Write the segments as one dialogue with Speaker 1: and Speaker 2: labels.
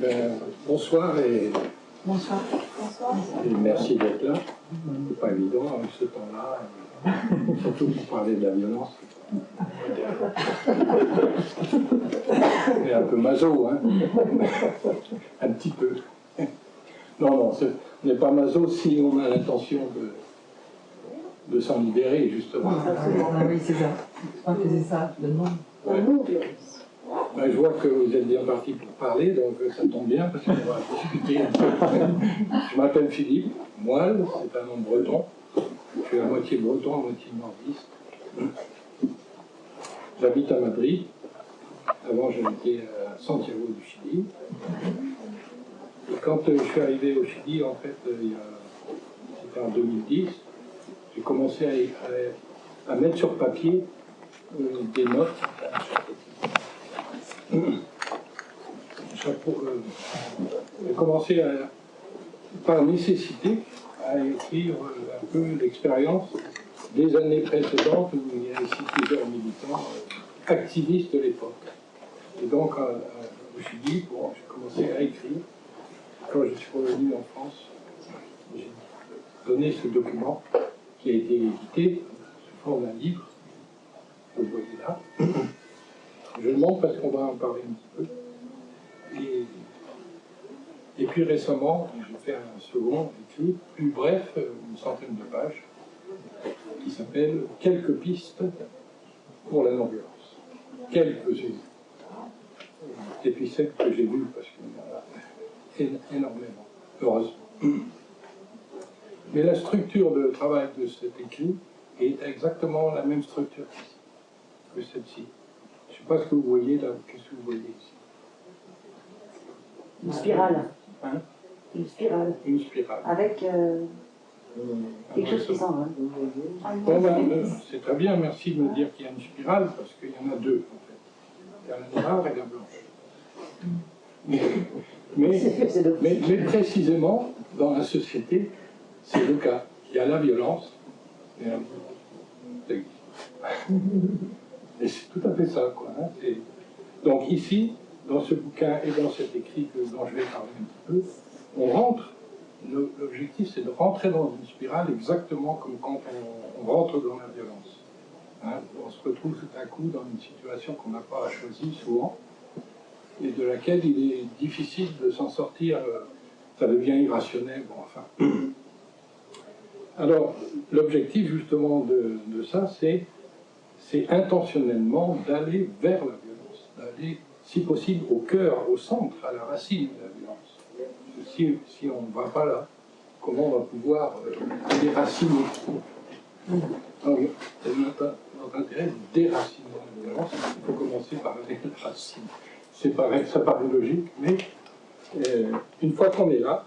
Speaker 1: Ben, bonsoir et,
Speaker 2: Bonsoir.
Speaker 1: et merci d'être là. C'est pas évident avec ce temps-là, et surtout pour parler de la violence. On est un peu maso, hein Un petit peu. Non, non, c'est- on n'est pas maso si on a l'intention de, de s'en libérer, justement.
Speaker 2: Ah oui, c'est ça. On faisait ça, le nom.
Speaker 1: Ouais. Je vois que vous êtes bien parti pour parler, donc ça tombe bien parce qu'on va discuter un peu. Je m'appelle Philippe Moelle, c'est un nom breton. Je suis à moitié breton, à moitié nordiste. J'habite à Madrid. Avant, j'habitais à Santiago du Chili. Et quand euh, je suis arrivé au Chili, en fait, euh, c'était en 2010, j'ai commencé à, mettre sur papier euh, des notes J'ai commencé par nécessité à écrire euh, un peu l'expérience des années précédentes où il y avait ici plusieurs militants euh, activistes de l'époque. Et donc, à- à- au Chili, bon, j'ai commencé à écrire. Quand je suis revenu en France, j'ai donné ce document qui a été édité sous forme d'un livre. Vous le voyez là. Je le montre parce qu'on va en parler un petit peu. Et, puis récemment, j'ai fait un second écrit, plus bref, une centaine de pages, qui s'appelle Quelques pistes pour la non-violence. Quelques et puis celles que j'ai lues, parce qu'il y en a énormément, heureusement. Mais la structure de travail de cet écrit est exactement la même structure que celle-ci. Je ne sais pas ce que vous voyez là, qu'est-ce que vous voyez ici
Speaker 3: Une spirale.
Speaker 1: Hein?
Speaker 3: Une spirale.
Speaker 1: Une spirale.
Speaker 3: Avec euh, quelque chose qui s'en va.
Speaker 1: Bon, ben, euh, c'est très bien, merci de me dire qu'il y a une spirale, parce qu'il y en a deux, en fait. Il y a la noire et la blanche. Mais, mais, précisément, dans la société, c'est le cas. Il y a la violence et la existe. Et c'est tout à fait ça, quoi. hein. Donc ici, dans ce bouquin et dans cet écrit que, dont je vais parler un petit peu, on rentre, l'objectif c'est de rentrer dans une spirale exactement comme quand on, rentre dans la violence. Hein, on se retrouve tout à coup dans une situation qu'on n'a pas choisie souvent et de laquelle il est difficile de s'en sortir. euh, Ça devient irrationnel, bon, enfin. Alors, l'objectif justement de ça, c'est c'est intentionnellement d'aller vers la violence, d'aller, si possible, au cœur, au centre, à la racine de la violence. Si, si on ne va pas là, comment on va pouvoir euh, déraciner? Donc, c'est notre, notre intérêt de déraciner la violence. Il faut commencer par aller à la racine. C'est pareil, ça paraît logique, mais euh, une fois qu'on est là,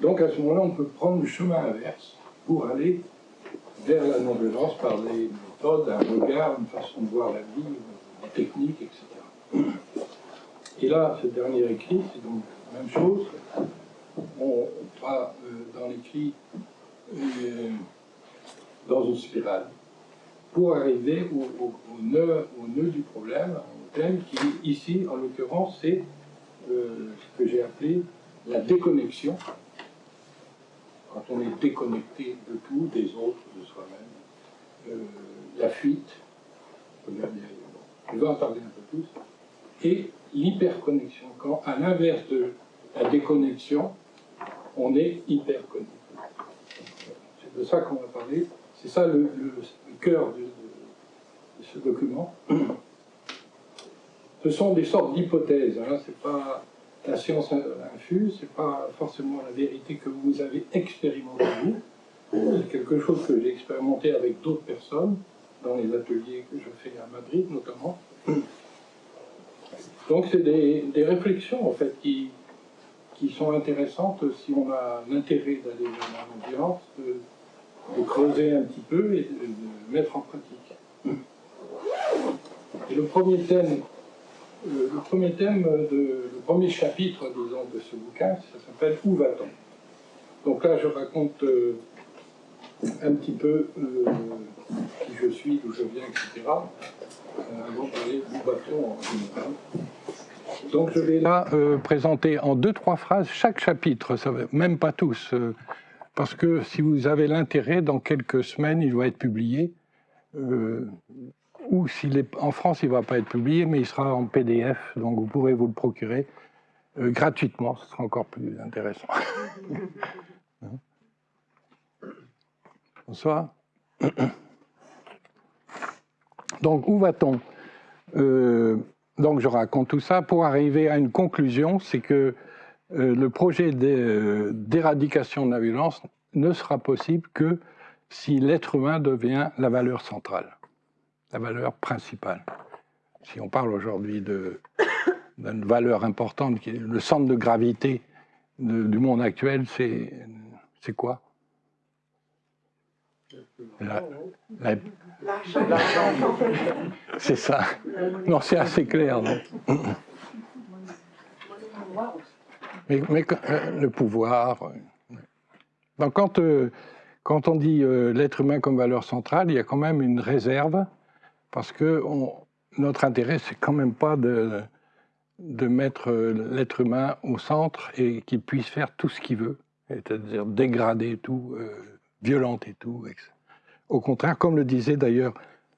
Speaker 1: donc à ce moment-là, on peut prendre le chemin inverse pour aller vers la non-violence par des méthodes, un regard, une façon de voir la vie, des techniques, etc. Et là, ce dernier écrit, c'est donc la même chose. On va euh, dans l'écrit euh, dans une spirale pour arriver au, nœud, au nœud du problème, au thème qui, ici, en l'occurrence, c'est euh, ce que j'ai appelé la déconnexion quand on est déconnecté de tout, des autres, de soi-même, la fuite, regardez, bon, on va en parler un peu plus, et l'hyperconnexion, quand à l'inverse de la déconnexion, on est hyperconnecté. C'est de ça qu'on va parler, c'est ça le, cœur de, ce document. Ce sont des sortes d'hypothèses, hein, c'est pas la science infuse, c'est pas forcément la vérité que vous avez expérimentée. C'est quelque chose que j'ai expérimenté avec d'autres personnes dans les ateliers que je fais à Madrid notamment. Donc c'est des, réflexions en fait qui, qui sont intéressantes si on a l'intérêt d'aller vers la violence, de, de creuser un petit peu et de, mettre en pratique. Et le premier thème le, le premier thème, de, le premier chapitre, disons, de ce bouquin, ça s'appelle Où va-t-on? Donc là, je raconte euh, un petit peu euh, qui je suis, d'où je viens, etc. Euh, avant de parler en général. Donc je vais là euh, présenter en deux, trois phrases chaque chapitre, ça même pas tous, parce que si vous avez l'intérêt, dans quelques semaines, il va être publié. ou s'il est en France, il ne va pas être publié, mais il sera en PDF, donc vous pourrez vous le procurer gratuitement, ce sera encore plus intéressant. Bonsoir. Donc, où va-t-on Euh, Donc, je raconte tout ça pour arriver à une conclusion, c'est que euh, le projet d'é- d'éradication de la violence ne sera possible que si l'être humain devient la valeur centrale, la valeur principale. Si on parle aujourd'hui d'une valeur importante, qui est le centre de gravité du monde actuel, c'est quoi? C'est ça. Non, c'est assez clair. non? Mais, euh, le pouvoir. euh, Donc quand, euh, quand on dit l'être humain comme valeur centrale, il y a quand même une réserve, parce que notre intérêt, c'est quand même pas de, de mettre l'être humain au centre et qu'il puisse faire tout ce qu'il veut, c'est-à-dire dégrader tout, euh, violenter tout. Au contraire, comme le disait d'ailleurs,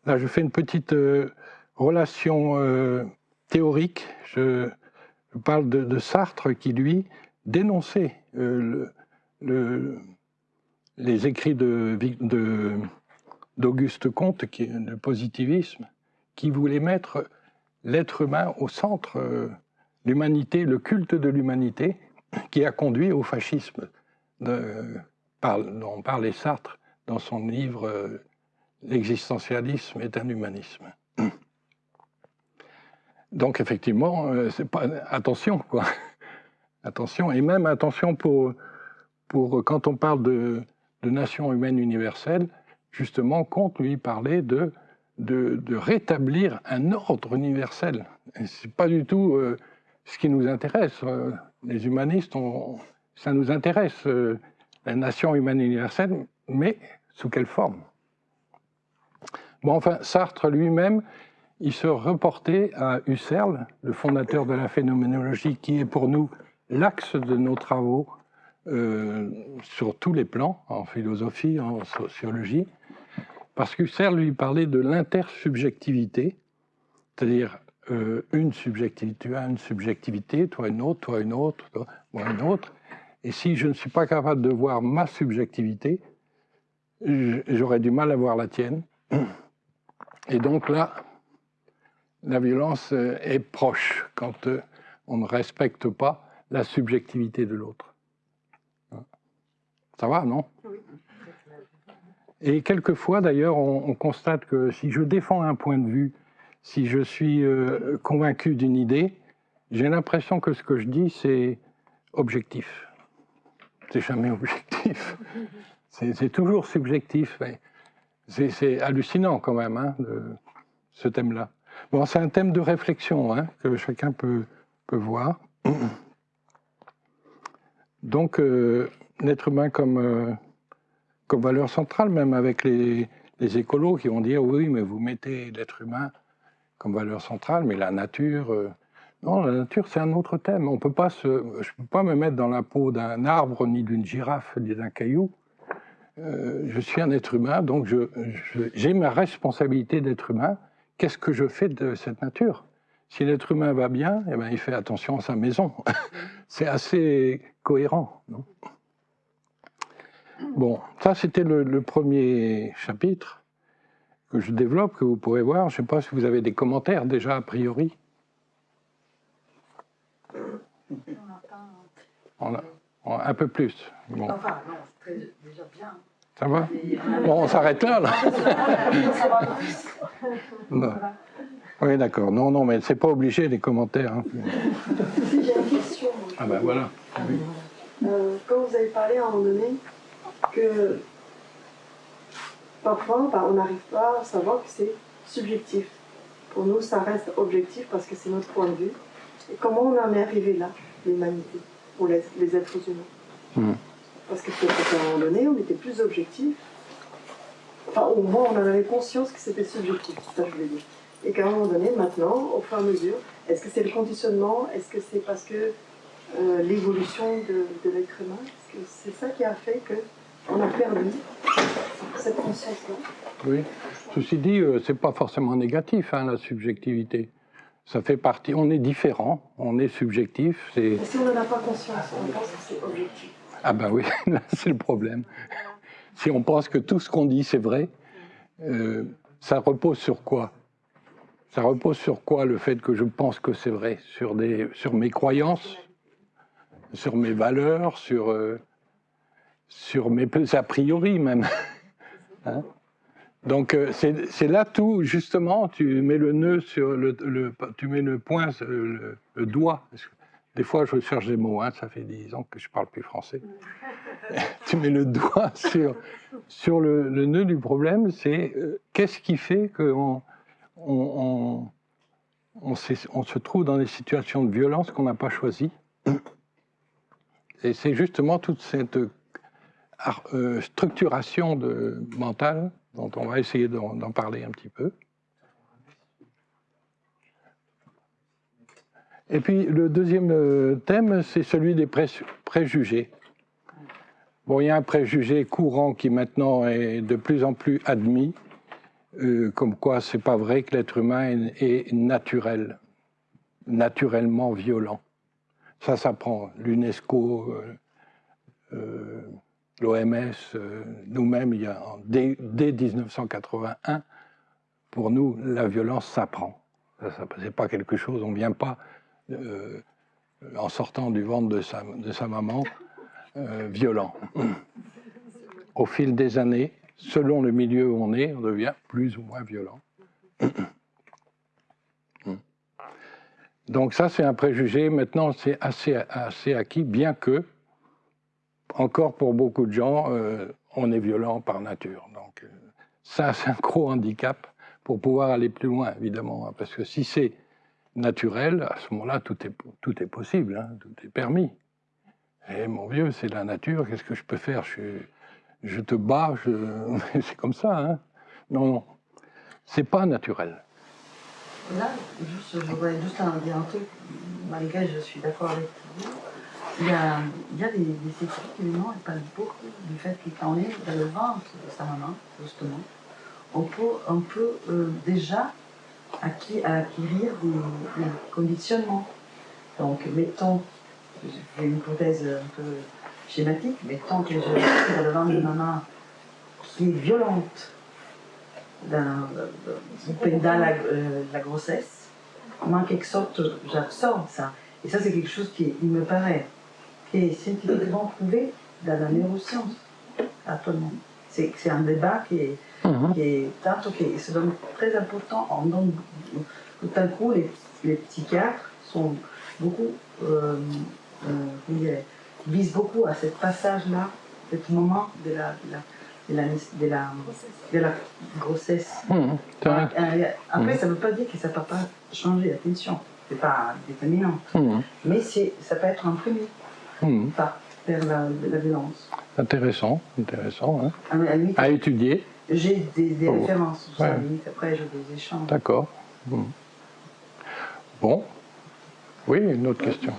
Speaker 1: là je fais une petite euh, relation euh, théorique. Je, parle de, Sartre qui, lui, dénonçait euh, le- le- les écrits de, Vic- de- d'Auguste Comte, qui est le positivisme, qui voulait mettre l'être humain au centre, l'humanité, le culte de l'humanité, qui a conduit au fascisme, dont parlait Sartre dans son livre euh, L'existentialisme est un humanisme. Donc effectivement, euh, attention quoi. Attention et même attention pour pour quand on parle de, nation humaine universelle, justement, Comte lui parlait de de, rétablir un ordre universel. Et C'est pas du tout euh, ce qui nous intéresse. Les humanistes, ça nous intéresse la nation humaine universelle, mais sous quelle forme? Bon, enfin, Sartre lui-même, il se reportait à Husserl, le fondateur de la phénoménologie, qui est pour nous l'axe de nos travaux euh, sur tous les plans, en philosophie, en sociologie, parce qu'Husserl lui parlait de l'intersubjectivité, c'est-à-dire euh, une subjectivité, tu as une subjectivité, toi une autre, toi une autre, moi une autre, et si je ne suis pas capable de voir ma subjectivité, j'aurais du mal à voir la tienne. Et donc là, la violence euh, est proche quand euh, on ne respecte pas la subjectivité de l'autre. Ça va, non? Et quelquefois, d'ailleurs, on, on constate que si je défends un point de vue, si je suis euh, convaincu d'une idée, j'ai l'impression que ce que je dis, c'est objectif. C'est jamais objectif. C'est toujours subjectif. C'est hallucinant quand même, hein, ce thème-là. Bon, c'est un thème de réflexion hein, que chacun peut, voir. Donc, euh, l'être humain comme, euh, comme valeur centrale, même avec les, les écolos qui vont dire oui, mais vous mettez l'être humain comme valeur centrale, mais la nature. euh, non, la nature, c'est un autre thème. On peut pas je ne peux pas me mettre dans la peau d'un arbre, ni d'une girafe, ni d'un caillou. Euh, je suis un être humain, donc j'ai ma responsabilité d'être humain. Qu'est-ce que je fais de cette nature? Si l'être humain va bien, eh ben, il fait attention à sa maison. c'est assez cohérent. bon, ça c'était le premier chapitre que je développe, que vous pourrez voir. Je ne sais pas si vous avez des commentaires déjà a priori. On a- on a un peu plus. Bon,
Speaker 2: Enfin, non, c'est très- déjà bien.
Speaker 1: ça va?
Speaker 2: Et-
Speaker 1: Bon, on s'arrête là, là.
Speaker 2: Ça va plus.
Speaker 1: Non. Oui, d'accord. Non, non, mais c'est pas obligé les commentaires. hein.
Speaker 4: Si j'ai une question.
Speaker 1: Ah ben voilà.
Speaker 4: Euh, quand vous avez parlé à un moment donné que parfois bah, on n'arrive pas à savoir que c'est subjectif. Pour nous, ça reste objectif parce que c'est notre point de vue. Et comment on en est arrivé là, l'humanité, ou les, les êtres humains
Speaker 1: Hmm.
Speaker 4: Parce que peut-être qu'à un moment donné, on était plus objectif. Enfin, au moins, on en avait conscience que c'était subjectif, ça que je voulais dire. Et qu'à un moment donné, maintenant, au fur et à mesure, est-ce que c'est le conditionnement? Est-ce que c'est parce que euh, l'évolution de, de l'être humain? Est-ce que c'est ça qui a fait qu'on a perdu cette conscience-là?
Speaker 1: Oui. Ceci dit, euh, c'est pas forcément négatif, hein, la subjectivité. Ça fait partie. On est différent, on est subjectif. C'est
Speaker 4: Et si on n'en a pas conscience, on pense que c'est objectif.
Speaker 1: ah ben oui, là c'est le problème. Si on pense que tout ce qu'on dit c'est vrai, euh, ça repose sur quoi? Ça repose sur quoi le fait que je pense que c'est vrai? Sur des, sur mes croyances, sur mes valeurs, sur euh, sur mes a priori même. Hein? Donc euh, c'est là tout justement. Tu mets le nœud sur le, tu mets le point, sur le, doigt. Des fois je cherche des mots. Hein, ça fait dix ans que je parle plus français. tu mets le doigt sur sur le, nœud du problème. C'est euh, qu'est-ce qui fait qu'on on, on, se trouve dans des situations de violence qu'on n'a pas choisies? Et c'est justement toute cette euh, structuration de, mentale dont on va essayer d'en parler un petit peu. Et puis le deuxième euh, thème, c'est celui des pré- préjugés. Bon, il y a un préjugé courant qui maintenant est de plus en plus admis, euh, comme quoi c'est pas vrai que l'être humain est, naturel, naturellement violent. Ça s'apprend. L'UNESCO, euh, euh, l'OMS, euh, nous-mêmes, dès, dès 1981, pour nous, la violence s'apprend. Ça, c'est pas quelque chose, on vient pas euh, en sortant du ventre de sa, maman euh, violent. Au fil des années, selon le milieu où on est, on devient plus ou moins violent. Donc ça, c'est un préjugé. Maintenant, c'est assez acquis, bien que, encore pour beaucoup de gens, euh, on est violent par nature. Donc euh, ça, c'est un gros handicap pour pouvoir aller plus loin, évidemment. hein, Parce que si c'est naturel, à ce moment-là, tout est, possible, hein, tout est permis. Et mon vieux, c'est la nature, qu'est-ce que je peux faire? Je, te bats, c'est comme ça. Hein non, non, c'est pas naturel.
Speaker 2: Là, je voudrais juste dire un truc, malgré je suis d'accord avec vous. Il y a, il y a des, des évidemment, ils parlent beaucoup du fait que quand on est dans le ventre de sa maman, justement, on peut, on peut euh, déjà acquérir des, conditionnements. Donc, mettons, je fais une hypothèse un peu schématique, mettons que je suis dans le ventre de maman qui est violente dans, pendant la, euh, la grossesse, moi, en quelque sorte, j'absorbe ça. Et ça, c'est quelque chose qui, il me paraît, qui est scientifiquement prouvé dans la neuroscience, actuellement. C'est c'est un débat qui est,
Speaker 1: Mhm.
Speaker 2: qui est qui se donne très important. Donne, tout d'un coup, les, les psychiatres sont beaucoup, euh, euh, visent beaucoup à ce passage-là, ce moment de la, de la, de la, de la, de la grossesse.
Speaker 1: C'est.
Speaker 2: Euh, Après,
Speaker 1: Mhm.
Speaker 2: ça ne veut pas dire que ça ne peut pas changer, attention, c'est pas déterminant.
Speaker 1: Mhm.
Speaker 2: Mais c'est- ça peut être un premier
Speaker 1: Mhm.
Speaker 2: pas vers la, la violence.
Speaker 1: Intéressant, intéressant. hein.
Speaker 2: À la limite,
Speaker 1: À étudier,
Speaker 2: j'ai des, des
Speaker 1: Oh.
Speaker 2: références, sur ça, à la
Speaker 1: Ouais.
Speaker 2: limite, après j'ai des échanges.
Speaker 1: d'accord. Mhm. Bon. Oui, une autre question.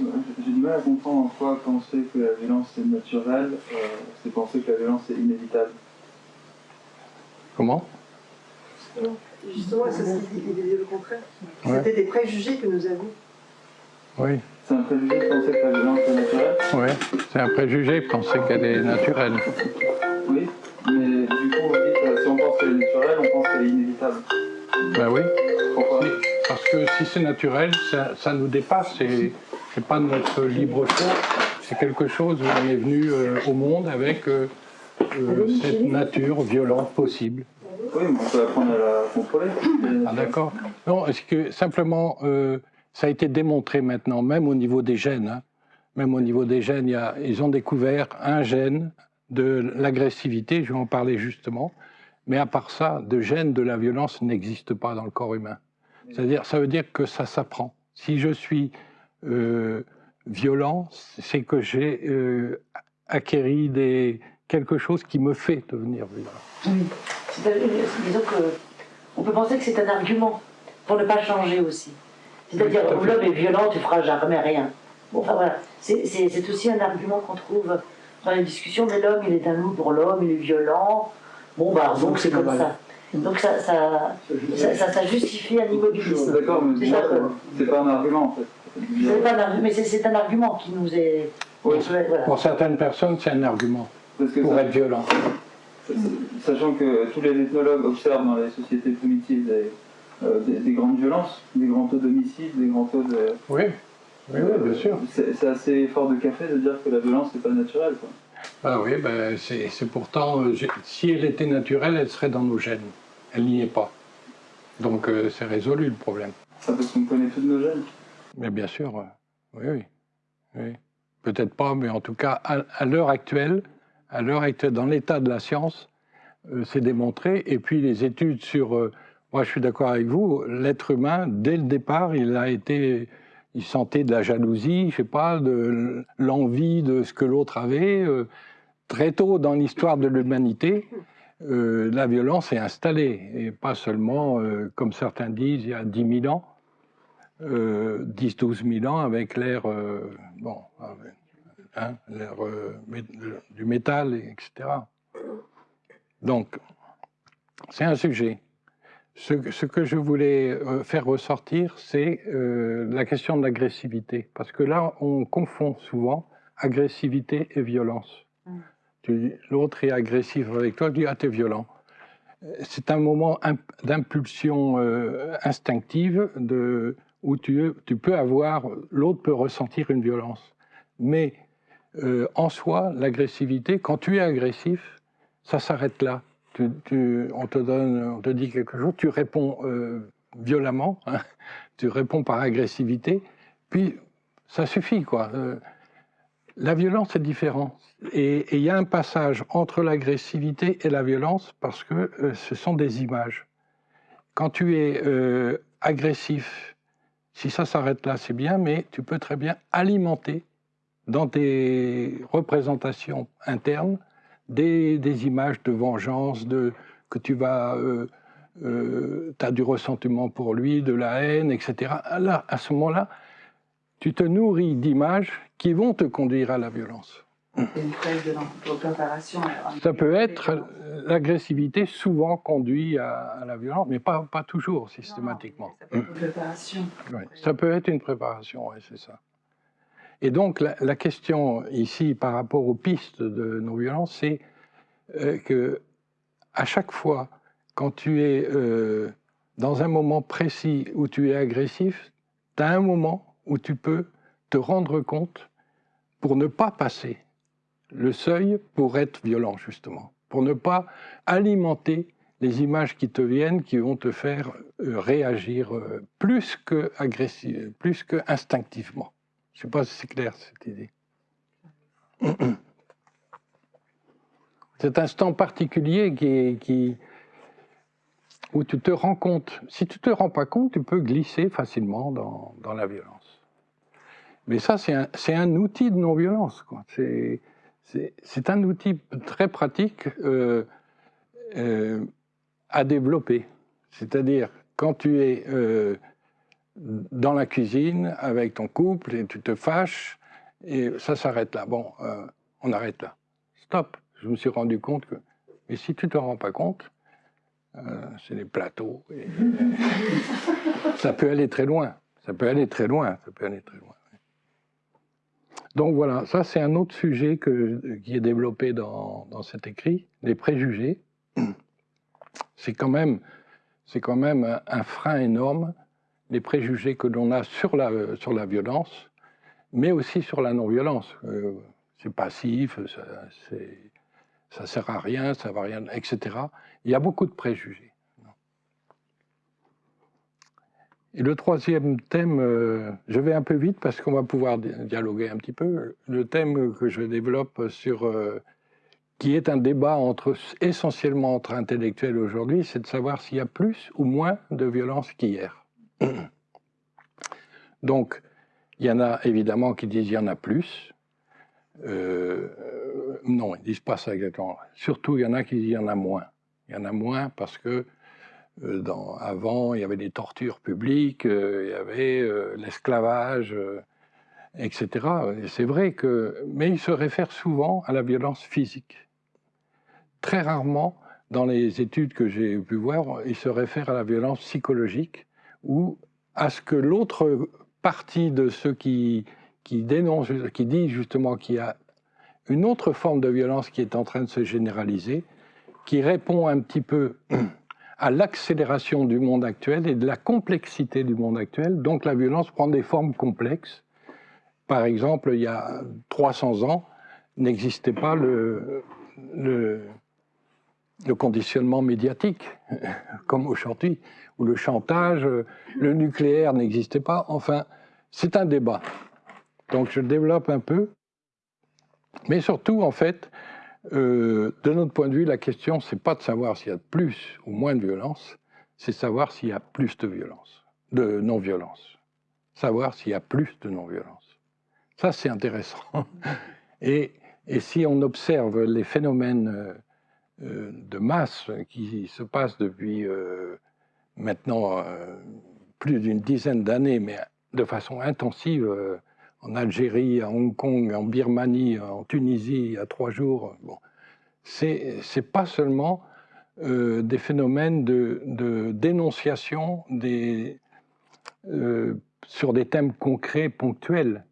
Speaker 5: J'ai du mal à comprendre en quoi penser que la violence est naturelle, euh, c'est penser que la violence est inévitable.
Speaker 1: Comment?
Speaker 4: Justement, c'est ce qu'il dit, il disait le contraire.
Speaker 1: Ouais.
Speaker 4: C'était des préjugés que nous avions.
Speaker 1: Oui,
Speaker 5: C'est un préjugé de penser que la violence est naturelle
Speaker 1: oui. C'est un préjugé, penser qu'elle est naturelle.
Speaker 5: Oui, mais du coup, vous dites si on pense qu'elle est naturelle, on pense qu'elle est inévitable.
Speaker 1: Ben oui.
Speaker 5: Pourquoi
Speaker 1: Si- Parce que si c'est naturel, ça, ça nous dépasse. C'est, pas notre libre choix. C'est quelque chose où on est venu euh, au monde avec euh, euh, cette nature violente possible.
Speaker 5: Oui, mais on peut apprendre à la contrôler.
Speaker 1: Ah, d'accord. Non, est-ce que simplement, euh, ça a été démontré maintenant, même au niveau des gènes. hein. même au niveau des gènes, ils ont découvert un gène de l'agressivité, je vais en parler justement. Mais à part ça, de gène de la violence n'existe pas dans le corps humain. C'est-à-dire, ça veut dire que ça s'apprend. Si je suis euh, violent, c'est que j'ai euh, acquéri quelque chose qui me fait devenir violent.
Speaker 3: Euh, Disons que on peut penser que c'est un argument pour ne pas changer aussi. C'est-à-dire, l'homme est violent, tu feras jamais rien. Bon, enfin voilà, c'est aussi un argument qu'on trouve dans les discussions, mais l'homme, il est un loup pour l'homme, il est violent. Bon, bah, donc c'est comme ça. Donc ça, ça, ça, ça- ça justifie un immobilisme.
Speaker 5: d'accord, mais
Speaker 3: C'est
Speaker 5: pas un argument en fait.
Speaker 3: C'est pas un argu- mais c'est- un argument qui nous est.
Speaker 5: Oui.
Speaker 3: voilà.
Speaker 1: Pour certaines personnes, c'est un argument
Speaker 5: Parce que
Speaker 1: pour
Speaker 5: ça-
Speaker 1: être violent.
Speaker 5: Sachant que tous les ethnologues observent dans les sociétés primitives des, des- des grandes violences, des grands taux d'homicide, des grands taux de.
Speaker 1: Oui, oui, oui, bien sûr.
Speaker 5: C'est assez fort de café de dire que la violence n'est pas naturelle. Quoi.
Speaker 1: Ah oui, ben, c'est pourtant, euh, si elle était naturelle, elle serait dans nos gènes. Elle n'y est pas. Donc euh, c'est résolu le problème.
Speaker 5: Ça parce qu'on connaît tous nos gènes.
Speaker 1: Mais bien sûr, euh, oui, oui. oui. Peut-être pas, mais en tout cas, à, à l'heure actuelle, à l'heure actuelle, dans l'état de la science, euh, c'est démontré. Et puis les études sur, euh, moi je suis d'accord avec vous, l'être humain, dès le départ, il a été, il sentait de la jalousie, je sais pas, de l'envie de ce que l'autre avait. euh, très tôt dans l'histoire de l'humanité, euh, la violence est installée, et pas seulement, euh, comme certains disent, il y a 10 000 ans. 10-12 000 ans avec l'ère euh, bon, hein, euh, du métal, et etc. Donc, c'est un sujet. Ce, que- ce que je voulais euh, faire ressortir, c'est euh, la question de l'agressivité. Parce que là, on confond souvent agressivité et violence.
Speaker 2: Mm.
Speaker 1: Tu- L'autre est agressif avec toi, tu dis Ah, t'es violent. Euh, C'est un moment imp- d'impulsion euh, instinctive de, où tu, tu peux avoir, l'autre peut ressentir une violence. Mais euh, en soi, l'agressivité, quand tu es agressif, ça s'arrête là. On, te donne, on te dit quelque chose, tu réponds euh, violemment, hein, tu réponds par agressivité, puis ça suffit. quoi. Euh, la violence est différente. Et il y a un passage entre l'agressivité et la violence parce que euh, ce sont des images. Quand tu es agressif, si ça s'arrête là, c'est bien, mais tu peux très bien alimenter dans tes représentations internes des, des images de vengeance, de, que tu vas, euh, as du ressentiment pour lui, de la haine, etc. Là, à ce moment-là, tu te nourris d'images qui vont te conduire à la violence.
Speaker 2: Une de.
Speaker 1: Ça peut être euh, l'agressivité souvent conduit à, à la violence, mais pas, pas toujours systématiquement.
Speaker 2: Ça peut être une préparation.
Speaker 1: Ouais, Ça peut être une préparation, ouais, c'est ça. Et donc la, question ici par rapport aux pistes de nos violences, c'est euh, que à chaque fois, quand tu es euh, dans un moment précis où tu es agressif, tu as un moment où tu peux te rendre compte pour ne pas passer le seuil pour être violent, justement, pour ne pas alimenter les images qui te viennent, qui vont te faire euh, réagir plus que agressif, plus que instinctivement. Je ne sais pas si c'est clair cette idée. Cet instant particulier qui, où tu te rends compte. Si tu te rends pas compte, tu peux glisser facilement dans, la violence. Mais ça, c'est un, outil de non-violence. c'est un outil très pratique euh, euh, à développer. C'est-à-dire, quand tu es euh, dans la cuisine avec ton couple et tu te fâches, et ça s'arrête là. Bon, euh, on arrête là. Stop. Je me suis rendu compte que. Mais si tu te rends pas compte, euh, c'est les plateaux. et, ça peut aller très loin. Ça peut aller très loin. Ça peut aller très loin. Donc voilà, ça c'est un autre sujet qui est développé dans, cet écrit, les préjugés. C'est quand même, c'est quand même un frein énorme, les préjugés que l'on a sur la, sur la violence, mais aussi sur la non-violence. Euh, c'est passif, ça, ça sert à rien, ça va rien, etc. Il y a beaucoup de préjugés. Et le troisième thème, euh, je vais un peu vite parce qu'on va pouvoir di- dialoguer un petit peu. Le thème que je développe sur, euh, qui est un débat entre, essentiellement entre intellectuels aujourd'hui, c'est de savoir s'il y a plus ou moins de violence qu'hier. Donc, il y en a évidemment qui disent il y en a plus. Euh, non, ils disent pas ça exactement. Surtout, il y en a qui disent il y en a moins. Il y en a moins parce que euh, avant, il y avait des tortures publiques, euh, il y avait l'esclavage, etc. Et c'est vrai que, mais il se réfère souvent à la violence physique. Très rarement, dans les études que j'ai pu voir, il se réfère à la violence psychologique ou à ce que l'autre partie de ceux qui, qui dénoncent, qui dit justement qu'il y a une autre forme de violence qui est en train de se généraliser, qui répond un petit peu à l'accélération du monde actuel et de la complexité du monde actuel. Donc la violence prend des formes complexes. Par exemple, il y a 300 ans, n'existait pas le, le, le, conditionnement médiatique, comme aujourd'hui, ou le chantage, le nucléaire n'existait pas. Enfin, c'est un débat. Donc je développe un peu. Mais surtout, en fait, euh, de notre point de vue, la question, c'est pas de savoir s'il y a plus ou moins de violence, c'est savoir s'il y a plus de violence, de non-violence. Savoir s'il y a plus de non-violence. Ça, c'est intéressant. Et, et, si on observe les phénomènes euh de masse qui se passent depuis euh, maintenant euh, plus d'une dizaine d'années, mais de façon intensive, en Algérie, à Hong Kong, en Birmanie, en Tunisie, il y a trois jours. Bon. C'est pas seulement euh, des phénomènes de, dénonciation euh, sur des thèmes concrets, ponctuels.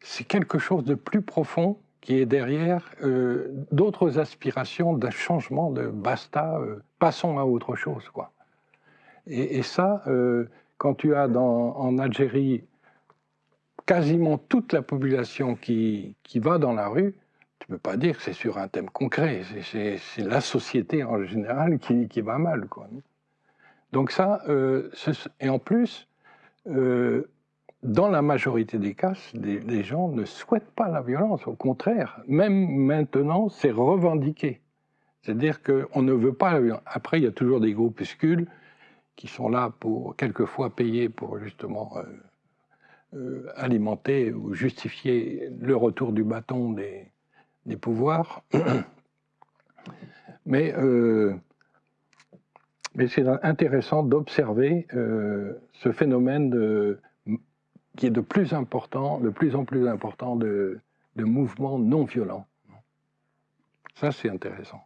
Speaker 1: C'est quelque chose de plus profond qui est derrière euh, d'autres aspirations d'un changement de basta, euh, passons à autre chose. Quoi. Et, ça, euh, quand tu as en Algérie quasiment toute la population qui, qui va dans la rue, tu ne peux pas dire que c'est sur un thème concret. C'est la société en général qui, qui va mal. Quoi. Donc ça, et en plus, dans la majorité des cas, les, gens ne souhaitent pas la violence. Au contraire, même maintenant, c'est revendiqué. C'est-à-dire qu'on ne veut pas la violence. Après, il y a toujours des groupuscules qui sont là pour, quelquefois, payer pour justement... Euh, euh, alimenter ou justifier le retour du bâton des, pouvoirs. mais, euh, mais c'est intéressant d'observer ce phénomène de, qui est de plus, important, de plus en plus important de, de mouvements non violents. Ça, c'est intéressant.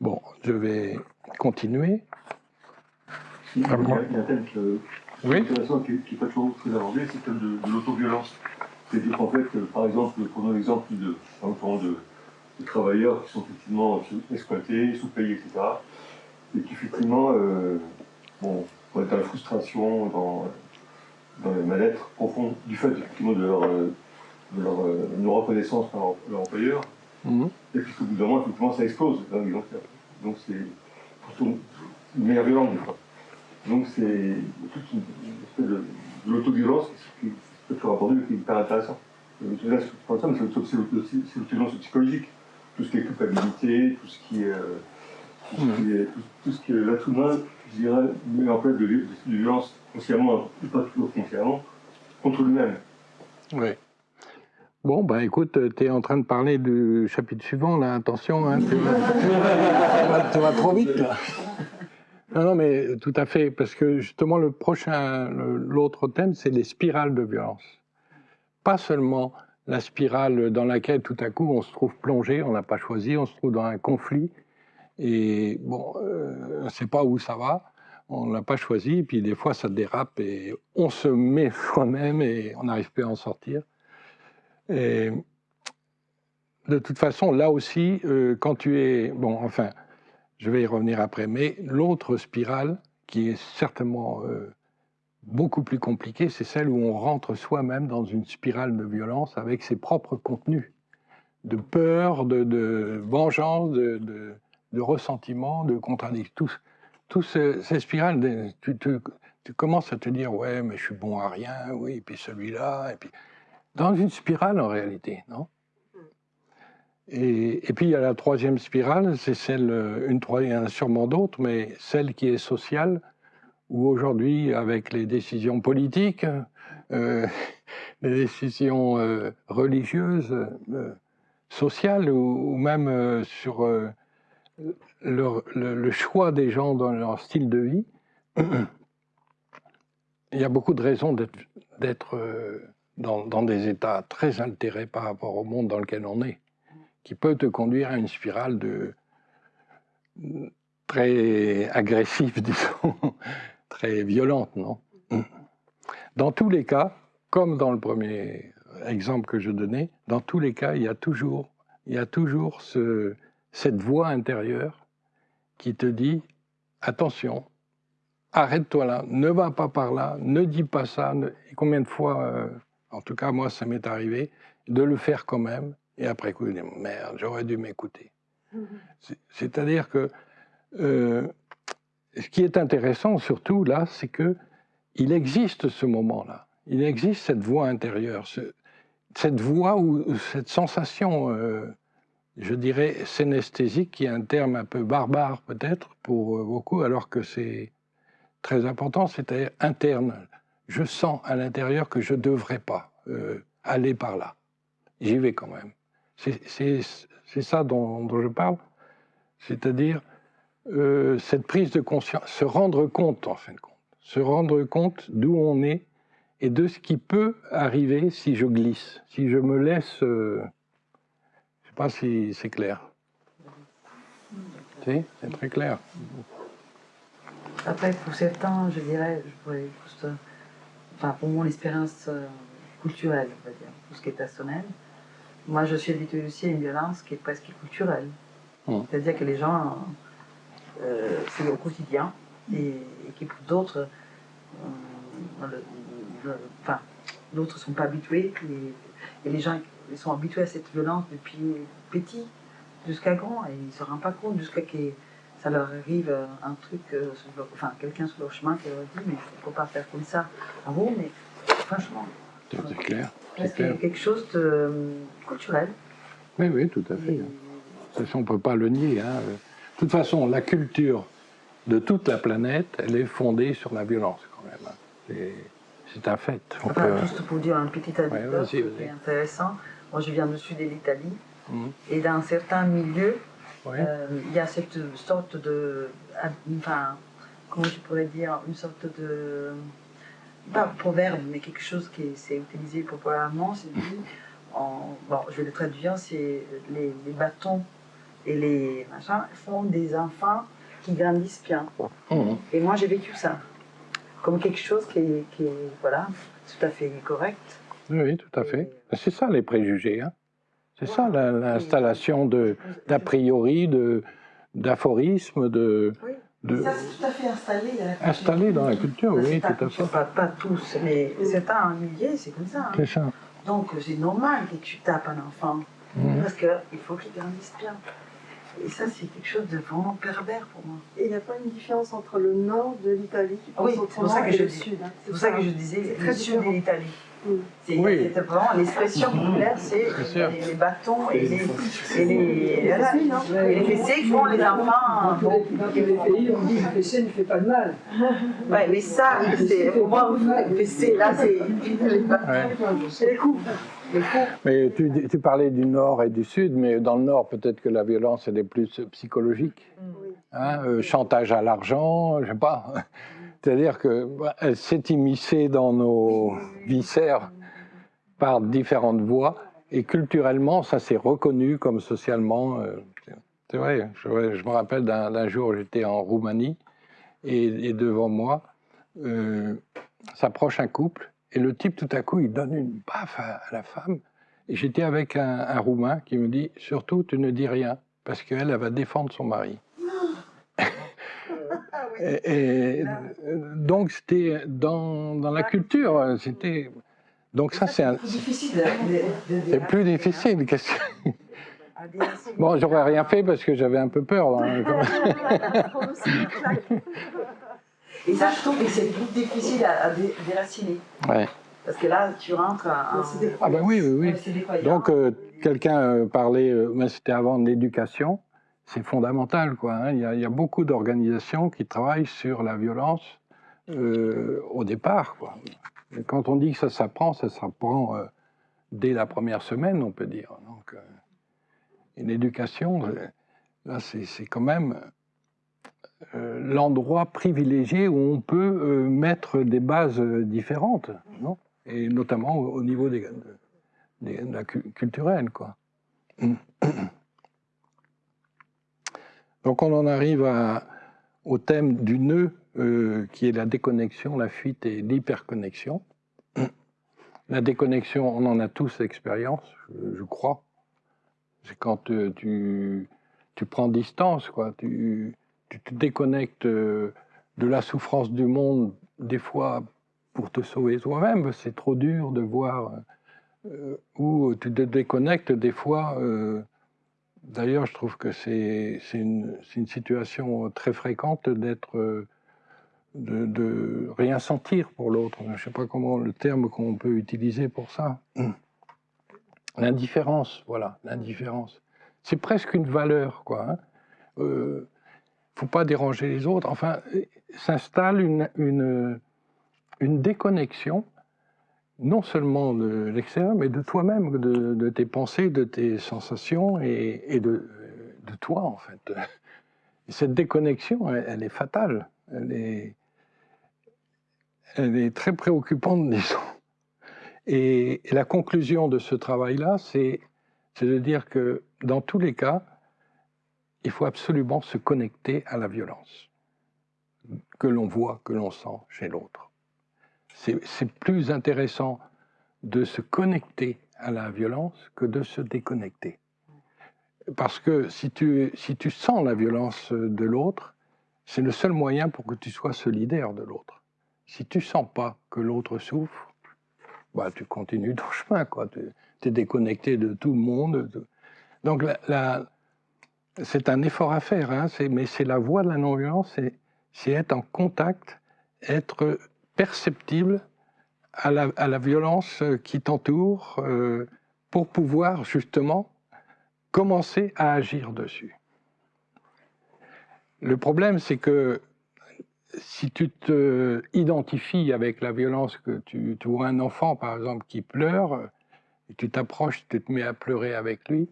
Speaker 1: Bon, je vais continuer.
Speaker 6: Il y a, a un thème que,
Speaker 1: oui.
Speaker 6: intéressant qui n'est pas toujours très abordé, c'est le thème de, de l'autoviolence. C'est-à-dire qu'en fait, euh, par exemple, prenons l'exemple de, de, de, travailleurs qui sont effectivement exploités, sous-payés, etc. Et qui effectivement euh, bon, dans la frustration, dans, dans le mal-être profond du fait de leur, euh, de leur euh, non-reconnaissance par leur employeur. Mmh. Et puis qu'au bout d'un moment, effectivement, ça explose Donc c'est une manière violente. Donc c'est toute une, espèce de, de l'autoviolence qui, peut être rapportée, qui est hyper intéressant. Ça, c'est l'autoviolence psychologique. Tout ce qui est culpabilité, tout ce qui est, euh, tout, ce qui est tout, tout, ce qui est l'être humain, je dirais, met en place de, de, de violence consciemment, pas toujours consciemment, contre lui-même.
Speaker 1: Oui. Bon, bah écoute, tu es en train de parler du chapitre suivant, là, attention, hein, tu, vas, tu vas trop vite, là. Non, non, mais tout à fait, parce que justement, le prochain, l'autre thème, c'est les spirales de violence. Pas seulement la spirale dans laquelle tout à coup on se trouve plongé, on n'a pas choisi, on se trouve dans un conflit, et bon, euh, on ne sait pas où ça va, on n'a pas choisi, et puis des fois ça dérape et on se met soi-même et on n'arrive plus à en sortir. Et de toute façon, là aussi, euh, quand tu es, bon, enfin, je vais y revenir après, mais l'autre spirale, qui est certainement euh, beaucoup plus compliquée, c'est celle où on rentre soi-même dans une spirale de violence avec ses propres contenus, de peur, de, vengeance, de, de, ressentiment, de contradiction. Tous ces, ces spirales, tu, commences à te dire, ouais, mais je suis bon à rien, oui, et puis celui-là, et puis... Dans une spirale, en réalité, non? Et, et, puis il y a la troisième spirale, c'est celle, une a sûrement d'autres, mais celle qui est sociale, où aujourd'hui, avec les décisions politiques, euh, les décisions euh, religieuses, euh, sociales, ou, même sur le, choix des gens dans leur style de vie, il y a beaucoup de raisons d'être- euh, dans, dans des états très altérés par rapport au monde dans lequel on est, qui peut te conduire à une spirale de très agressive, disons, très violente, non? Dans tous les cas, comme dans le premier exemple que je donnais, dans tous les cas, il y a toujours, il y a toujours ce, cette voix intérieure qui te dit attention, arrête-toi là, ne va pas par là, ne dis pas ça. ne- Et combien de fois, euh, en tout cas moi ça m'est arrivé, de le faire quand même, et après coup, je dis, merde, j'aurais dû m'écouter. C'est- C'est-à-dire que euh, ce qui est intéressant surtout là, c'est que il existe ce moment-là, il existe cette voix intérieure, ce- cette voix ou cette sensation, euh, je dirais, synesthésique, qui est un terme un peu barbare peut-être pour euh, beaucoup, alors que c'est très important, c'est-à-dire interne. Je sens à l'intérieur que je ne devrais pas euh, aller par là. J'y vais quand même. C'est- ça dont, je parle, c'est-à-dire euh, cette prise de conscience, se rendre compte en fin de compte, se rendre compte d'où on est et de ce qui peut arriver si je glisse, si je me laisse. Sais pas si c'est clair. Si, c'est très clair.
Speaker 2: Après, pour certains, je dirais, je pourrais juste, enfin, pour mon expérience euh, culturelle, on va dire, tout ce qui est personnel, moi, je suis habituée aussi à une violence qui est presque culturelle.
Speaker 1: Mm.
Speaker 2: C'est-à-dire que les gens, euh, c'est au quotidien, et, et qui pour d'autres, euh, enfin, d'autres ne sont pas habitués, et, et les gens ils sont habitués à cette violence depuis petit jusqu'à grand, et ils ne se rendent pas compte jusqu'à ce que ça leur arrive euh, un truc, euh, leur- enfin quelqu'un sur leur chemin qui leur dit mais il ne faut pas faire comme ça. Ah bon, mais franchement,
Speaker 1: C'est clair. C'est
Speaker 2: quelque chose de euh, culturel.
Speaker 1: Oui, oui, tout à fait.
Speaker 2: Et-
Speaker 1: De toute façon, on ne peut pas le nier. hein. De toute façon, la culture de toute la planète, elle est fondée sur la violence quand même. hein. C'est- un fait. On
Speaker 2: Enfin,
Speaker 1: peut-
Speaker 2: juste pour dire un petit anecdote qui est intéressant. Moi, je viens du sud de l'Italie,
Speaker 1: Mhm.
Speaker 2: et dans certains milieux, euh, il y a cette sorte de, enfin, comment je pourrais dire, une sorte de, pas proverbe, mais quelque chose qui est- c'est utilisé populairement, c'est dit, en, bon, je vais le traduire, c'est les, les bâtons et les machins font des enfants qui grandissent bien.
Speaker 1: Mhm.
Speaker 2: Et moi, j'ai vécu ça comme quelque chose qui est, qui est, voilà, tout à fait correct.
Speaker 1: Oui, tout à fait. C'est ça les préjugés. hein. C'est ça la- l'installation de- d'a priori, de- d'aphorismes, de,
Speaker 2: Oui.
Speaker 1: de
Speaker 2: Ça, c'est tout à fait installé dans la culture.
Speaker 1: installés dans la culture.
Speaker 2: C'est
Speaker 1: Oui,
Speaker 2: pas
Speaker 1: tout à fait.
Speaker 2: culture, Pas, pas tous, mais certains milliers, c'est comme ça. hein.
Speaker 1: C'est ça.
Speaker 2: Donc, c'est normal que tu tapes un enfant,
Speaker 1: Mhm.
Speaker 2: parce qu'il faut qu'il grandisse bien. Et ça, c'est quelque chose de vraiment pervers pour moi.
Speaker 4: Et il n'y a pas une différence entre le nord de l'Italie
Speaker 2: oui,
Speaker 4: pense
Speaker 2: c'est pour ça
Speaker 4: autrement
Speaker 2: que
Speaker 4: et
Speaker 2: je
Speaker 4: le
Speaker 2: dis.
Speaker 4: sud. hein.
Speaker 2: C'est pour ça que je disais
Speaker 4: C'est
Speaker 2: le
Speaker 4: très
Speaker 2: sud de
Speaker 4: différent.
Speaker 2: l'Italie.
Speaker 4: Mm.
Speaker 2: C'est
Speaker 1: Oui.
Speaker 2: c'est vraiment l'expression populaire, c'est les, les bâtons et les, et les, voilà. et les fessées font les enfants.
Speaker 7: Dans les- pays, on dit que le fessé ne fait pas de mal.
Speaker 2: Ouais, mais ça, c'est pour moi, les fessées, là, c'est les bâtons,
Speaker 1: Ouais.
Speaker 2: c'est les coups.
Speaker 1: Mais tu, tu parlais du nord et du sud, mais dans le nord, peut-être que la violence, elle est plus psychologique.
Speaker 4: Oui.
Speaker 1: hein, euh, chantage à l'argent, je sais pas. C'est-à-dire que bah, s'est immiscée dans nos viscères par différentes voies, et culturellement, ça s'est reconnu comme socialement. euh, c'est vrai, je, je me rappelle d'un d'un jour, j'étais en Roumanie, et, et devant moi euh, s'approche un couple, et le type, tout à coup, il donne une baffe à, à la femme. Et j'étais avec un, un Roumain qui me dit Surtout, tu ne dis rien, parce qu'elle, elle va défendre son mari. Et, et, euh, donc c'était dans, dans la culture, c'était donc ça c'est un-
Speaker 2: plus difficile. de- de- de-
Speaker 1: c'est plus difficile. qu'est-ce que-
Speaker 2: à déraciner.
Speaker 1: Bon, j'aurais rien fait parce que j'avais un peu peur. hein.
Speaker 2: Et ça, je trouve que c'est plus difficile à, à dé- déraciner.
Speaker 1: Ouais.
Speaker 2: Parce que là, tu rentres à un.
Speaker 1: Ah ben oui, oui, oui. Donc euh, quelqu'un euh, parlait, euh, mais c'était avant de l'éducation, c'est fondamental quoi. hein. Il, y a, beaucoup d'organisations qui travaillent sur la violence euh, au départ. Et quand on dit que ça s'apprend, ça s'apprend euh, dès la première semaine, on peut dire. Donc euh, une éducation, euh, là, c'est quand même l'endroit privilégié où on peut mettre des bases différentes, non? Et notamment au, au niveau des, des- quoi. Donc on en arrive au thème du nœud, euh, qui est la déconnexion, la fuite et l'hyperconnexion. La déconnexion, on en a tous l'expérience, je, crois. C'est quand euh, tu, prends distance, quoi. Tu, te déconnectes euh, de la souffrance du monde, des fois pour te sauver toi-même. C'est trop dur de voir. ou tu te déconnectes des fois. D'ailleurs, je trouve que c'est une, situation très fréquente d'être. de, rien sentir pour l'autre. Je ne sais pas comment le terme qu'on peut utiliser pour ça. L'indifférence, voilà, l'indifférence. C'est presque une valeur, quoi. Hein. Euh, faut pas déranger les autres. Enfin, s'installe une déconnexion, non seulement de l'extérieur, mais de toi-même, de, tes pensées, de tes sensations et, de, toi, en fait. Et cette déconnexion, elle, est fatale. Elle est, très préoccupante, disons. Et, la conclusion de ce travail-là, c'est de dire que dans tous les cas, il faut absolument se connecter à la violence que l'on voit, que l'on sent chez l'autre. C'est plus intéressant de se connecter à la violence que de se déconnecter. Parce que si tu, si tu sens la violence de l'autre, c'est le seul moyen pour que tu sois solidaire de l'autre. Si tu sens pas que l'autre souffre, bah, tu continues ton chemin, quoi. Tu es déconnecté de tout le monde. de- Donc, la- c'est un effort à faire, hein, mais c'est la voie de la non-violence, c'est être en contact, être perceptible à la, violence qui t'entoure euh, pour pouvoir justement commencer à agir dessus. Le problème, c'est que si tu te identifies avec la violence que tu, vois un enfant, par exemple, qui pleure, et tu t'approches, tu te mets à pleurer avec lui,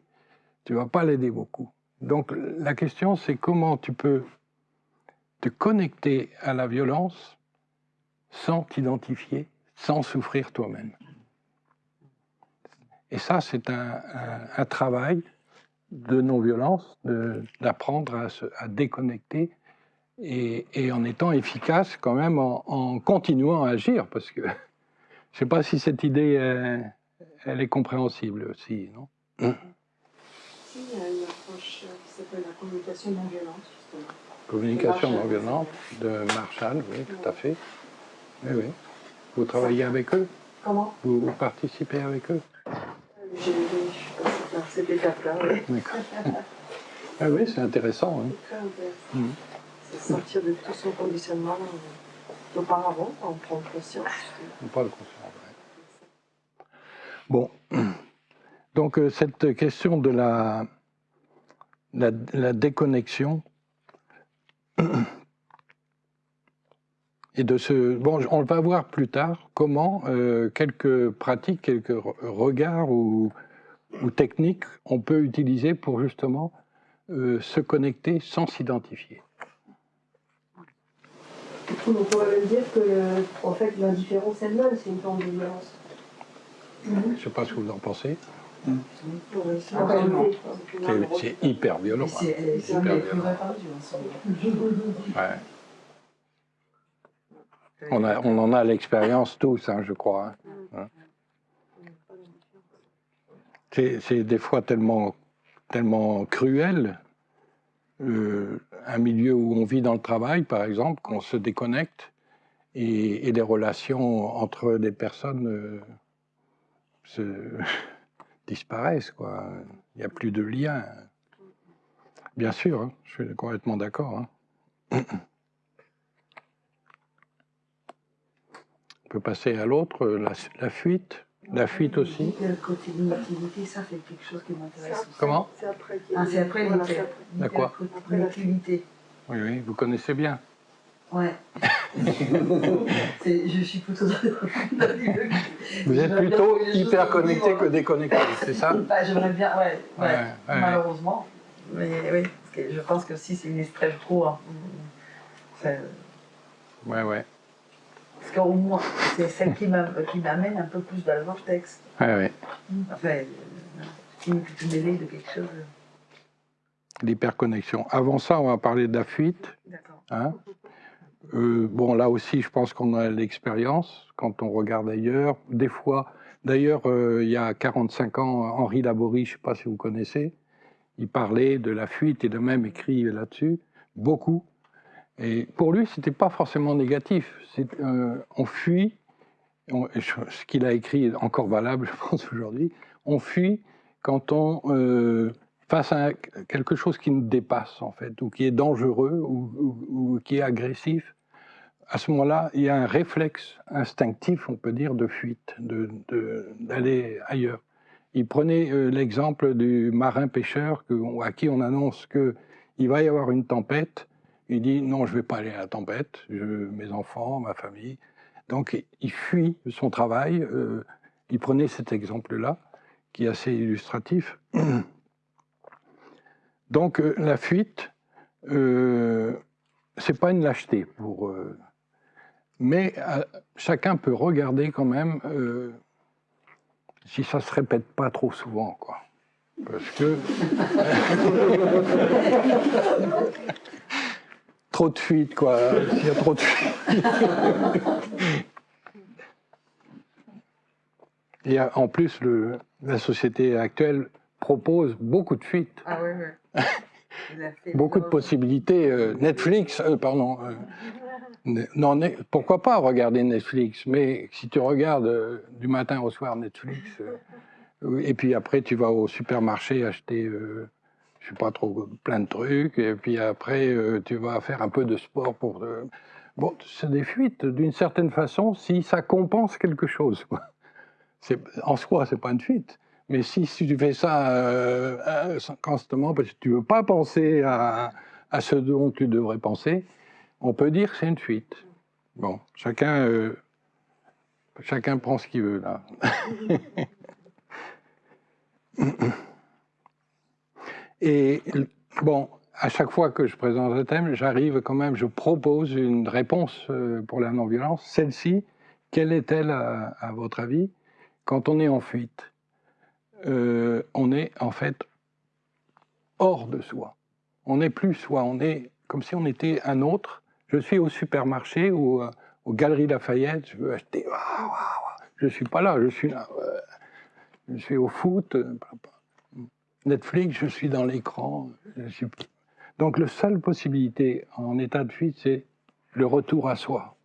Speaker 1: tu vas pas l'aider beaucoup. Donc la question, c'est comment tu peux te connecter à la violence sans t'identifier, sans souffrir toi-même. Et ça, c'est un, un- un travail de non-violence, d'apprendre à, se- à déconnecter et, et en étant efficace quand même en, en continuant à agir, parce que je ne sais pas si cette idée, euh, elle est compréhensible aussi, non?
Speaker 4: Si, il y a une approche euh, qui s'appelle la communication non violente, justement.
Speaker 1: Communication
Speaker 4: Marshall.
Speaker 1: non violente de Marshall, oui, tout à fait. Oui, oui. Vous travaillez avec eux?
Speaker 4: Comment?
Speaker 1: Vous, vous participez avec eux?
Speaker 4: J'ai je suis passée par cette étape-là, oui.
Speaker 1: D'accord. Ah oui, c'est intéressant. hein.
Speaker 4: Très intéressant.
Speaker 1: Mhm.
Speaker 4: C'est sortir de tout son conditionnement euh, d'auparavant, en prendre conscience.
Speaker 1: On parle conscience, ouais. Bon, donc euh, cette question de la, la, la déconnexion et de ce... Bon, on va voir plus tard comment euh, quelques pratiques, quelques re- regards ou, ou techniques on peut utiliser pour justement euh, se connecter sans s'identifier.
Speaker 4: On pourrait même dire que euh, en fait, l'indifférence elle-même, c'est une forme de violence?
Speaker 1: Je ne sais pas ce que vous en pensez. C'est hyper violent.
Speaker 2: C'est
Speaker 1: hein.
Speaker 2: ce moment.
Speaker 1: Ouais. On, a- on en a l'expérience tous, hein, je crois. hein. C'est des fois tellement, tellement cruel, euh, un milieu où on vit dans le travail, par exemple, qu'on se déconnecte et, et des relations entre des personnes euh, se- disparaissent. Quoi. Il n'y a plus de lien. Bien sûr, hein, je suis complètement d'accord. hein. On peut passer à l'autre, la, la fuite. La fuite aussi.
Speaker 2: Le côté de l'inutilité, ça c'est quelque chose qui m'intéresse aussi.
Speaker 1: Comment?
Speaker 4: C'est après. qu'il y a-
Speaker 2: Ah, c'est après l'hyper- l'hyperconnectivité.
Speaker 1: Oui, oui, vous connaissez bien.
Speaker 2: Ouais. Je suis plutôt dans
Speaker 1: Vous êtes plutôt hyper connecté que déconnecté, c'est ça?
Speaker 2: Bah, J'aimerais bien, ouais, ouais,
Speaker 1: Ouais, ouais.
Speaker 2: malheureusement. Mais oui, Parce que je pense que si c'est une stress trop, hein,
Speaker 1: Ouais, ouais.
Speaker 2: Parce qu'au moins, c'est celle qui m'a- qui m'amène un peu plus dans le vortex.
Speaker 1: ouais, ouais.
Speaker 2: Enfin, qui me mêler de quelque chose.
Speaker 1: L'hyperconnexion. Avant ça, on va parler de la fuite.
Speaker 2: D'accord.
Speaker 1: hein. Euh, bon, là aussi, je pense qu'on a l'expérience quand on regarde ailleurs. Des fois, d'ailleurs, euh, il y a 45 ans, Henri Laborie, je ne sais pas si vous connaissez, il parlait de la fuite, il a même écrit là-dessus, beaucoup. Et pour lui, c'était pas forcément négatif. Euh, on fuit, ce qu'il a écrit est encore valable, je pense, aujourd'hui. On fuit quand on euh, face à quelque chose qui nous dépasse, en fait, ou qui est dangereux, ou, qui est agressif. À ce moment-là, il y a un réflexe instinctif, on peut dire, de fuite, d'aller ailleurs. Il prenait euh, l'exemple du marin pêcheur que- à qui on annonce qu'il va y avoir une tempête. Il dit non, je ne vais pas aller à la tempête, je, mes enfants, ma famille. Donc il fuit son travail. euh, il prenait cet exemple-là, qui est assez illustratif. Donc euh, la fuite, euh, c'est pas une lâcheté pour. euh, mais chacun peut regarder quand même si ça se répète pas trop souvent. Parce que trop de fuite, quoi. S'il y a trop de fuite. Et euh, en plus, le, la société actuelle propose beaucoup de fuites,
Speaker 2: Ah oui, oui. Il
Speaker 1: beaucoup de possibilités. Euh, Netflix, euh, pardon. euh, non, ne- pourquoi pas regarder Netflix Mais si tu regardes du matin au soir Netflix, et puis après tu vas au supermarché acheter, je sais pas trop, plein de trucs, et puis après euh, tu vas faire un peu de sport pour. euh, Bon, c'est des fuites d'une certaine façon si ça compense quelque chose. En soi, c'est pas une fuite. Mais si, si tu fais ça euh, constamment parce que tu veux pas penser à, à ce dont tu devrais penser, on peut dire que c'est une fuite. Bon, chacun, chacun prend ce qu'il veut là. Et bon, à chaque fois que je présente un thème, j'arrive quand même, je propose une réponse euh, pour la non-violence. Celle-ci, quelle est-elle à, votre avis? Quand on est en fuite euh, On est en fait hors de soi. On n'est plus soi, on est comme si on était un autre. Je suis au supermarché ou euh, aux Galeries Lafayette, je veux acheter. Je suis pas là, je suis là. euh, Je suis au foot. Netflix, je suis dans l'écran. Donc, la seule possibilité en état de fuite, c'est le retour à soi.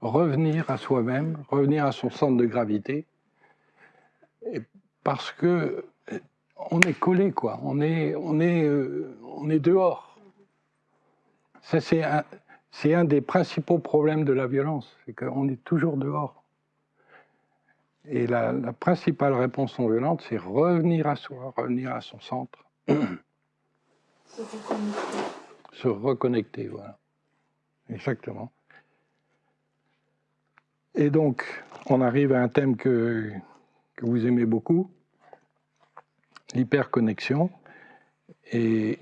Speaker 1: Revenir à soi-même, revenir à son centre de gravité. Parce que euh, on est collé, quoi. On est, euh, dehors. C'est un des principaux problèmes de la violence, c'est qu'on est toujours dehors. Et la, la principale réponse non violente, c'est revenir à soi, revenir à son centre,
Speaker 4: Se reconnecter.
Speaker 1: se reconnecter, voilà. Exactement. Et donc, on arrive à un thème que, que vous aimez beaucoup, l'hyperconnexion. Et,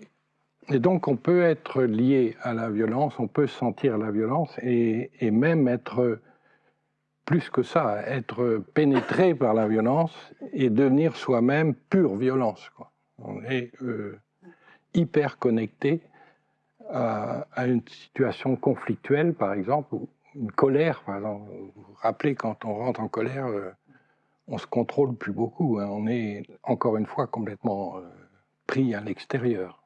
Speaker 1: et donc, on peut être lié à la violence, on peut sentir la violence et, et même être, plus que ça, être pénétré par la violence et devenir soi-même pure violence. On est euh, hyper connecté à, à une situation conflictuelle, par exemple, ou une colère, par exemple. Vous vous rappelez, quand on rentre en colère, euh, on se contrôle plus beaucoup. hein. On est, encore une fois, complètement euh, pris à l'extérieur.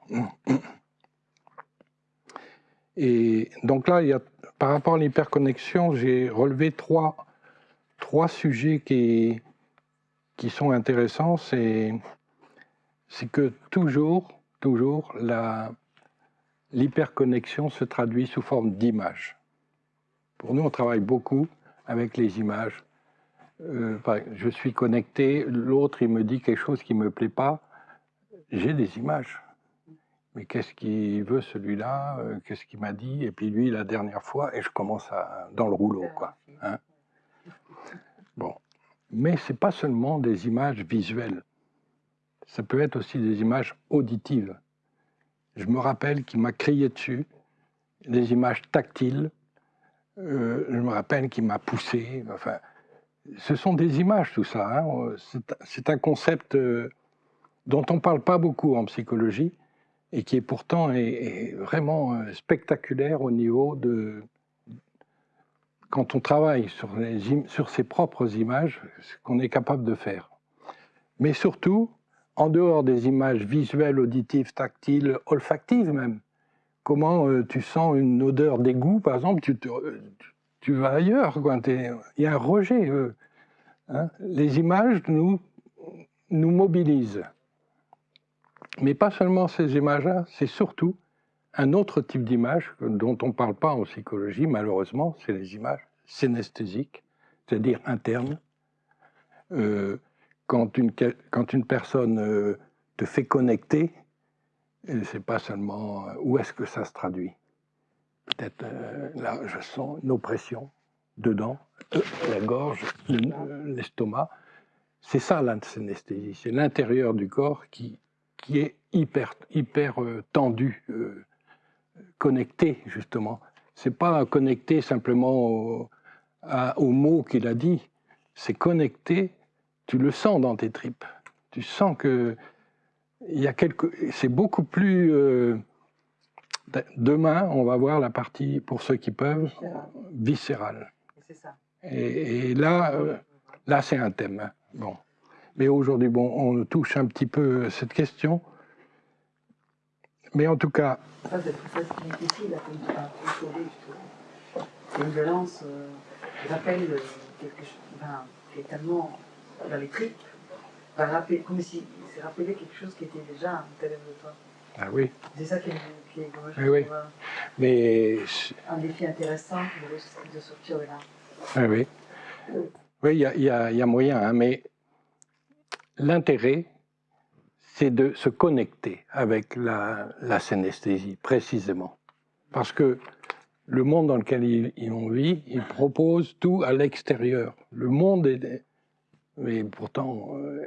Speaker 1: Et donc là, il y a, par rapport à l'hyperconnexion, j'ai relevé trois, trois sujets qui, sont intéressants. C'est que toujours, toujours, l'hyperconnexion se traduit sous forme d'images. Pour nous, on travaille beaucoup avec les images. Euh, je suis connecté, l'autre, il me dit quelque chose qui ne me plaît pas. J'ai des images. Mais qu'est-ce qu'il veut celui-là? Euh, Qu'est-ce qu'il m'a dit? Et puis lui, la dernière fois, et je commence à, dans le rouleau, quoi. hein. Mais ce n'est pas seulement des images visuelles. Ça peut être aussi des images auditives. je me rappelle qu'il m'a crié dessus, des images tactiles, euh, je me rappelle qu'il m'a poussé, enfin, ce sont des images tout ça, hein. c'est un concept euh, dont on ne parle pas beaucoup en psychologie, et qui est pourtant est, vraiment euh, spectaculaire au niveau de... Quand on travaille sur, ses propres images, ce qu'on est capable de faire. Mais surtout, en dehors des images visuelles, auditives, tactiles, olfactives même, comment euh, tu sens une odeur d'égout, par exemple, tu, tu, vas ailleurs. Il y a un rejet. Euh, hein. Les images nous mobilisent. Mais pas seulement ces images-là, c'est surtout un autre type d'image dont on ne parle pas en psychologie, malheureusement, c'est les images synesthésiques, c'est-à-dire internes. Euh, quand, une, personne euh, te fait connecter, c'est pas seulement euh, où est-ce que ça se traduit? Peut-être là, je sens une oppression dedans, la gorge, l'estomac. C'est ça la c'est l'intérieur du corps qui, qui est hyper, hyper euh, tendu, euh, connecté justement. C'est pas connecté simplement au, aux mots qu'il a dit, c'est connecté, tu le sens dans tes tripes. Tu sens que il y a quelque, c'est beaucoup plus. Euh, demain, on va voir la partie pour ceux qui peuvent viscérale. Et, et là, là, c'est un thème. Bon. Mais aujourd'hui, bon, on touche un petit peu cette question. Mais en tout cas.
Speaker 2: Ça, c'est difficile à contrôler, C'est une violence euh, rappelle euh, quelque chose ben, qui est tellement dans les tripes, rappeler, comme si c'est rappelé quelque chose qui était déjà à l'intérieur de toi.
Speaker 1: Ah oui.
Speaker 2: C'est ça qui est, qui est
Speaker 1: oui, oui. Mais
Speaker 2: un défi intéressant de, sortir de là.
Speaker 1: Ah oui. Oui, il y, y, a moyen, hein, mais l'intérêt, c'est de se connecter avec la, la, synesthésie, précisément. Parce que le monde dans lequel il, on vit, il propose tout à l'extérieur. Le monde est... Mais pourtant, euh,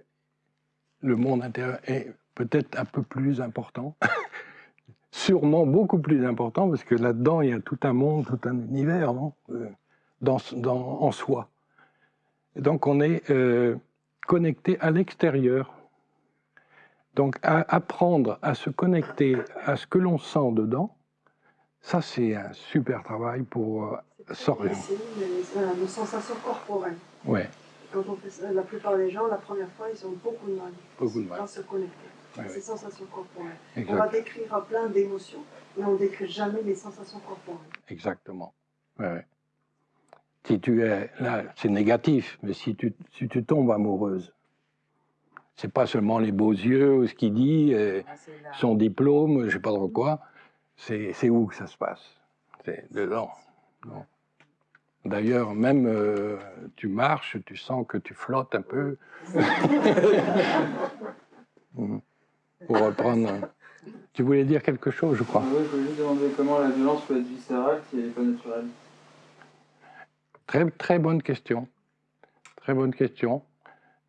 Speaker 1: le monde intérieur est peut-être un peu plus important. Sûrement beaucoup plus important, parce que là-dedans, il y a tout un monde, tout un univers non euh, en soi. Donc on est... Euh, connecté à l'extérieur. Donc apprendre à se connecter à ce que l'on sent dedans, ça c'est un super travail pour euh, sortir.
Speaker 4: C'est nos sensations corporelles.
Speaker 1: Ouais.
Speaker 4: Quand on fait ça, la plupart des gens, la première fois, ils ont beaucoup de mal,
Speaker 1: beaucoup de mal.
Speaker 4: à se connecter. ces sensations corporelles. On va décrire plein d'émotions, mais on ne décrit jamais les sensations corporelles.
Speaker 1: Exactement. Ouais si tu es là, c'est négatif, mais si tu, si tu tombes amoureuse, c'est pas seulement les beaux yeux, ce qu'il dit, ah, son diplôme, je sais pas trop quoi, c'est où que ça se passe? C'est dedans. D'ailleurs, même euh, tu marches, tu sens que tu flottes un peu. Hmm. Pour reprendre. Tu voulais dire quelque chose, je crois.
Speaker 5: Oui, je voulais juste demander comment la violence peut être viscérale si elle n'est pas naturelle.
Speaker 1: Très, très bonne question. Très bonne question.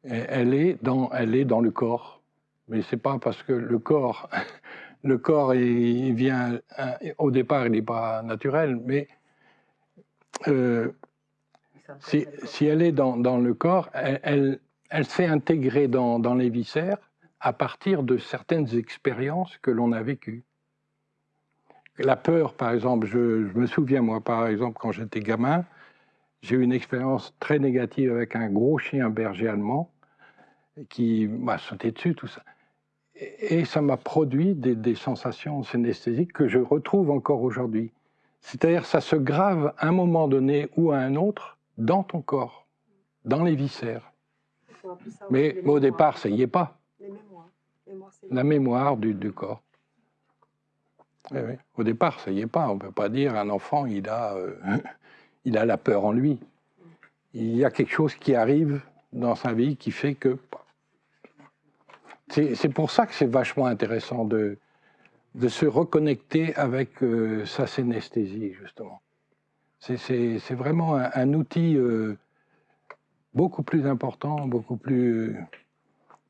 Speaker 1: Elle, est dans, elle est dans le corps. Mais c'est pas parce que le corps, le corps, il, vient, au départ, il n'est pas naturel, mais euh, si, si, elle est dans, dans le corps, elle, elle, s'est intégrée dans, dans, les viscères à partir de certaines expériences que l'on a vécues. La peur, par exemple, je, je, me souviens, moi, par exemple, quand j'étais gamin, j'ai eu une expérience très négative avec un gros chien berger allemand qui m'a sauté dessus, tout ça. Et ça m'a produit des, sensations synesthésiques que je retrouve encore aujourd'hui. C'est-à-dire, ça se grave à un moment donné ou à un autre dans ton corps, dans les viscères. Mais, au départ, ça y est pas. La mémoire du, corps. Eh au départ, ça y est pas. On ne peut pas dire un enfant, il a euh, il a la peur en lui. Il y a quelque chose qui arrive dans sa vie qui fait que... C'est pour ça que c'est vachement intéressant de, se reconnecter avec euh, sa synesthésie, justement. C'est vraiment un, outil euh, beaucoup plus important, beaucoup plus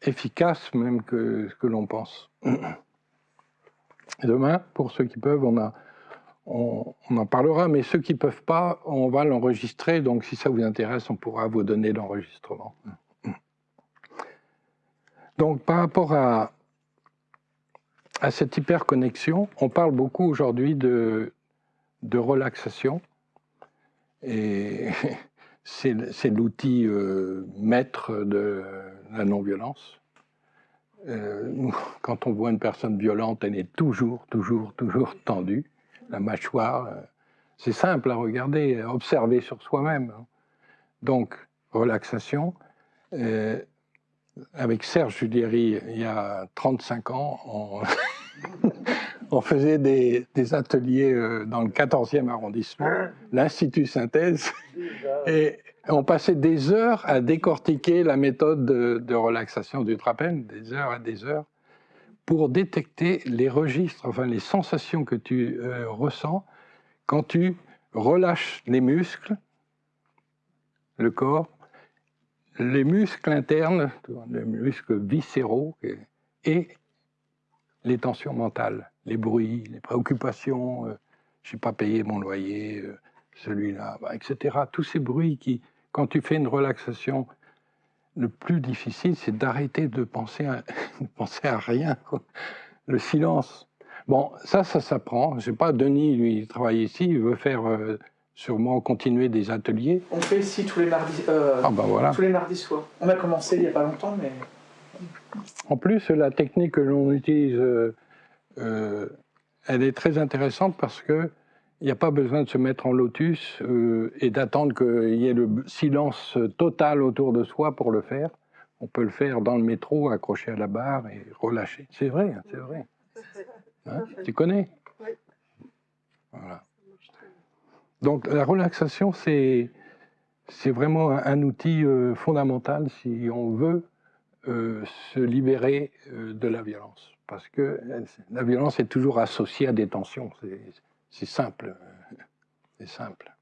Speaker 1: efficace même que ce que l'on pense. demain, pour ceux qui peuvent, on, on en parlera, mais ceux qui ne peuvent pas, on va l'enregistrer, donc si ça vous intéresse, on pourra vous donner l'enregistrement. Donc par rapport à, cette hyperconnexion, on parle beaucoup aujourd'hui de, de relaxation, et c'est l'outil euh, maître de la non-violence. Euh, quand on voit une personne violente, elle est toujours, toujours, toujours tendue, la mâchoire. euh, c'est simple à regarder, à observer sur soi-même. hein. Donc, relaxation. Avec Serge Julieri, il y a 35 ans, on, on faisait des, des ateliers euh, dans le 14e arrondissement, l'Institut Synthèse, et on passait des heures à décortiquer la méthode de, de relaxation du trapèze, des heures et des heures, pour détecter les registres, enfin les sensations que tu euh, ressens quand tu relâches les muscles, le corps, les muscles internes, les muscles viscéraux et- les tensions mentales, les bruits, les préoccupations, euh, je n'ai pas payé mon loyer, euh, celui-là, bah, etc. Tous ces bruits qui, quand tu fais une relaxation, le plus difficile, c'est d'arrêter de penser à, de penser à rien. Le silence. Bon, ça, ça s'apprend. Je sais pas, Denis, lui, il travaille ici, il veut faire euh, sûrement continuer des ateliers.
Speaker 8: On fait ici tous les mardis, euh,
Speaker 1: Ah ben voilà.
Speaker 8: tous les mardis soirs. On a commencé il n'y a pas longtemps, mais
Speaker 1: En plus, la technique que l'on utilise, euh, euh, elle est très intéressante parce que il n'y a pas besoin de se mettre en lotus euh, et d'attendre qu'il y ait le silence total autour de soi pour le faire. On peut le faire dans le métro, accroché à la barre et relâcher. C'est vrai, hein, c'est vrai. Hein, tu connais?
Speaker 4: Oui.
Speaker 1: Voilà. Donc la relaxation, c'est vraiment un, outil euh, fondamental si on veut euh, se libérer euh, de la violence. Parce que la violence est toujours associée à des tensions. C'est- simple. C'est simple.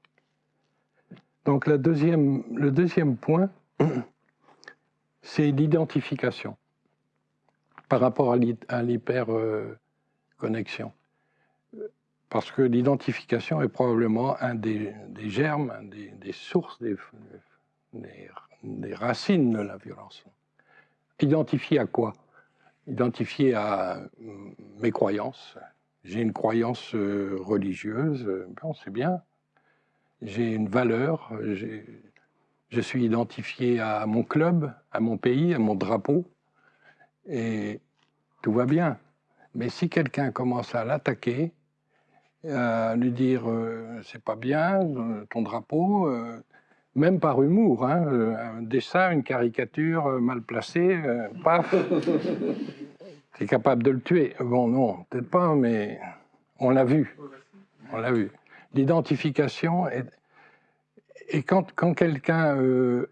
Speaker 1: Donc la deuxième, le deuxième point, c'est l'identification par rapport à l'hyperconnexion. Parce que l'identification est probablement un des, germes, un des, sources, des, des- racines de la violence. Identifié à quoi? Identifié à mm, mes croyances. J'ai une croyance euh, religieuse, euh, bon, c'est bien. J'ai une valeur, je suis identifié à mon club, à mon pays, à mon drapeau, et tout va bien. Mais si quelqu'un commence à l'attaquer, à lui dire euh, c'est pas bien, euh, ton drapeau, euh, même par humour, hein, euh, un dessin, une caricature euh, mal placée, euh, paf, c'est capable de le tuer. Bon, non, peut-être pas, mais on l'a vu. On l'a vu. L'identification est. Et quand, quand quelqu'un euh,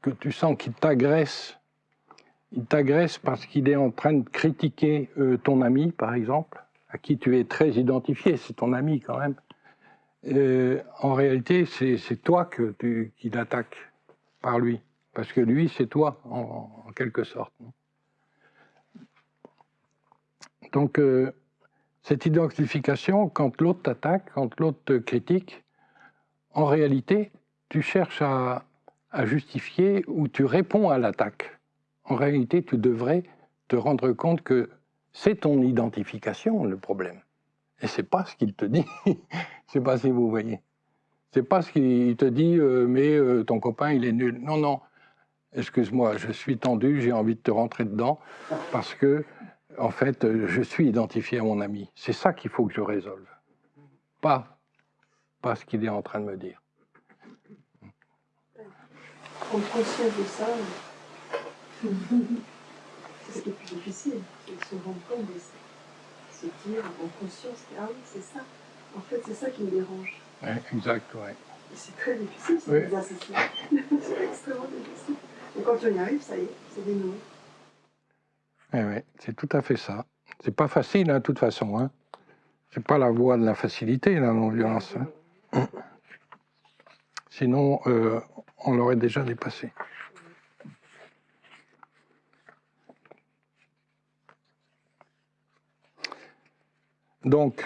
Speaker 1: que tu sens qu'il t'agresse, il t'agresse parce qu'il est en train de critiquer euh, ton ami, par exemple, à qui tu es très identifié, c'est ton ami quand même. Euh, en réalité, c'est toi que tu, qu'il attaque par lui, parce que lui, c'est toi, en, quelque sorte. Donc, euh, cette identification, quand l'autre t'attaque, quand l'autre te critique, en réalité, tu cherches à justifier ou tu réponds à l'attaque. En réalité, tu devrais te rendre compte que c'est ton identification le problème. Et c'est pas ce qu'il te dit. Je sais pas si vous voyez. C'est pas ce qu'il te dit, euh, mais euh, ton copain il est nul. Non, non. Excuse-moi, je suis tendu, j'ai envie de te rentrer dedans parce que, en fait, euh, je suis identifié à mon ami. C'est ça qu'il faut que je résolve. Pas, pas ce qu'il est en train de me dire.
Speaker 4: Prendre conscience ça, c'est est plus difficile, c'est de se rendre compte de ça. Se dire, en conscience, que, ah oui, c'est ça. En fait, c'est ça qui me dérange.
Speaker 1: Ouais, exact, ouais.
Speaker 4: C'est très difficile, c'est
Speaker 1: Oui.
Speaker 4: c'est extrêmement difficile. Et quand on y arrive, ça y est, c'est dénoué.
Speaker 1: Eh ouais, c'est tout à fait ça. C'est pas facile, hein, de toute façon. Hein. C'est pas la voie de la facilité, la non-violence. hein. Sinon, euh, on l'aurait déjà dépassé. Donc,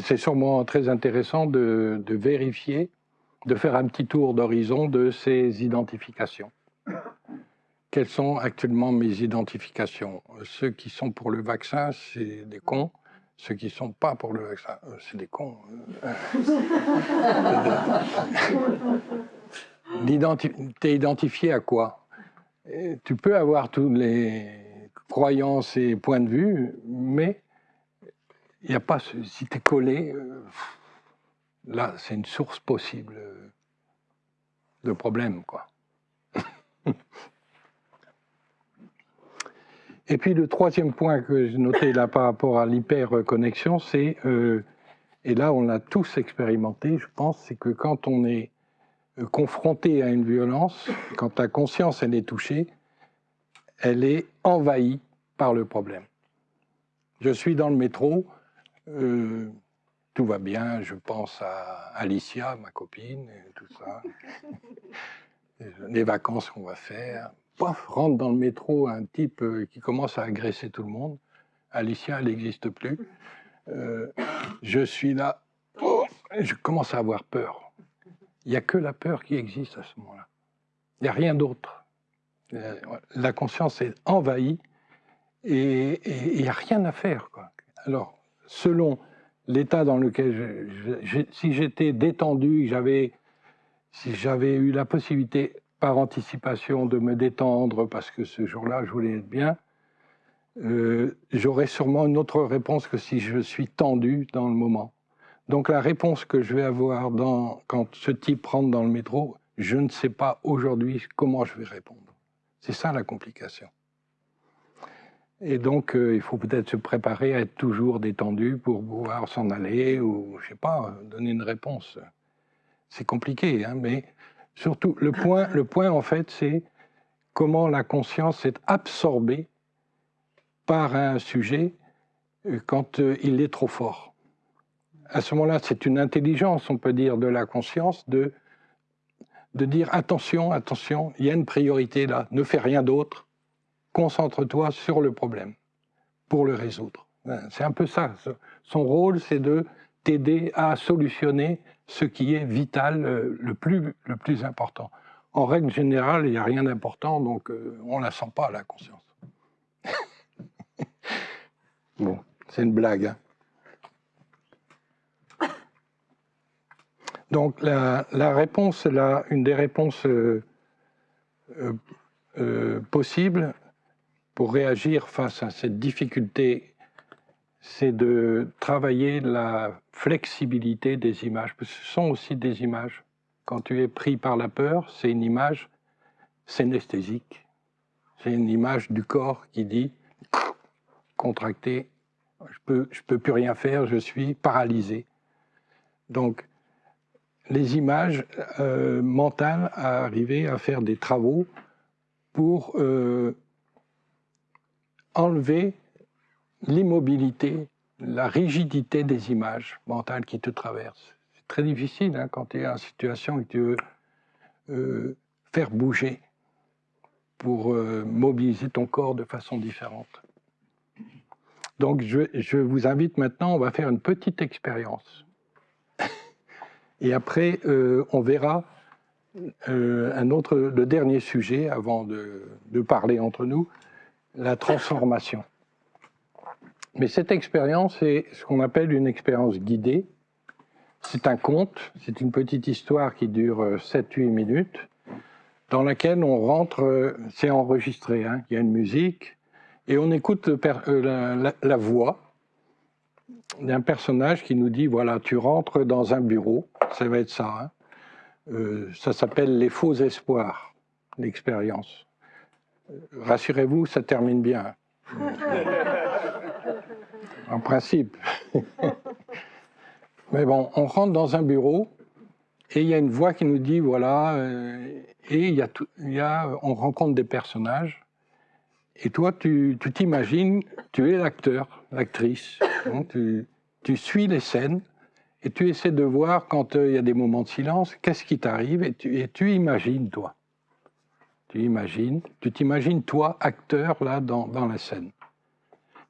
Speaker 1: c'est sûrement très intéressant de, vérifier, de faire un petit tour d'horizon de ces identifications. Quelles sont actuellement mes identifications? Ceux qui sont pour le vaccin, c'est des cons. Ceux qui ne sont pas pour le vaccin, euh, c'est des cons. T'es identifié à quoi? Tu peux avoir toutes les croyances et points de vue, mais il n'y a pas. Si tu es collé, euh, là, c'est une source possible de problèmes, quoi. Et puis le troisième point que j'ai noté là par rapport à l'hyperconnexion, c'est, euh, et là on l'a tous expérimenté, je pense, c'est que quand on est euh, confronté à une violence, quand ta conscience elle est touchée, elle est envahie par le problème. Je suis dans le métro, euh, tout va bien, je pense à Alicia, ma copine, et tout ça, les vacances qu'on va faire, rentre dans le métro un type euh, qui commence à agresser tout le monde. Alicia, elle n'existe plus. Euh, je suis là, je commence à avoir peur. Il n'y a que la peur qui existe à ce moment-là. Il n'y a rien d'autre. La conscience est envahie et il n'y a rien à faire. Quoi. Alors, selon l'état dans lequel si j'étais détendu, j'avais, si j'avais eu la possibilité par anticipation de me détendre parce que ce jour-là, je voulais être bien, euh, j'aurai sûrement une autre réponse que si je suis tendu dans le moment. Donc la réponse que je vais avoir quand ce type rentre dans le métro, je ne sais pas aujourd'hui comment je vais répondre. C'est ça la complication. Et donc, euh, il faut peut-être se préparer à être toujours détendu pour pouvoir s'en aller ou, je sais pas, donner une réponse. C'est compliqué, hein, mais Surtout, le point, le point en fait, c'est comment la conscience est absorbée par un sujet euh, quand euh, il est trop fort. À ce moment-là, c'est une intelligence, on peut dire, de la conscience de, de dire attention, attention, il y a une priorité là, ne fais rien d'autre, concentre-toi sur le problème pour le résoudre. Ben, c'est un peu ça. Son rôle, c'est de t'aider à solutionner ce qui est vital, euh, le plus, le plus important. En règle générale, il n'y a rien d'important, donc euh, on ne la sent pas, la conscience. bon, c'est une blague. Hein. Donc la, réponse, une des réponses euh, possibles pour réagir face à cette difficulté c'est de travailler la flexibilité des images. Ce sont aussi des images. Quand tu es pris par la peur, c'est une image synesthésique. C'est une image du corps qui dit contracté, je peux, je peux plus rien faire, je suis paralysé. Donc, les images euh, mentales à arriver à faire des travaux pour euh, enlever l'immobilité, la rigidité des images mentales qui te traversent. C'est très difficile hein, quand tu es en situation et que tu veux euh, faire bouger pour euh, mobiliser ton corps de façon différente. Donc je, vous invite maintenant, on va faire une petite expérience. et après, euh, on verra un autre, le dernier sujet avant de, de parler entre nous, la transformation. Mais cette expérience est ce qu'on appelle une expérience guidée. C'est un conte, c'est une petite histoire qui dure 7-8 euh, minutes, dans laquelle on rentre, euh, c'est enregistré, hein, il y a une musique, et on écoute euh, la, voix d'un personnage qui nous dit, voilà, tu rentres dans un bureau, ça va être ça, hein. ça s'appelle les faux espoirs, l'expérience. Rassurez-vous, ça termine bien. en principe. Mais bon, on rentre dans un bureau et il y a une voix qui nous dit voilà, euh, et il y, a il y a, on rencontre des personnages. Et toi, tu t'imagines, tu, es l'acteur, l'actrice. tu, tu, suis les scènes et tu essaies de voir quand euh, il y a des moments de silence, qu'est-ce qui t'arrive et tu, et tu imagines, toi? Tu imagines, tu t'imagines, toi, acteur, là, dans, dans la scène.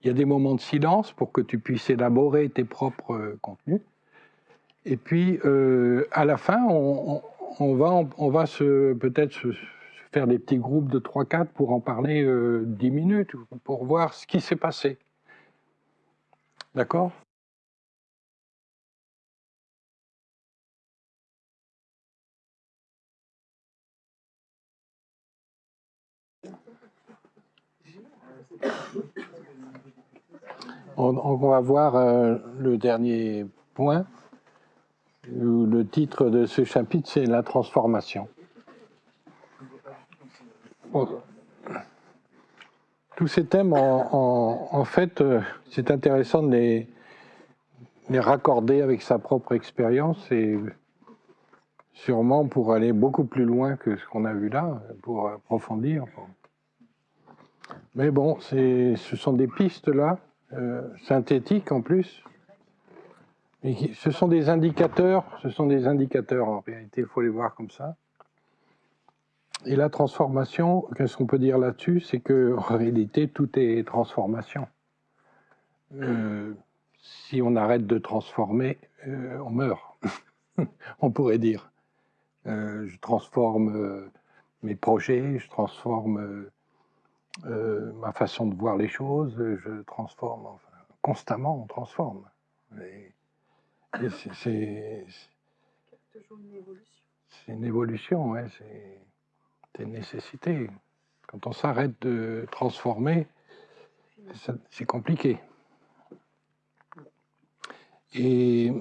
Speaker 1: il y a des moments de silence pour que tu puisses élaborer tes propres euh, contenus. Et puis, euh, à la fin, on, on va, on va se, peut-être se, faire des petits groupes de 3-4 pour en parler euh, 10 minutes, pour voir ce qui s'est passé. D'accord? On, va voir euh, le dernier point. Le titre de ce chapitre, c'est la transformation. Tous ces thèmes, en, en, fait, euh, c'est intéressant de les, raccorder avec sa propre expérience et sûrement pour aller beaucoup plus loin que ce qu'on a vu là, pour approfondir. Mais bon, ce sont des pistes là, euh, synthétiques en plus. Ce sont des indicateurs, ce sont des indicateurs en réalité, il faut les voir comme ça. Et la transformation, qu'est-ce qu'on peut dire là-dessus? C'est que en réalité, tout est transformation. Euh, si on arrête de transformer, euh, on meurt. on pourrait dire. Je transforme mes projets, je transforme euh, ma façon de voir les choses, je transforme, enfin, constamment on transforme. C'est
Speaker 4: toujours une évolution.
Speaker 1: C'est une évolution, ouais, c'est une nécessité. Quand on s'arrête de transformer, c'est compliqué. Et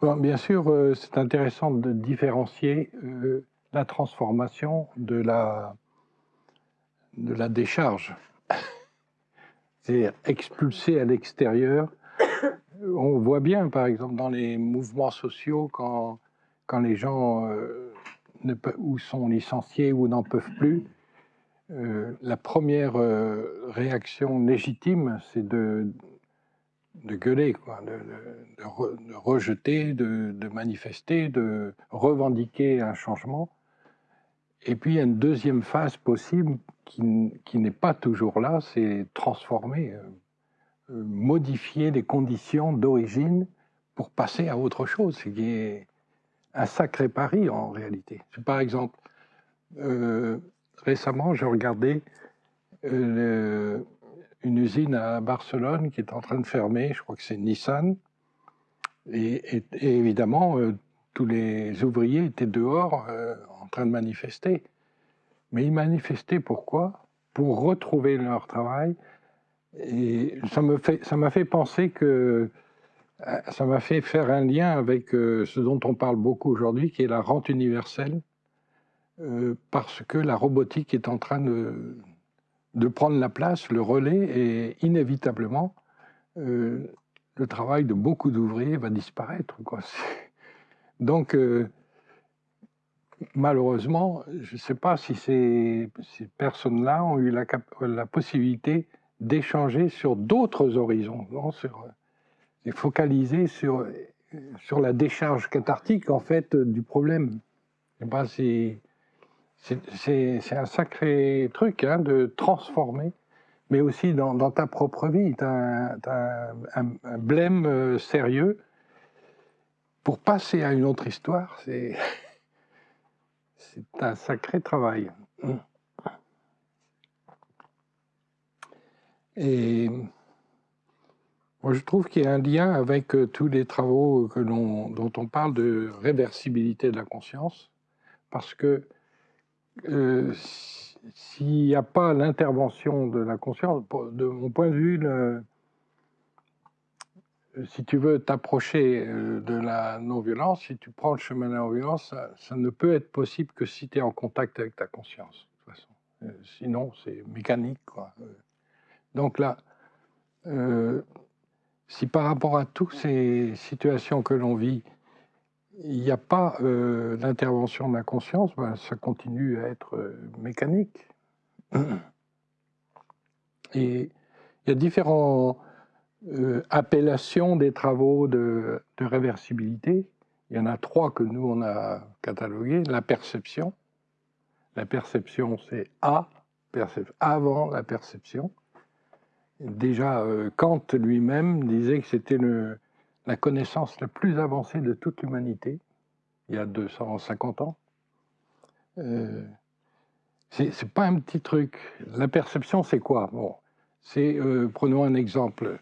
Speaker 1: bon, bien sûr, euh, c'est intéressant de différencier euh, la transformation de la, de la décharge. C'est expulser à l'extérieur. On voit bien, par exemple, dans les mouvements sociaux, quand, quand les gens euh, ne peuvent, ou sont licenciés ou n'en peuvent plus, euh, la première euh, réaction légitime, c'est de, de gueuler, quoi, de, de rejeter, de, manifester, de revendiquer un changement. Et puis il y a une deuxième phase possible qui, n'est pas toujours là, c'est transformer, euh, euh, modifier les conditions d'origine pour passer à autre chose, ce qui est un sacré pari en réalité. Par exemple, euh, récemment, j'ai regardé une usine à Barcelone qui est en train de fermer, je crois que c'est Nissan, et, évidemment, tous les ouvriers étaient dehors en train de manifester. Mais ils manifestaient pourquoi? Pour retrouver leur travail. Et ça m'a fait, fait penser que euh, ça m'a fait faire un lien avec euh, ce dont on parle beaucoup aujourd'hui, qui est la rente universelle, euh, parce que la robotique est en train de, prendre la place, le relais, et inévitablement, le travail de beaucoup d'ouvriers va disparaître. Donc, malheureusement, je ne sais pas si ces, personnes-là ont eu la, possibilité d'échanger sur d'autres horizons, non sur, et focaliser sur, sur la décharge cathartique en fait du problème. C'est un sacré truc hein, de transformer, mais aussi dans, ta propre vie. Tu as, as, un, un blême euh, sérieux pour passer à une autre histoire, c'est un sacré travail. Et moi, je trouve qu'il y a un lien avec euh, tous les travaux dont on parle de réversibilité de la conscience, parce que euh, s'il n'y a pas l'intervention de la conscience, de mon point de vue, si tu veux t'approcher euh, de la non-violence, si tu prends le chemin de la non-violence, ça, ne peut être possible que si tu es en contact avec ta conscience. Euh, sinon, c'est mécanique. Euh, donc là, si par rapport à toutes ces situations que l'on vit, il n'y a pas euh, d'intervention de la conscience, ben, ça continue à être mécanique. Et il y a différents euh, appellations des travaux de, réversibilité. Il y en a trois que nous, on a catalogués. La perception. La perception, c'est A, avant la perception. Déjà, euh, Kant lui-même disait que c'était la connaissance la plus avancée de toute l'humanité, il y a 250 ans. Euh, c'est pas un petit truc. La perception, c'est quoi? Bon, c'est, euh, prenons un exemple.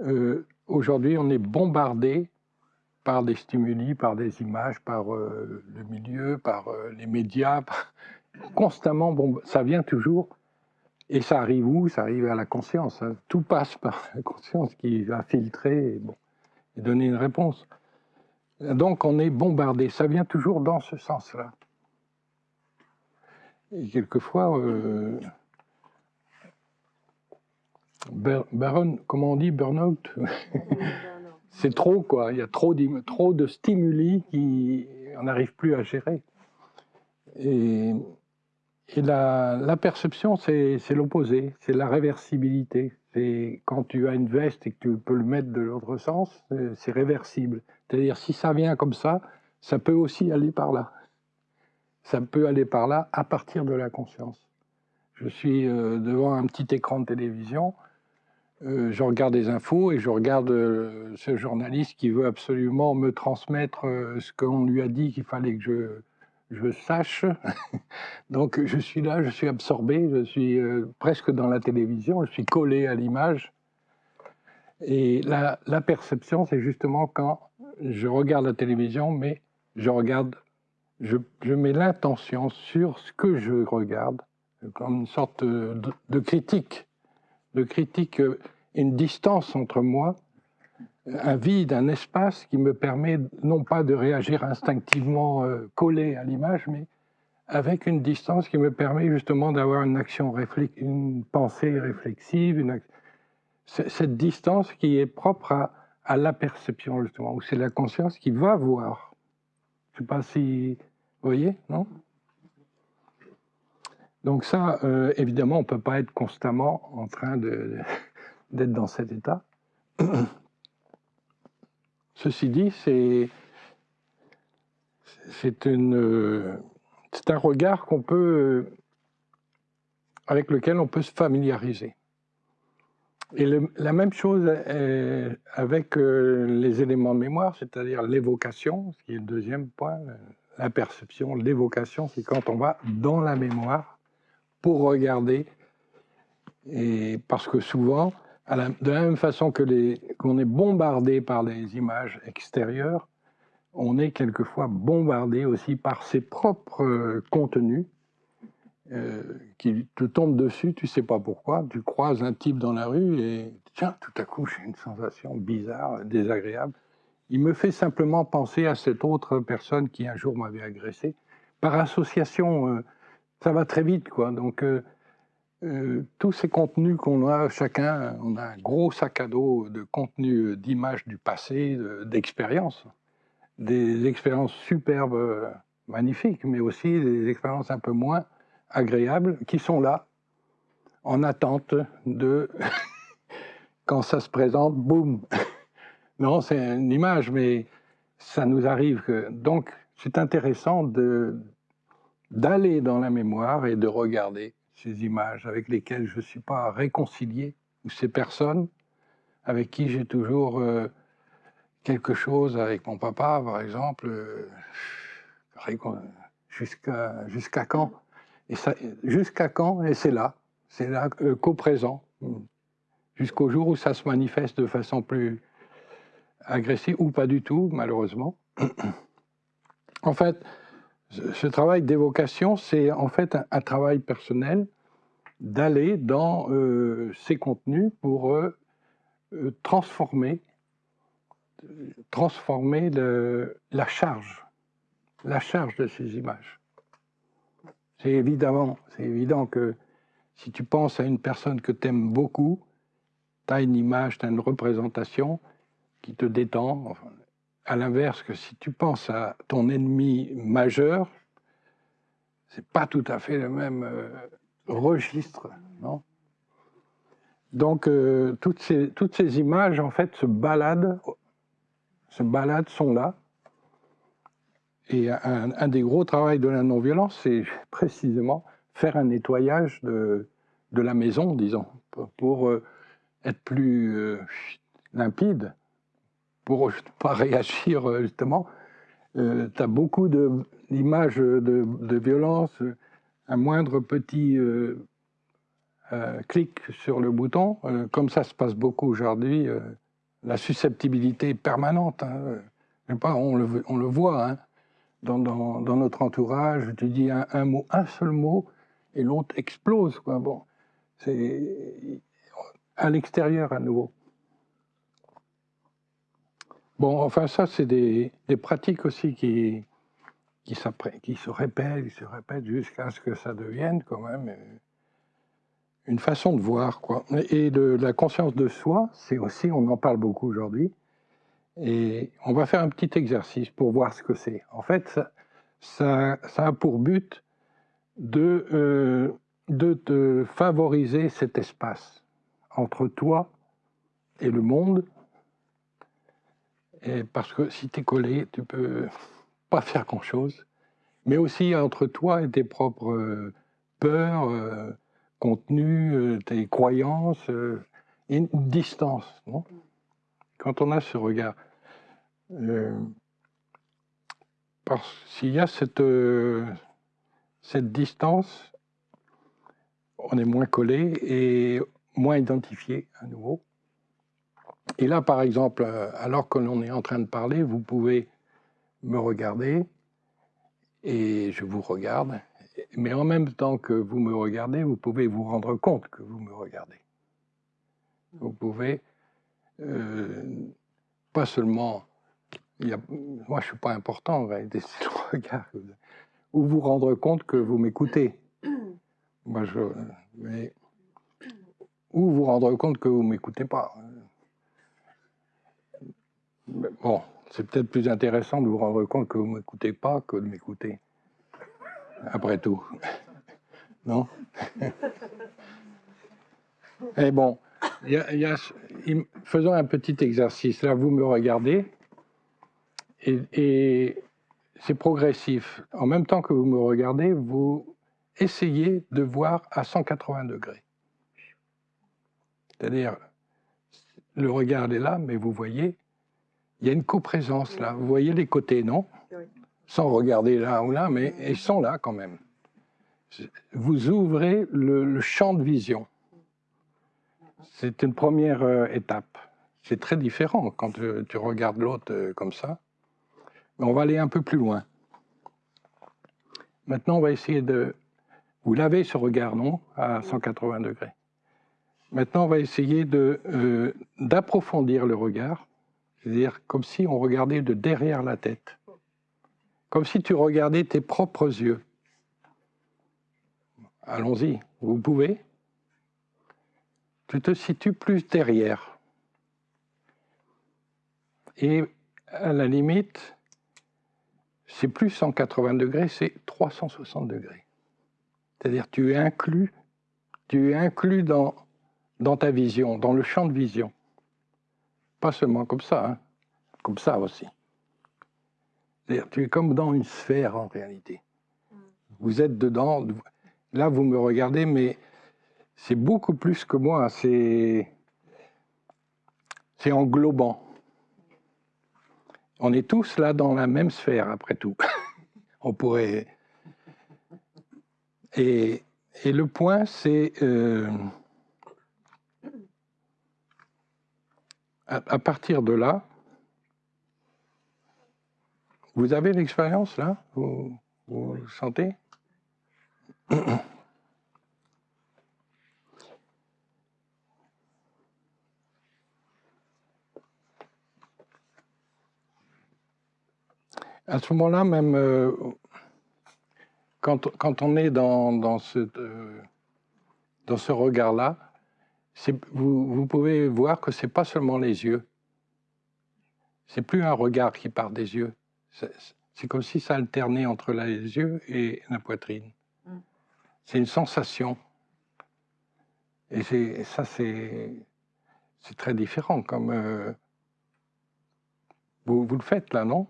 Speaker 1: Euh, aujourd'hui, on est bombardé par des stimuli, par des images, par euh, le milieu, par les médias, constamment. Bon, ça vient toujours. Et ça arrive où? Ça arrive à la conscience. Hein. Tout passe par la conscience qui va filtrer et, bon, donner une réponse. Donc on est bombardé. Ça vient toujours dans ce sens-là. Et quelquefois, euh, Baron, comment on dit, burn-out? C'est trop, quoi. Il y a trop, trop de stimuli qui on n'arrive plus à gérer. Et, et la, la, perception, c'est l'opposé, c'est la réversibilité. C'est quand tu as une veste et que tu peux le mettre de l'autre sens, c'est réversible. C'est-à-dire, si ça vient comme ça, ça peut aussi aller par là ça peut aller par là à partir de la conscience. Je suis euh, devant un petit écran de télévision, euh, je regarde des infos et je regarde euh, ce journaliste qui veut absolument me transmettre ce qu'on lui a dit qu'il fallait que je, sache. Donc je suis là, je suis absorbé, je suis presque dans la télévision, je suis collé à l'image. Et la, la perception, c'est justement quand je regarde la télévision, mais je regarde je, mets l'intention sur ce que je regarde, comme une sorte de, critique, de critique, euh, une distance entre moi, un vide, un espace qui me permet non pas de réagir instinctivement euh, collé à l'image, mais avec une distance qui me permet justement d'avoir une action, une pensée réflexive, une cette distance qui est propre à, à la perception justement, où c'est la conscience qui va voir. Je ne sais pas si vous voyez, non? Donc ça, euh, évidemment, on ne peut pas être constamment en train d'être dans cet état. Ceci dit, c'est c'est un regard qu'on peut avec lequel on peut se familiariser. Et la même chose avec euh, les éléments de mémoire, c'est-à-dire l'évocation, ce qui est le deuxième point, la perception, l'évocation, c'est quand on va dans la mémoire pour regarder. Et parce que souvent, de la même façon que qu'on est bombardé par les images extérieures, on est quelquefois bombardé aussi par ses propres euh, contenus euh, qui te tombent dessus, tu sais pas pourquoi, tu croises un type dans la rue et tiens, tout à coup j'ai une sensation bizarre, désagréable il me fait simplement penser à cette autre personne qui un jour m'avait agressé. Par association, euh, ça va très vite, quoi. Donc, euh, euh, tous ces contenus qu'on a, chacun, on a un gros sac à dos de contenus d'images du passé, d'expériences. Des expériences superbes, magnifiques, mais aussi des expériences un peu moins agréables qui sont là, en attente de quand ça se présente, boum non, c'est une image, mais ça nous arrive. Donc, c'est intéressant d'aller dans la mémoire et de regarder ces images avec lesquelles je ne suis pas réconcilié, ou ces personnes avec qui j'ai toujours euh, quelque chose, avec mon papa par exemple, euh, jusqu'à quand? Et jusqu'à quand? Et c'est là, c'est là euh, qu'au présent, jusqu'au jour où ça se manifeste de façon plus agressé ou pas du tout, malheureusement. en fait, ce travail d'évocation, c'est en fait un, travail personnel d'aller dans euh, ces contenus pour euh, euh, transformer, transformer la charge, la charge de ces images. C'est évident que si tu penses à une personne que tu aimes beaucoup, tu as une image, tu as une représentation, qui te détend. À l'inverse, que si tu penses à ton ennemi majeur, c'est pas tout à fait le même euh, registre, non? Donc euh, toutes, ces, images en fait se baladent, se baladent, sont là. Et un, des gros travaux de la non-violence, c'est précisément faire un nettoyage de, la maison, disons, pour, euh, être plus limpide, pour ne pas réagir euh, justement, tu as beaucoup d'images de, violence, un moindre petit clic sur le bouton, comme ça se passe beaucoup aujourd'hui, la susceptibilité permanente. Hein, pas, on, le, voit hein, dans, notre entourage, tu dis un, mot, un seul mot, et l'autre explose. Bon, c'est à l'extérieur à nouveau. Bon, enfin ça, c'est des, des, pratiques aussi qui, qui, se répètent, qui se répètent jusqu'à ce que ça devienne quand même une façon de voir. Quoi. Et de, la conscience de soi, c'est aussi, on en parle beaucoup aujourd'hui, et on va faire un petit exercice pour voir ce que c'est. En fait, ça, ça, ça, a pour but de, euh, de te favoriser cet espace entre toi et le monde. Parce que si tu es collé, tu peux pas faire grand-chose. Mais aussi entre toi et tes propres euh, peurs, euh, contenus, euh, tes croyances, une distance. Quand on a ce regard, parce s'il y a cette distance, on est moins collé et moins identifié à nouveau. Et là, par exemple, euh, alors que l'on est en train de parler, vous pouvez me regarder et je vous regarde. Mais en même temps que vous me regardez, vous pouvez vous rendre compte que vous me regardez. Vous pouvez euh, pas seulement, moi je suis pas important en réalité, c'est le regard, ou vous rendre compte que vous m'écoutez. Ou vous rendre compte que vous ne m'écoutez pas. Bon, c'est peut-être plus intéressant de vous rendre compte que vous ne m'écoutez pas que de m'écouter. Après tout. Non? Et bon, faisons un petit exercice. Là, vous me regardez et, et c'est progressif. En même temps que vous me regardez, vous essayez de voir à 180 degrés. C'est-à-dire, le regard est là, mais vous voyez, il y a une coprésence là. Vous voyez les côtés, non? Sans regarder là ou là, mais ils sont là quand même. Vous ouvrez le, champ de vision. C'est une première euh, étape. C'est très différent quand tu, regardes l'autre euh, comme ça. Mais on va aller un peu plus loin. Maintenant, on va essayer de... Vous lavez ce regard, non? À 180 degrés. Maintenant, on va essayer euh, d'approfondir le regard, c'est-à-dire comme si on regardait de derrière la tête, comme si tu regardais tes propres yeux. Allons-y, vous pouvez. Tu te situes plus derrière. Et à la limite, c'est plus 180 degrés, c'est 360 degrés. C'est-à-dire tu es inclus, tu es inclus dans dans ta vision, dans le champ de vision. Pas seulement comme ça, hein, comme ça aussi. Tu es comme dans une sphère en réalité. Vous êtes dedans, là vous me regardez, mais c'est beaucoup plus que moi, c'est englobant. On est tous là dans la même sphère, après tout. On pourrait... Et, et le point, c'est... Euh, à, partir de là, vous avez l'expérience là? Vous, sentez? À ce moment-là, même euh, quand, quand, on est dans, dans ce, euh, dans ce regard-là, vous, vous, pouvez voir que c'est pas seulement les yeux. C'est plus un regard qui part des yeux. C'est comme si ça alternait entre les yeux et la poitrine. Mm. C'est une sensation. Et ça, c'est très différent. Comme euh, vous, vous, le faites là, non?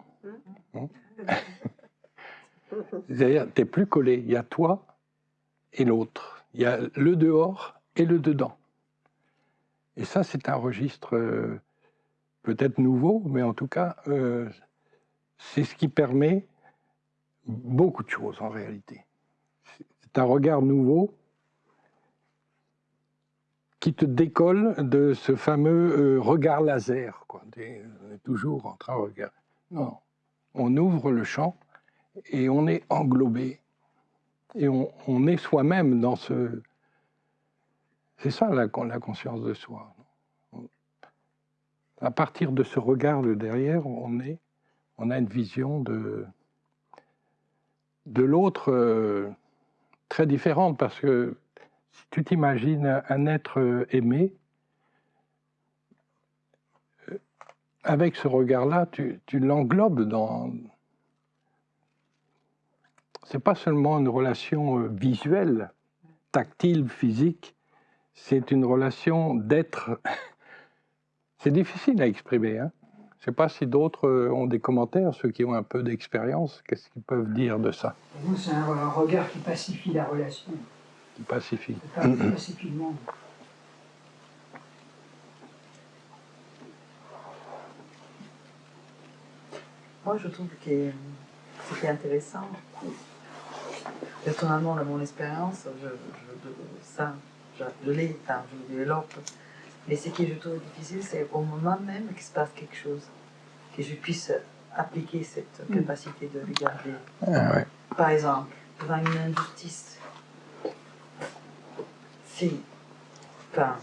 Speaker 1: Mm. C'est-à-dire, tu n'es plus collé. Il y a toi et l'autre. Il y a le dehors et le dedans. Et ça, c'est un registre euh, peut-être nouveau, mais en tout cas, euh, c'est ce qui permet beaucoup de choses en réalité. C'est un regard nouveau qui te décolle de ce fameux euh, regard laser. Quoi. On est toujours en train de regarder. Non, on ouvre le champ et on est englobé. Et on, on est soi-même dans ce... C'est ça la, conscience de soi. À partir de ce regard de derrière, on, a une vision de, de l'autre euh, très différente parce que si tu t'imagines un être aimé, euh, avec ce regard-là, tu, tu l'englobes dans. C'est pas seulement une relation euh, visuelle, tactile, physique, c'est une relation d'être. c'est difficile à exprimer. Hein je ne sais pas si d'autres euh, ont des commentaires, ceux qui ont un peu d'expérience, qu'est-ce qu'ils peuvent dire de ça?
Speaker 7: C'est un regard qui pacifie la relation.
Speaker 1: Qui pacifie.
Speaker 7: Qui pacifie le monde.
Speaker 2: Moi, je trouve que est intéressant, personnellement, dans mon expérience, je, je, ça, l'ai, enfin, je développe mais ce que je trouve difficile, c'est au moment même qu'il se passe quelque chose, que je puisse appliquer cette mm. capacité de regarder.
Speaker 1: Ah
Speaker 2: Par exemple, devant une injustice, si, enfin,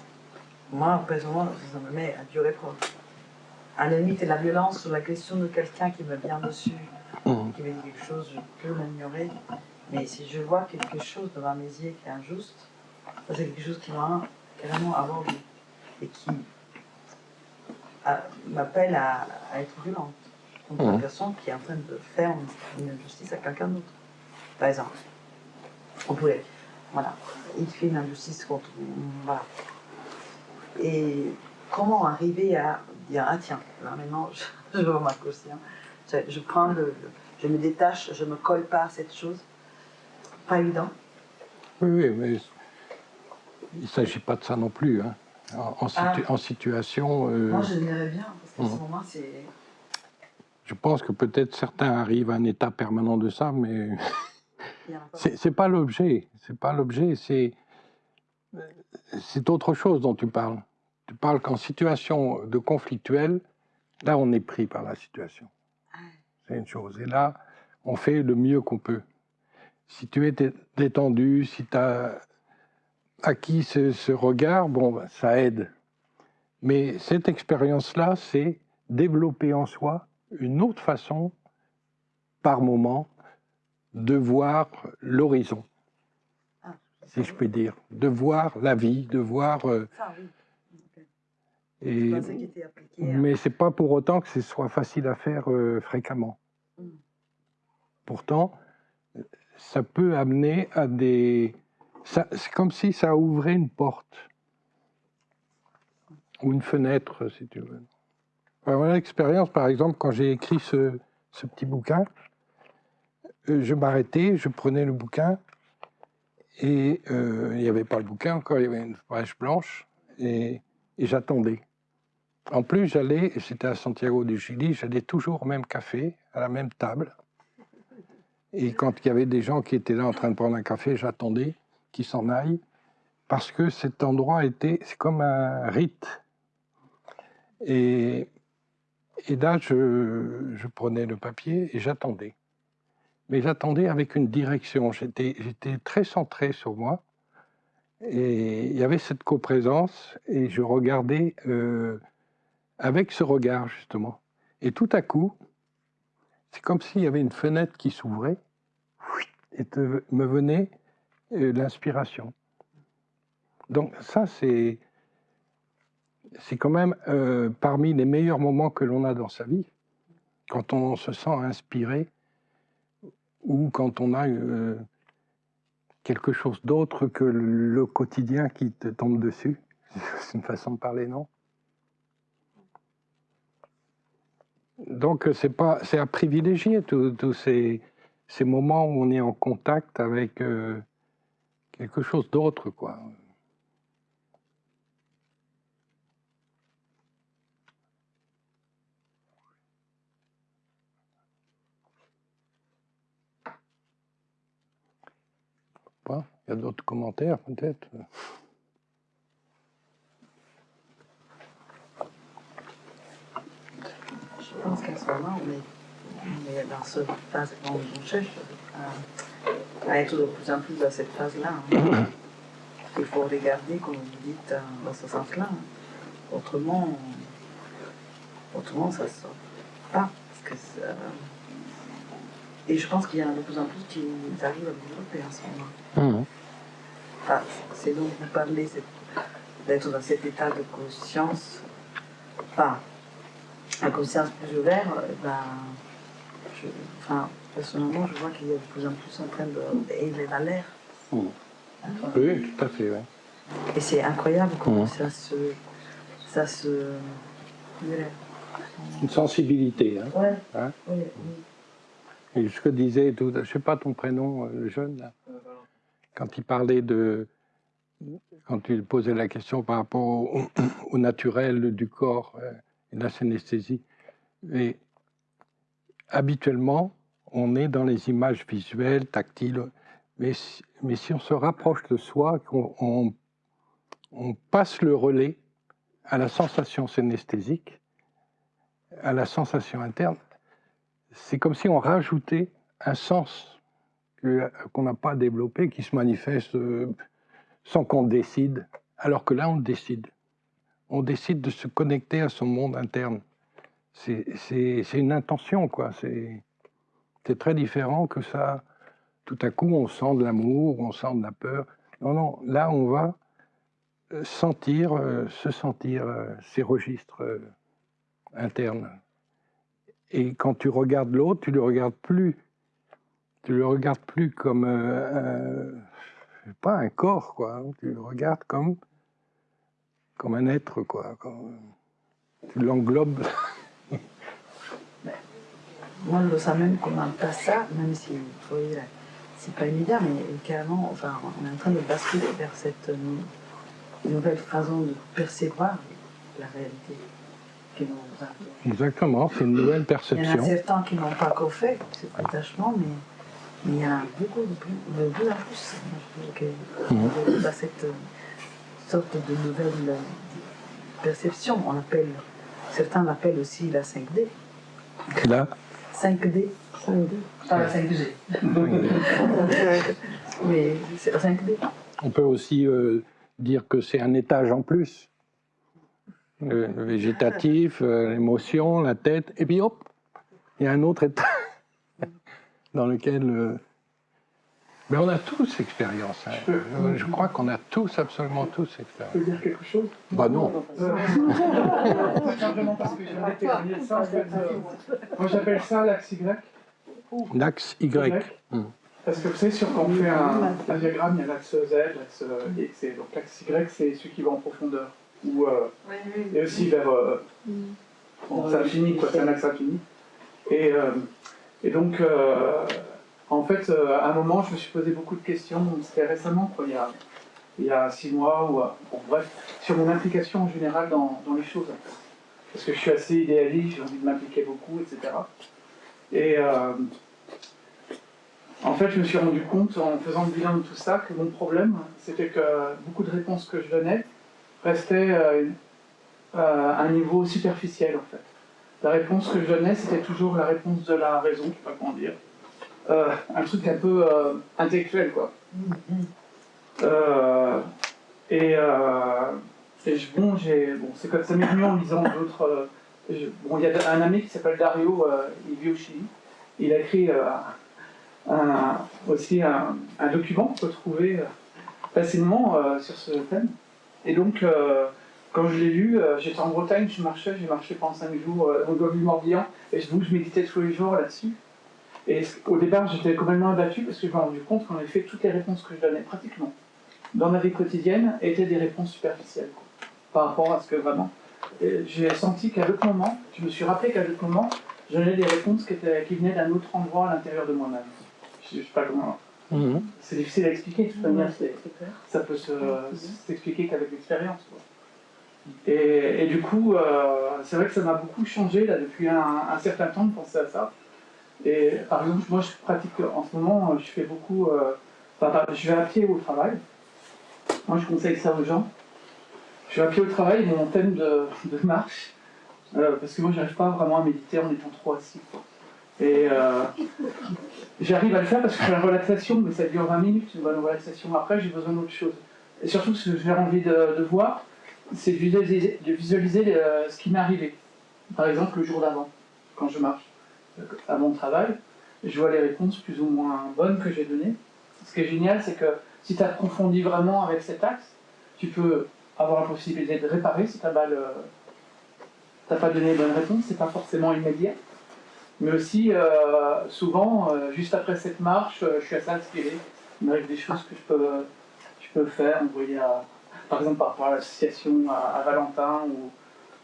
Speaker 2: moi, personnellement, ça me met à durer épreuve. À la limite, la violence sur la question de quelqu'un qui me vient dessus, mm. qui me dit quelque chose, je peux l'ignorer. Mais si je vois quelque chose devant mes yeux qui est injuste, c'est quelque chose qui m'a carrément aveuglé et qui m'appelle à, être violente contre une mmh. personne qui est en train de faire une, injustice à quelqu'un d'autre. Par exemple, on pourrait, voilà, il fait une injustice contre, voilà. Et comment arriver à dire, ah tiens, là maintenant, je, je remarque aussi, je, je, prends le, je me détache, je me colle pas à cette chose. Pas évident.
Speaker 1: Oui, oui, mais il ne s'agit pas de ça non plus. Hein en,
Speaker 2: ah.
Speaker 1: en situation.
Speaker 2: Euh, Moi, je dirais bien, parce qu'à ce mhm. moment, c'est.
Speaker 1: Je pense que peut-être certains arrivent à un état permanent de ça, mais c'est pas l'objet. C'est pas l'objet. C'est c'est autre chose dont tu parles. Tu parles qu'en situation de conflictuel, là, on est pris par la situation. Ah. C'est une chose. Et là, on fait le mieux qu'on peut. Si tu es détendu, si tu as acquis ce, ce regard, bon, ben, ça aide. Mais cette expérience-là, c'est développer en soi une autre façon, par moment, de voir l'horizon, ah, si je puis dire, de voir la vie, de voir. Euh, et, hein. mais c'est pas pour autant que ce soit facile à faire euh, fréquemment. Hmm. Pourtant, ça peut amener à des, c'est comme si ça ouvrait une porte ou une fenêtre, si tu veux. Voilà l'expérience, par exemple, quand j'ai écrit ce, petit bouquin, euh, je m'arrêtais, je prenais le bouquin, et euh, il n'y avait pas le bouquin encore, il y avait une page blanche, et, j'attendais. En plus, j'allais, c'était à Santiago du Chili, j'allais toujours au même café, à la même table. Et quand il y avait des gens qui étaient là en train de prendre un café, j'attendais qui s'en aille, parce que cet endroit était, comme un rite. Et, et là, je, je prenais le papier et j'attendais. Mais j'attendais avec une direction. J'étais, très centré sur moi. Et il y avait cette coprésence et je regardais euh, avec ce regard, justement. Et tout à coup, c'est comme s'il y avait une fenêtre qui s'ouvrait et me venait l'inspiration. Donc ça, c'est quand même euh, parmi les meilleurs moments que l'on a dans sa vie, quand on se sent inspiré ou quand on a euh, quelque chose d'autre que le quotidien qui te tombe dessus. C'est une façon de parler, non? Donc c'est pas, c'est à privilégier tous ces, ces, moments où on est en contact avec euh, quelque chose d'autre, quoi. Il y a d'autres commentaires peut-être?
Speaker 2: Je pense qu'à ce moment, on on est dans ce phase on cherche. Euh, à être de plus en plus dans cette phase-là. hein. Il faut regarder, comme vous dites, euh, dans ce sens-là. hein. Autrement, autrement, ça ne sort pas. Parce que ça- Et je pense qu'il y en a de plus en plus qui arrivent à développer en ce moment. Enfin, c'est donc vous parlez d'être dans cet état de conscience, enfin, la conscience plus ouverte, euh, ben, je, enfin, personnellement, je vois qu'il y a de plus en plus en train de d'élever l'alerte.
Speaker 1: Mhm.
Speaker 2: Enfin,
Speaker 1: Oui, tout à fait. ouais.
Speaker 2: Et c'est incroyable comment
Speaker 1: Mhm.
Speaker 2: ça se, ça se,
Speaker 1: Une sensibilité. Hein.
Speaker 2: ouais,
Speaker 1: Hein
Speaker 2: oui, oui.
Speaker 1: Et ce que disait, tout, je sais pas ton prénom, euh, le jeune, là, quand il parlait de. Quand tu posais la question par rapport au, au naturel du corps euh, et de la synesthésie. Et habituellement, on est dans les images visuelles, tactiles, mais si, mais si on se rapproche de soi, on, on passe le relais à la sensation synesthésique, à la sensation interne, c'est comme si on rajoutait un sens qu'on n'a pas développé, qui se manifeste euh, sans qu'on décide, alors que là, on décide. On décide de se connecter à son monde interne. C'est une intention, quoi. C'est c'est très différent que ça. Tout à coup, on sent de l'amour, on sent de la peur. Non, non, là, on va euh, sentir, euh, se sentir euh, ces registres internes. Et quand tu regardes l'autre, tu le regardes plus. Tu le regardes plus comme un- pas un corps, quoi. hein. Tu le regardes comme comme un être, quoi. Tu l'englobes.
Speaker 2: Moi, je le sens même comme un passage, même si, vous voyez, là, c'est pas immédiat, mais carrément, enfin, on est en train de basculer vers cette euh, nouvelle façon de percevoir la réalité que nous avons.
Speaker 1: Exactement, c'est une nouvelle
Speaker 2: Il y en a
Speaker 1: perception.
Speaker 2: certains qui n'ont pas encore fait ce détachement, mais, mais il y en a beaucoup de plus, de plus en plus. Que dans cette euh, sorte de nouvelle euh, perception, on appelle, certains l'appellent aussi la 5D.
Speaker 1: Là,
Speaker 2: 5D. 5D. Pas la 5G. Mais c'est la 5D.
Speaker 1: on peut aussi euh, dire que c'est un étage en plus. Le, le végétatif, euh, l'émotion, la tête, et puis hop, il y a un autre étage dans lequel. euh, Mais on a tous expérience. hein.
Speaker 8: Je peux-
Speaker 1: Je, je crois qu'on a tous, absolument tous
Speaker 8: Je
Speaker 1: expérience.
Speaker 8: peux dire quelque chose?
Speaker 1: Bah non.
Speaker 8: Euh, Simplement parce que de ça. Euh, moi j'appelle ça l'axe Y.
Speaker 1: L'axe Y. Hmm.
Speaker 8: Parce que vous savez, sur quand on fait un, un diagramme, il y a l'axe Z, l'axe euh, X, donc l'axe Y, c'est celui qui va en profondeur. Ou, euh, et aussi vers. euh, bon, c'est infini, quoi, c'est un axe infini. Et, euh, et donc, euh, en fait, euh, à un moment, je me suis posé beaucoup de questions, c'était récemment, il y a, six mois, ou euh, bref, sur mon implication en général dans, les choses. Parce que je suis assez idéaliste, j'ai envie de m'impliquer beaucoup, etc. Et euh, en fait, je me suis rendu compte en faisant le bilan de tout ça que mon problème, c'était que beaucoup de réponses que je donnais restaient à un niveau superficiel, en fait. La réponse que je donnais, c'était toujours la réponse de la raison, je sais pas comment dire. Euh, un truc un peu euh, intellectuel, quoi. Euh, et, et je- bon, c'est comme ça m'est venu en lisant d'autres. bon, il y a un ami qui s'appelle Dario, il vit au Chili. Il a écrit un- aussi un, un document qu'on peut trouver facilement sur ce thème. Et donc, quand je l'ai lu, j'étais en Bretagne, je marchais, j'ai marché pendant 5 jours au Golfe du Morbihan, et je, je méditais tous les jours là-dessus. Et au départ, j'étais complètement abattu parce que je me suis rendu compte qu'en effet, toutes les réponses que je donnais, pratiquement, dans ma vie quotidienne, étaient des réponses superficielles, quoi, par rapport à ce que vraiment. Et J'ai senti qu'à d'autres moments, je me suis rappelé qu'à d'autres moments, je donnais des réponses qui, étaient, qui venaient d'un autre endroit à l'intérieur de moi-même. Je ne sais pas comment.
Speaker 1: Mhm.
Speaker 8: C'est difficile à expliquer, de toute manière, ça peut se- s'expliquer qu'avec l'expérience. Et, et du coup, euh, c'est vrai que ça m'a beaucoup changé là, depuis un, un certain temps de penser à ça. Et par exemple, moi je pratique en ce moment, je fais beaucoup euh, je vais à pied au travail. Moi, je conseille ça aux gens. Je vais à pied au travail, mon thème de, marche. Euh, parce que moi, j'arrive pas vraiment à méditer en étant trop assis. Et euh, j'arrive à le faire parce que je fais la relaxation, mais ça dure 20 minutes, une bonne relaxation. Après, j'ai besoin d'autre chose. Et surtout, ce que j'ai envie de, voir, c'est de visualiser, de visualiser ce qui m'est arrivé. Par exemple, le jour d'avant, quand je marche à mon travail, je vois les réponses plus ou moins bonnes que j'ai données. Ce qui est génial, c'est que si tu approfondis vraiment avec cet axe, tu peux avoir la possibilité de réparer si tu n'as pas donné les bonnes réponses, c'est pas forcément immédiat. Mais aussi, euh, souvent, euh, juste après cette marche, euh, je suis assez inspiré. Il des choses que je peux, je peux faire, par exemple par rapport à l'association, à, à Valentin ou,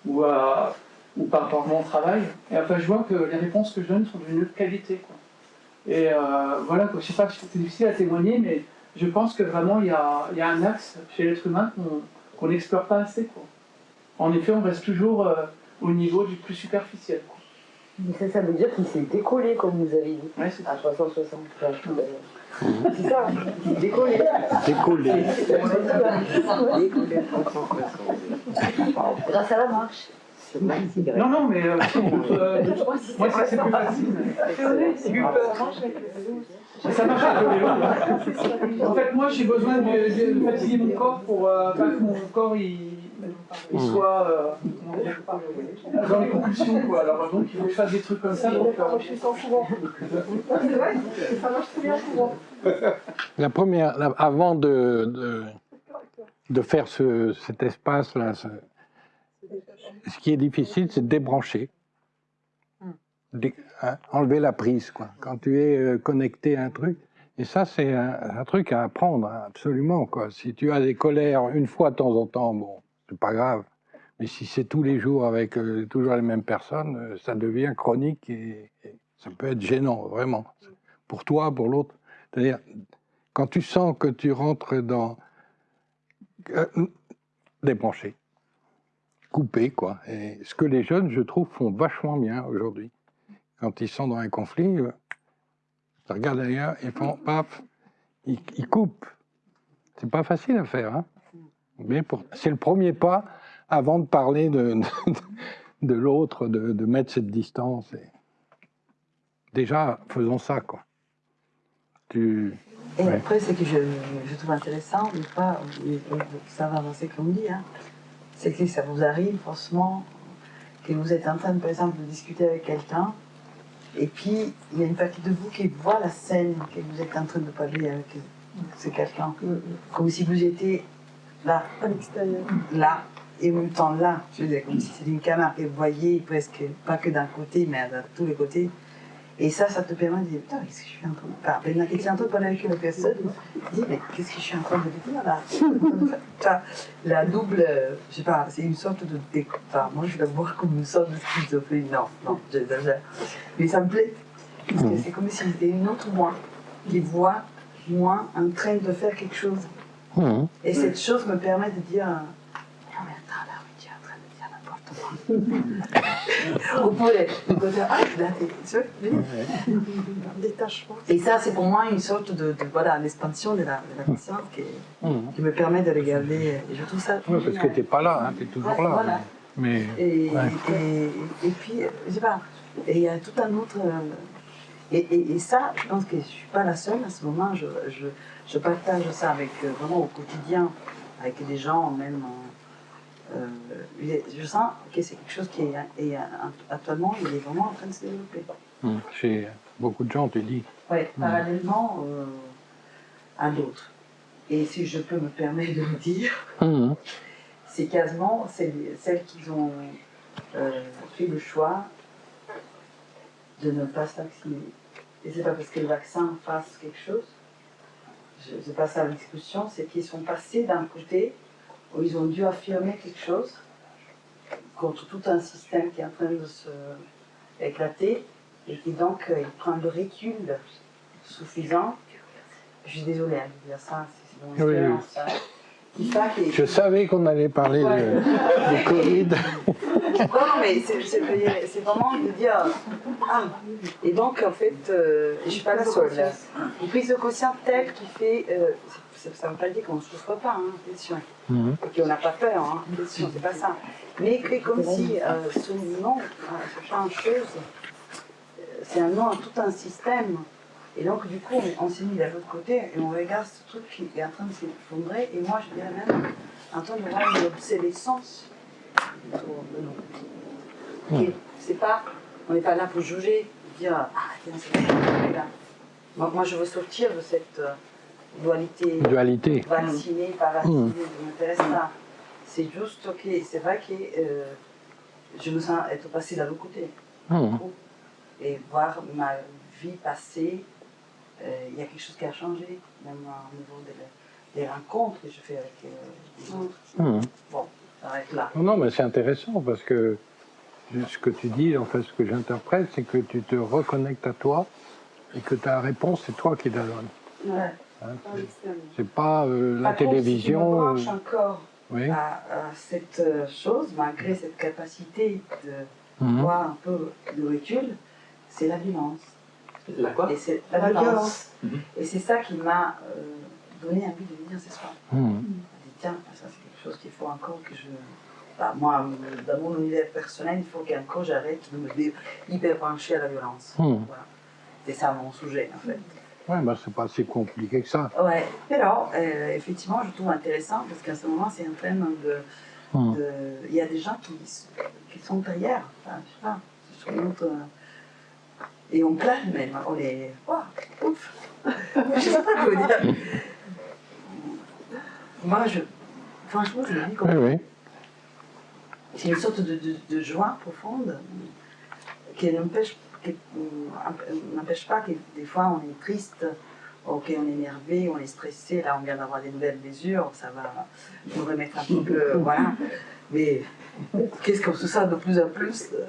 Speaker 8: ou, à- ou par rapport à mon travail. Et après, je vois que les réponses que je donne sont d'une autre qualité. quoi. Et euh, voilà, quoi. je sais pas, c'est difficile à témoigner, mais je pense que vraiment, il y a, il y a un axe chez l'être humain qu'on qu'on n'explore pas assez. Quoi. En effet, on reste toujours euh, au niveau du plus superficiel. quoi.
Speaker 2: Mais ça, ça veut dire qu'il s'est décollé, comme vous avez dit,
Speaker 8: Ouais, c'est
Speaker 2: à 360. C'est ça, hein. décollé.
Speaker 9: Décollé.
Speaker 2: Grâce à la marche.
Speaker 8: Non, non, mais euh, euh, moi, c'est c'est plus facile. Mais ça marche avec le vélo. En fait, moi, j'ai besoin de, de- fatiguer mon corps pour euh, pas que mon corps il, il soit euh, dans les compulsions. Quoi. Alors, donc, il faut que je fasse des trucs comme ça. Euh,
Speaker 4: Je suis sans souvent. C'est vrai, ça marche très bien souvent.
Speaker 1: La première, la- avant de, de, de faire ce, cet espace-là, ce, ce qui est difficile, c'est de débrancher. Dé- hein, enlever la prise, quoi. Quand tu es euh, connecté à un truc. Et ça, c'est un, un truc à apprendre, hein, absolument, quoi. Si tu as des colères une fois de temps en temps, bon, c'est pas grave. Mais si c'est tous les jours avec euh, toujours les mêmes personnes, euh, ça devient chronique et, et ça peut être gênant, vraiment. Pour toi, pour l'autre. C'est-à-dire, quand tu sens que tu rentres dans. débrancher, couper, quoi. Et ce que les jeunes, je trouve, font vachement bien aujourd'hui. Quand ils sont dans un conflit, euh, ils regardent ailleurs, ils font paf, ils, ils coupent. C'est pas facile à faire, hein. Mais c'est le premier pas avant de parler de, de, de l'autre, de, de mettre cette distance. Et... Déjà, faisons ça, quoi. Tu...
Speaker 2: Et
Speaker 1: Ouais.
Speaker 2: après, ce que je, je trouve intéressant, mais pas, mais, euh, ça va avancer comme dit, hein, c'est que ça vous arrive, franchement, que vous êtes en train, par exemple, de discuter avec quelqu'un, et puis il y a une partie de vous qui voit la scène que vous êtes en train de parler avec ce quelqu'un, comme si vous étiez là,
Speaker 4: À l'extérieur.
Speaker 2: là, et en même temps là, je veux dire, comme si c'était une caméra que vous voyez presque, pas que d'un côté, mais de tous les côtés. Et ça, ça te permet de dire, putain, qu'est-ce que je suis en train de faire? Maintenant, que tu es en train de parler avec une personne, tu dis, mais qu'est-ce que je suis en train de dire là? Tu vois, La double, je sais pas, c'est une sorte de déco. Enfin, moi, je la vois comme une sorte de schizophrénie. Non, non, j'exagère. Mais ça me plaît. Parce que c'est comme si c'était une autre moi qui voit moi en train de faire quelque chose.
Speaker 1: Mhm.
Speaker 2: Et cette chose me permet de dire tu vois,
Speaker 4: Détachement.
Speaker 2: Et ça, c'est pour moi une sorte de, de voilà, l'expansion de la, de la conscience qui,
Speaker 1: Mhm.
Speaker 2: qui me permet de regarder. Et je trouve ça.
Speaker 1: Ouais, parce que tu n'es pas là, tu es toujours
Speaker 2: Ouais,
Speaker 1: là.
Speaker 2: voilà.
Speaker 1: Mais,
Speaker 2: Et,
Speaker 1: Ouais.
Speaker 2: et, et puis, euh, je sais pas, et il y a tout un autre. euh, Et, et, et ça, je pense que je ne suis pas la seule à ce moment. Je, je, je partage ça avec, euh, vraiment au quotidien, avec des gens, même. euh, je sens que c'est quelque chose qui est, est, euh, actuellement, il est vraiment en train de se développer.
Speaker 1: Mhm. chez beaucoup de gens, tu dis.
Speaker 2: Oui, parallèlement euh, à d'autres. Et si je peux me permettre de le dire,
Speaker 1: Mhm.
Speaker 2: c'est quasiment celles, qui ont euh, fait le choix de ne pas se vacciner. Et c'est pas parce que le vaccin fasse quelque chose, je c'est pas ça la discussion, c'est qu'ils sont passés d'un côté où ils ont dû affirmer quelque chose contre tout un système qui est en train de se éclater et qui donc euh, ils prennent le recul suffisant. Je suis désolée hein, de dire ça, c'est mon
Speaker 1: Oui, oui.
Speaker 2: expérience. hein, qui fait que-
Speaker 1: Je savais qu'on allait parler de,
Speaker 2: Ouais.
Speaker 1: du Covid.
Speaker 2: non, mais c'est vraiment de dire Ah, et donc en fait, euh, je suis pas la seule. là. Une prise de conscience telle qui fait. euh, ça ne veut pas dire qu'on ne souffre pas, hein, attention.
Speaker 9: Mhm.
Speaker 2: Et qu'on n'a pas peur, hein, attention, c'est pas ça. Mais que comme si euh, ce nom, ce genre de choses, euh, c'est un nom à tout un système. Et donc, du coup, on, on s'est mis de l'autre côté et on regarde ce truc qui est en train de s'effondrer. Et moi, je dirais même en train de voir une obsolescence est- C'est pas, on n'est pas là pour juger, dire ah tiens c'est on là. Moi, moi, je veux sortir de cette euh, dualité
Speaker 9: Dualité.
Speaker 2: vacciné, pas vacciné, ça m'intéresse pas. C'est juste ok, c'est vrai que euh, je me sens être passée de l'autre côté
Speaker 9: Mhm.
Speaker 2: et voir ma vie passée, euh, il y a quelque chose qui a changé, même au niveau des, des rencontres que je fais avec euh, les autres.
Speaker 9: Mhm.
Speaker 2: Bon, ça arrête là.
Speaker 9: Non, mais c'est intéressant parce que ce que tu dis, en fait, ce que j'interprète, c'est que tu te reconnectes à toi et que ta réponse, c'est toi qui la donnes.
Speaker 2: Ouais.
Speaker 9: Hein.
Speaker 4: L'extérieur.
Speaker 9: C'est pas euh, la
Speaker 2: Par contre, si je me
Speaker 9: télévision.
Speaker 2: branche
Speaker 9: euh,
Speaker 2: encore
Speaker 9: oui.
Speaker 2: à, à cette euh, chose, malgré cette capacité de
Speaker 9: Mhm.
Speaker 2: voir un peu de recul, c'est la violence.
Speaker 8: La quoi
Speaker 2: Et c'est la,
Speaker 4: La
Speaker 2: violence.
Speaker 4: violence.
Speaker 8: Mhm.
Speaker 2: Et c'est ça qui m'a euh, donné envie de venir ce soir. Je me dis, tiens, ça c'est quelque chose qu'il faut encore que je. Bah, moi, dans mon univers personnel, il faut qu'encore j'arrête de me hyper brancher à la violence.
Speaker 9: Mhm.
Speaker 2: Voilà. C'est ça mon sujet en fait.
Speaker 9: Ouais, bah, c'est pas si compliqué que ça.
Speaker 2: Ouais, mais alors, euh, effectivement, je trouve intéressant parce qu'à ce moment, c'est en train de.
Speaker 9: Mhm.
Speaker 2: de- Il y a des gens qui, qui sont derrière, enfin, je sais pas, sur euh, et on plane même, on est. Ouah, ouf Je sais pas quoi dire. Moi, je. Franchement, je le vis comme
Speaker 9: Oui, oui.
Speaker 2: c'est une sorte de, de, de joie profonde qui n'empêche euh, n'empêche pas que des fois on est triste, ok on est énervé, on est stressé, là on vient d'avoir des nouvelles mesures, ça va nous remettre un petit peu, voilà. Mais qu'est-ce qu'on se sent de plus en plus euh,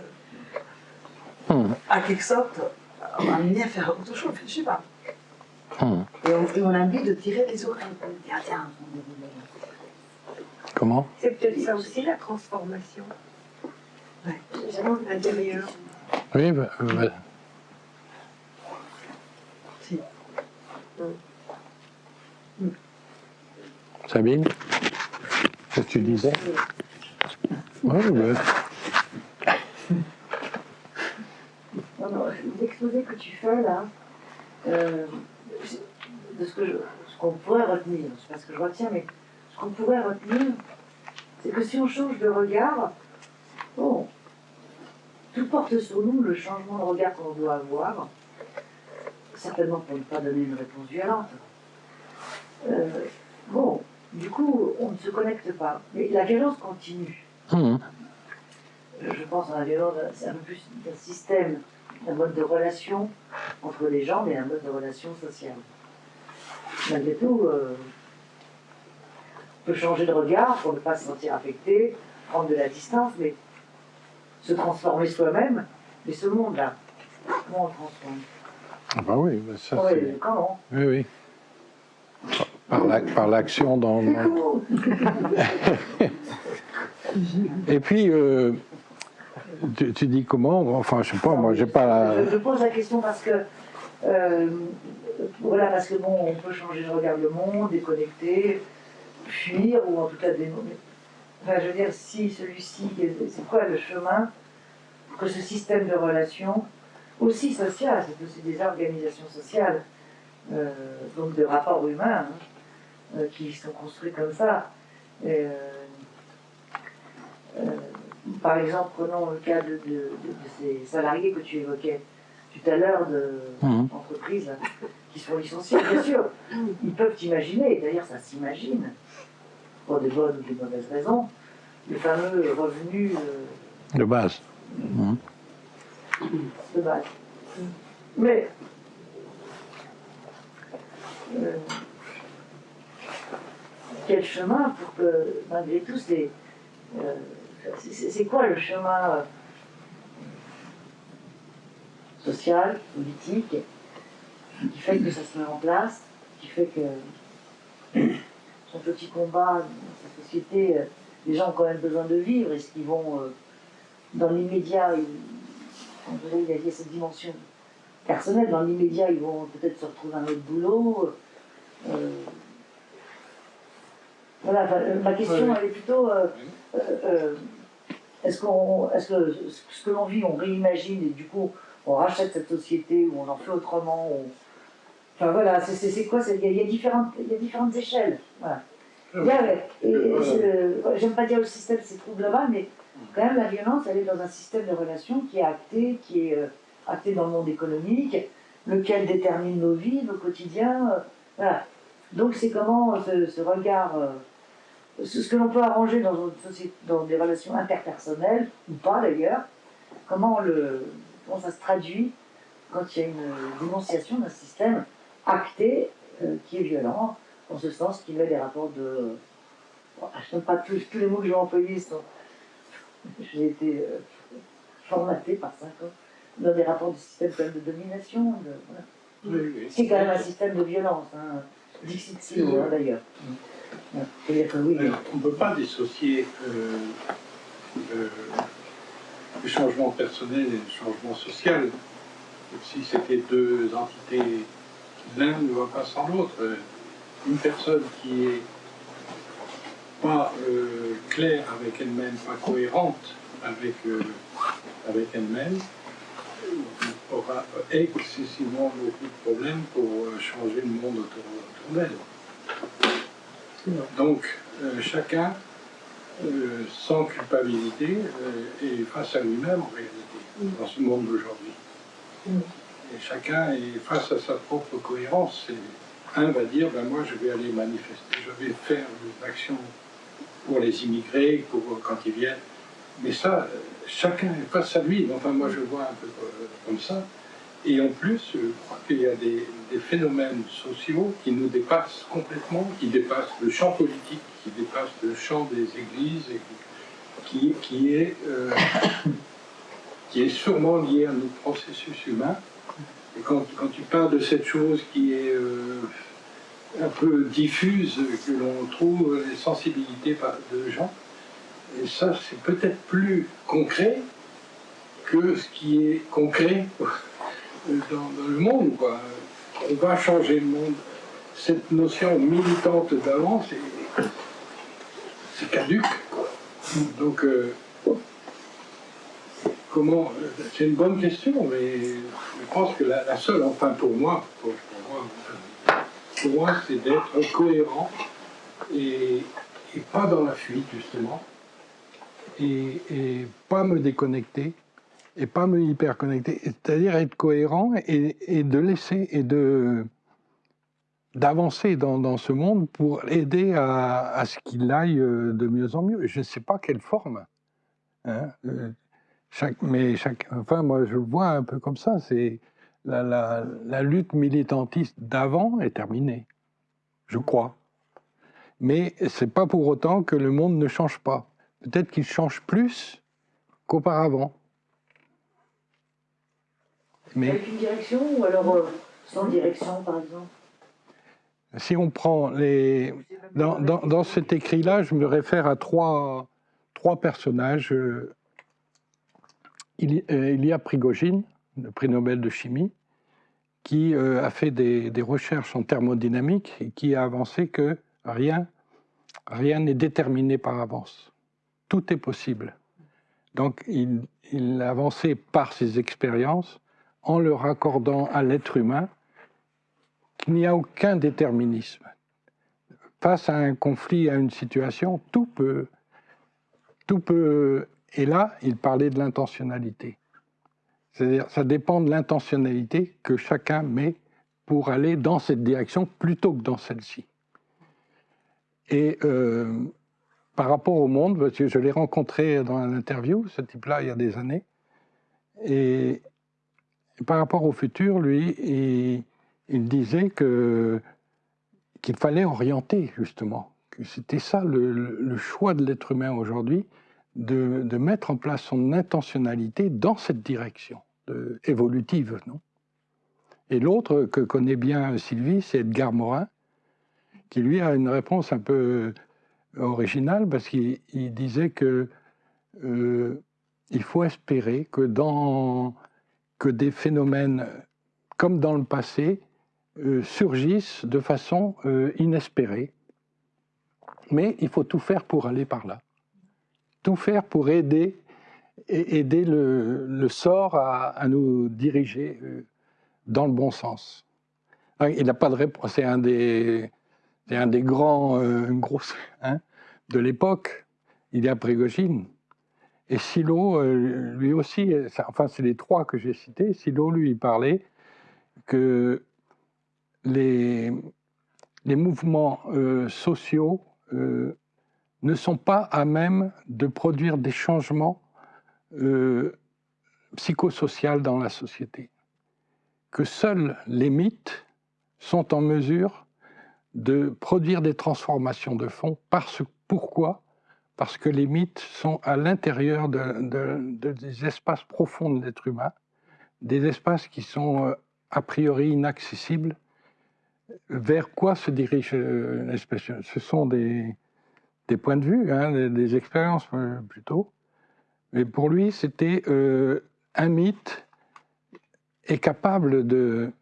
Speaker 9: Mhm.
Speaker 2: à quelque sorte, on a envie de faire autre chose, je sais pas.
Speaker 9: Mhm.
Speaker 2: Et on, et on a envie de tirer les oreilles, tiens, tiens.
Speaker 9: Comment?
Speaker 4: C'est peut-être ça aussi la transformation.
Speaker 2: Ouais.
Speaker 4: Intérieure.
Speaker 9: Oui, bah, euh, bah,
Speaker 2: Si.
Speaker 9: Sabine Qu'est-ce que tu disais? Oui, bah,
Speaker 3: l'exposé que tu fais là, euh, de ce que je- ce qu'on pourrait retenir, je sais pas ce que je retiens, mais ce qu'on pourrait retenir, c'est que si on change de regard, bon, tout porte sur nous le changement de regard qu'on doit avoir, certainement pour ne pas donner une réponse violente. Euh, bon, du coup, on ne se connecte pas. Mais la violence continue.
Speaker 9: mhm.
Speaker 3: Je pense à la violence, c'est un peu plus un système, un mode de relation entre les gens, mais un mode de relation sociale. Malgré tout, euh, on peut changer de regard pour ne pas se sentir affecté, prendre de la distance, mais se transformer soi-même. Mais ce monde-là, comment on le transforme
Speaker 9: Ah bah oui, bah ça
Speaker 3: Ouais,
Speaker 9: c'est...
Speaker 3: Comment
Speaker 9: Oui, oui. Par la- par l'action dans... dans- Et puis, euh, tu, tu dis comment Enfin, je sais pas, moi j'ai pas la...
Speaker 3: Je, je pose la question parce que, euh, voilà, parce que bon, on peut changer de regard le monde, déconnecter, fuir, ou en tout cas dénommer. Enfin, je veux dire, si celui-ci, c'est quoi le chemin pour que ce système de relations, aussi social, c'est aussi des organisations sociales, euh, donc de rapports humains, hein, euh, qui sont construits comme ça. Et, euh, euh, par exemple, prenons le cas de, de- de- de ces salariés que tu évoquais tout à l'heure de
Speaker 9: Mhm.
Speaker 3: entreprises qui sont licenciés, bien sûr. Ils peuvent imaginer, d'ailleurs ça s'imagine, pour des bonnes ou des mauvaises raisons, le fameux revenu euh,
Speaker 9: de base. Mhm.
Speaker 3: de base. Mais euh, quel chemin pour que, malgré tout, c'est euh, c'est- quoi le chemin social, politique, qui fait que ça se met en place, qui fait que son petit combat dans sa société, euh, les gens ont quand même besoin de vivre, est-ce qu'ils vont euh, dans l'immédiat, il, y a cette dimension personnelle, dans l'immédiat, ils vont peut-être se retrouver un autre boulot. Euh, voilà, ma question, elle est plutôt euh, euh, est-ce qu'on, est que ce que l'on vit, on réimagine et du coup, on rachète cette société ou on en fait autrement Enfin voilà, c'est quoi Il y, a différentes, il y a différentes échelles. Voilà. J'aime pas dire le système c'est trop global, mais quand même la violence, elle est dans un système de relations qui est acté, qui est acté dans le monde économique, lequel détermine nos vies, nos quotidiens. voilà. Donc c'est comment ce, regard ce que l'on peut arranger dans, dans des relations interpersonnelles, ou pas d'ailleurs, comment, le, comment ça se traduit quand il y a une dénonciation d'un système acté euh, qui est violent, en ce sens qu'il met des rapports de... je n'aime pas tous, tous, les mots que j'ai employés, sont... j'ai été euh, formaté par cinq ans dans des rapports de système de domination, c'est quand même un système de violence, hein. Dixit hein, d'ailleurs. Mm.
Speaker 1: on ne peut pas dissocier euh, le, changement personnel et le changement social. Si c'était deux entités, l'un ne va pas sans l'autre. Une personne qui est pas euh, claire avec elle-même, pas cohérente avec, euh, avec elle-même, aura excessivement beaucoup de problèmes pour changer le monde autour d'elle. Donc, euh, chacun, euh, sans culpabilité, euh, est face à lui-même en réalité, dans ce monde d'aujourd'hui. Et chacun est face à sa propre cohérence. un va dire, ben moi je vais aller manifester, je vais faire une action pour les immigrés, pour quand ils viennent. Mais ça, chacun est face à lui. Enfin, moi je vois un peu comme ça. Et en plus, je crois qu'il y a des, phénomènes sociaux qui nous dépassent complètement, qui dépassent le champ politique, qui dépassent le champ des églises, qui, est, euh, qui est sûrement lié à notre processus humain. Et quand, tu parles de cette chose qui est euh, un peu diffuse, que l'on trouve les sensibilités de gens, et ça c'est peut-être plus concret que ce qui est concret dans, le monde. On va changer le monde. Cette notion militante d'avant, c'est caduque. Donc, euh, C'est une bonne question, mais je pense que la, seule, enfin pour moi, pour, moi, c'est d'être cohérent et, pas dans la fuite, justement, et, pas me déconnecter et pas me hyper connecter, c'est-à-dire être cohérent et, de laisser et de d'avancer dans, ce monde pour aider à, ce qu'il aille euh, de mieux en mieux. Je ne sais pas quelle forme. Hein, euh, chaque, mais chaque, enfin, moi, je le vois un peu comme ça. C'est la, la, la, lutte militantiste d'avant est terminée, je crois. Mais c'est pas pour autant que le monde ne change pas. Peut-être qu'il change plus qu'auparavant.
Speaker 3: Avec une direction ou alors euh, sans direction, par exemple?
Speaker 9: Si on prend les... Dans, dans, cet écrit-là, je me réfère à trois, trois personnages. Euh, il, euh, y a Prigogine, le prix Nobel de chimie, qui a fait des, recherches en thermodynamique et qui a avancé que rien rien n'est déterminé par avance. Tout est possible. Donc il, il a avancé par ses expériences en le raccordant à l'être humain qu'il n'y a aucun déterminisme. Face à un conflit, à une situation, tout peut, tout peut. Et là, il parlait de l'intentionnalité. C'est-à-dire, ça dépend de l'intentionnalité que chacun met pour aller dans cette direction plutôt que dans celle-ci. Et euh, par rapport au monde, parce que je l'ai rencontré dans un interview, ce type-là, il y a des années, et par rapport au futur, lui, il, disait qu'il fallait orienter, justement. Que c'était ça le, choix de l'être humain aujourd'hui, de, mettre en place son intentionnalité dans cette direction évolutive. Non? Et l'autre que connaît bien Sylvie, c'est Edgar Morin, qui lui a une réponse un peu originale, parce qu'il disait que euh,
Speaker 1: il faut espérer que, des phénomènes comme dans le passé euh, surgissent de façon euh, inespérée. Mais il faut tout faire pour aller par là. Tout faire pour aider, aider le, sort à, nous diriger euh, dans le bon sens. Ah, il n'a pas de réponse. C'est un des, un des grands grosses hein, de l'époque. Il y a Prigogine. Et Silo, lui aussi, enfin c'est les trois que j'ai cités, Silo, lui, il parlait que les, les mouvements euh, sociaux euh, ne sont pas à même de produire des changements euh, psychosociaux dans la société. Que seuls les mythes sont en mesure de produire des transformations de fond. Parce, pourquoi? Parce que les mythes sont à l'intérieur de, des espaces profonds de l'être humain, des espaces qui sont a priori inaccessible, vers quoi se dirige euh, l'espèce Ce sont des, des, points de vue, hein, des, expériences euh, plutôt. Mais pour lui, c'était euh, un mythe est capable de,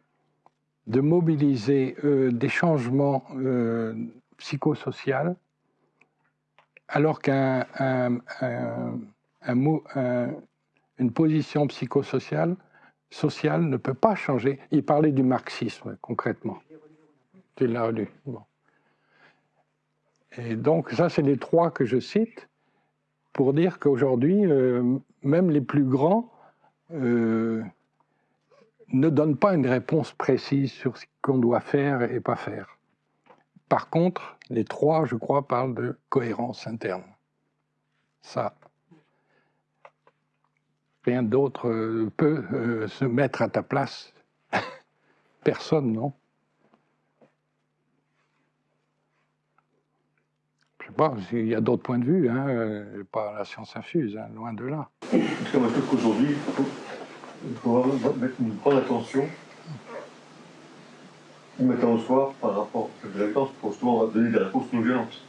Speaker 1: de mobiliser des changements psychosociaux, alors qu'une position psychosociale social ne peut pas changer. Il parlait du marxisme, concrètement. Tu l'as lu. Et donc, ça, c'est les trois que je cite pour dire qu'aujourd'hui, euh, même les plus grands euh, ne donnent pas une réponse précise sur ce qu'on doit faire et pas faire. Par contre, les trois, je crois, parlent de cohérence interne. Ça, Rien d'autre euh, peut se mettre à ta place. Personne, non Je sais pas, il y a d'autres points de vue, hein, euh, pas la science infuse, hein, loin de là.
Speaker 6: Je trouve qu'aujourd'hui, il faut, mettre une grande attention, mettre en soi par rapport à la violence pour justement donner des réponses non violentes.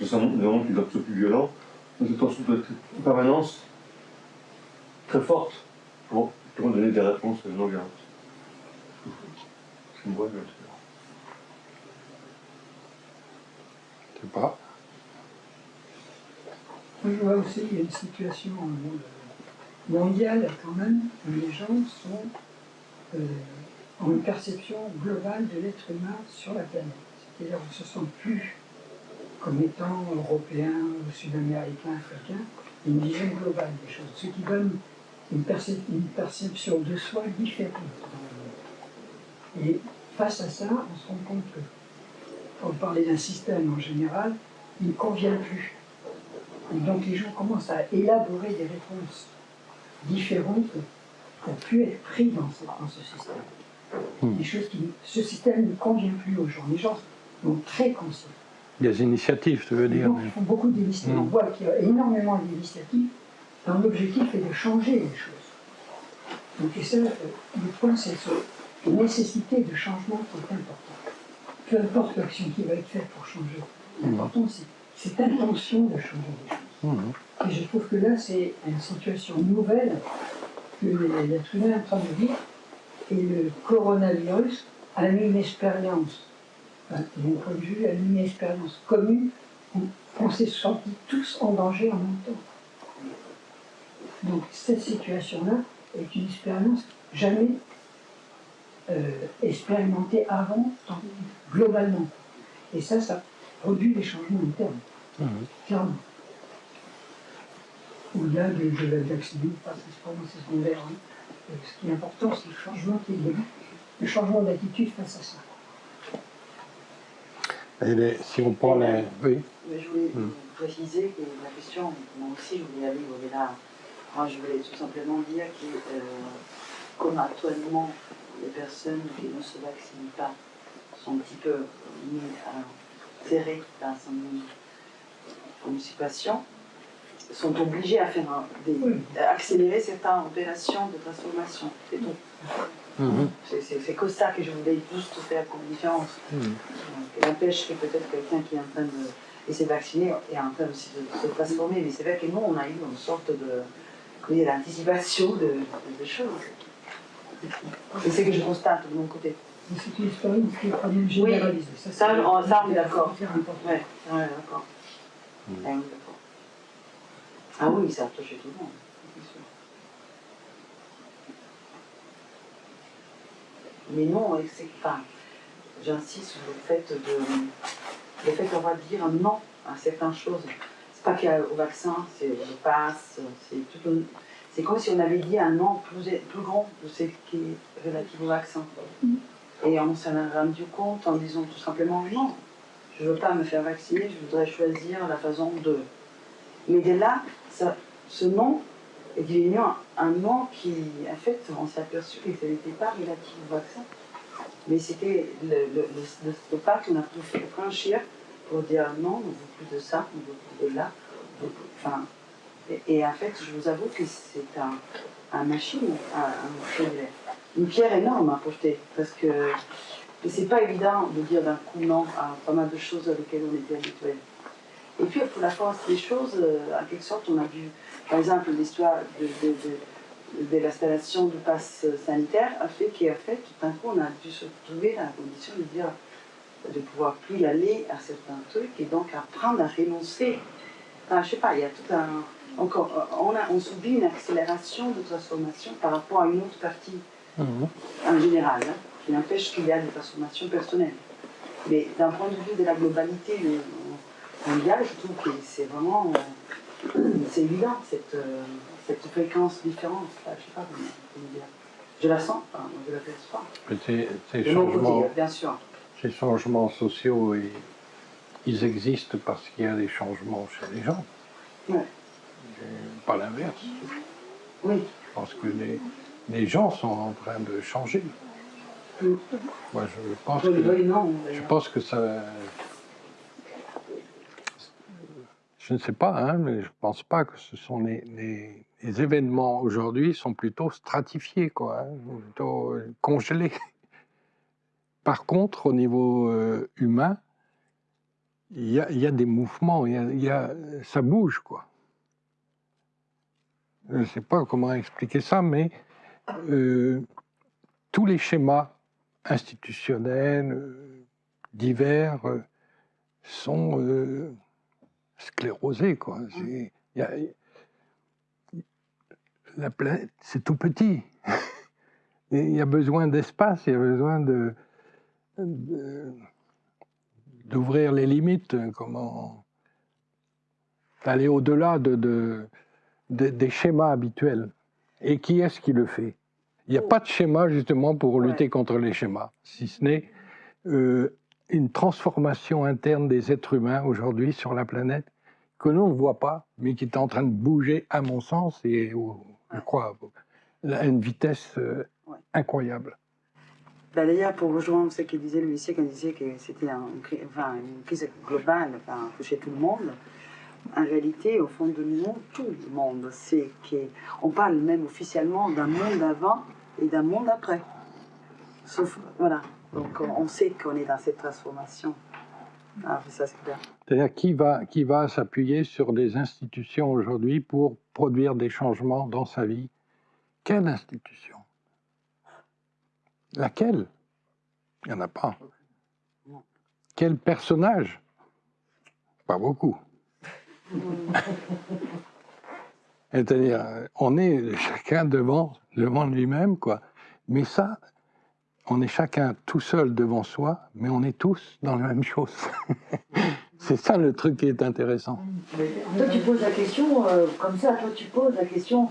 Speaker 6: C'est un monde qui doit être plus violent, mais attention doit être en permanence très forte pour, donner des réponses non violentes. C'est une bonne
Speaker 1: Je sais pas.
Speaker 7: Je vois aussi qu'il y a une situation mondiale quand même, où les gens sont, euh, ont une perception globale de l'être humain sur la planète. C'est-à-dire qu'ils ne se sentent plus comme étant européens, sud-américains, africains, une vision globale des choses. Ce qui donne une, perception de soi différente. Et face à ça, on se rend compte que, pour parler d'un système en général, il ne convient plus. Et donc les gens commencent à élaborer des réponses différentes pour plus être pris dans, ce système. Hmm. Des choses qui, ce système ne convient plus aux gens. Les gens sont très conscients.
Speaker 1: Des initiatives, tu veux dire.
Speaker 7: ils font beaucoup d'initiatives. On hmm. voit qu'il y a énormément d'initiatives l'objectif est de changer les choses. Donc, et ça, le point, c'est la nécessité de changement qui est importante. Peu importe l'action qui va être faite pour changer, l'important, c'est cette intention de changer les choses. Mmh. Et je trouve que là, c'est une situation nouvelle que l'être humain est en train de vivre, et le coronavirus a eu une expérience, enfin, d'un point de vue, a eu une expérience commune, où on s'est sentis tous en danger en même temps. Donc cette situation-là est une expérience jamais euh, expérimentée avant, globalement. Et ça, ça produit des changements internes, mmh. clairement. Au-delà de, de la vaccination, c'est pas moi, c'est secondaire. Hein. Euh, ce qui est important, c'est le changement qui est le changement d'attitude face à ça.
Speaker 1: Et si on prend les...
Speaker 2: Oui. Je voulais mmh. préciser que la question, moi aussi, je voulais aller au-delà moi, je voulais tout simplement dire que, euh, comme actuellement, les personnes qui ne se vaccinent pas sont un petit peu dans une situation, sont obligées à faire accélérer certaines opérations de transformation. C'est tout. Mhm. C'est que ça que je voulais juste faire comme différence. Mhm. n'empêche que peut-être quelqu'un qui est en train de, se vacciner est en train aussi de se transformer. Mais c'est vrai que nous, on a eu une sorte de de, de, de choses. C'est ce que je constate de mon côté.
Speaker 7: Mais c'est une expérience qui est quand même généralisée.
Speaker 2: Ça, ça, on, ça, on est d'accord. Ouais.
Speaker 1: Mm.
Speaker 2: Ouais, on est d'accord. Ah oui, ça a touché tout le monde, c'est sûr. Mais non, c'est enfin, j'insiste sur le fait de le fait qu'on va dire non à certaines choses. C'est pas qu'il y a au vaccin, c'est le passe, c'est tout un- c'est comme si on avait dit un non plus, plus grand de ce qui est relatif au vaccin. Et on s'en est rendu compte en disant tout simplement non, je ne veux pas me faire vacciner, je voudrais choisir la façon de. Mais de là, ça, ce non est devenu un, non qui, en fait, on s'est aperçu que ce n'était pas relatif au vaccin. Mais c'était le, le, le, le qu'on a pu franchir pour dire non, on ne veut plus de ça, on ne veut plus de là. Enfin, et en fait, je vous avoue que c'est un, un machine, un, une pierre énorme à porter. Parce que c'est pas évident de dire d'un coup non à pas mal de choses auxquelles on était habitués. Et puis pour la force des choses, euh, en quelque sorte, on a vu, par exemple, l'histoire de, de, de, de l'installation du pass sanitaire a fait qu'en fait, tout d'un coup, on a dû se trouver dans la condition de dire de pouvoir plus y aller à certains trucs et donc apprendre à renoncer. Enfin, je sais pas, il y a tout un. Encore, euh, on, a, on subit une accélération de transformation par rapport à une autre partie
Speaker 1: Mhm.
Speaker 2: en général, hein, qui n'empêche qu'il y a des transformations personnelles. Mais d'un point de vue de la globalité euh, mondiale, je trouve que c'est vraiment euh, c'est évident cette, euh, cette fréquence différente. Là, je sais pas comment, comment dire. Je la sens, je la perçois
Speaker 1: Ces, changements,
Speaker 2: côté, bien sûr.
Speaker 1: ces changements sociaux, ils, ils existent parce qu'il y a des changements chez les gens.
Speaker 2: Ouais.
Speaker 1: Pas l'inverse.
Speaker 2: Oui.
Speaker 1: Je pense que les, les gens sont en train de changer. Moi, je pense
Speaker 2: Oui,
Speaker 1: que,
Speaker 2: non.
Speaker 1: je pense que ça. Je ne sais pas, hein, mais je pense pas que ce sont les, les- les événements aujourd'hui sont plutôt stratifiés, quoi, hein, plutôt euh, congelés. Par contre, au niveau euh, humain, il y y a des mouvements, y a- y a- ça bouge, quoi. Je ne sais pas comment expliquer ça, mais euh, tous les schémas institutionnels, euh, divers, euh, sont euh, sclérosés, quoi. C'est- il y a- la planète, c'est tout petit. Et Il y a besoin d'espace, il y a besoin de de- d'ouvrir les limites, hein, comment d'aller au-delà de, de- de- des schémas habituels. Et qui est-ce qui le fait? Il n'y a pas de schéma justement pour lutter contre les schémas, si ce n'est euh, une transformation interne des êtres humains aujourd'hui sur la planète que l'on ne voit pas, mais qui est en train de bouger, à mon sens, et je crois à une vitesse euh,
Speaker 2: Ouais.
Speaker 1: incroyable.
Speaker 2: Ben, D'ailleurs, pour rejoindre ce que disait le lycée, quand il disait que c'était un- enfin, une crise globale, enfin, tout le monde, en réalité, au fond de nous, tout le monde sait qu'on parle même officiellement d'un monde avant et d'un monde après. Sauf, voilà. Donc, on sait qu'on est dans cette transformation. Ah.
Speaker 1: C'est-à-dire qui va, qui va s'appuyer sur des institutions aujourd'hui pour produire des changements dans sa vie? Quelle institution? Laquelle? Il n'y en a pas. Quel personnage? Pas beaucoup. C'est-à-dire, on est chacun devant, devant lui-même, quoi. Mais ça, on est chacun tout seul devant soi, mais on est tous dans la même chose. C'est ça le truc qui est intéressant.
Speaker 3: Toi, tu poses la question, euh, comme ça, toi, tu poses la question,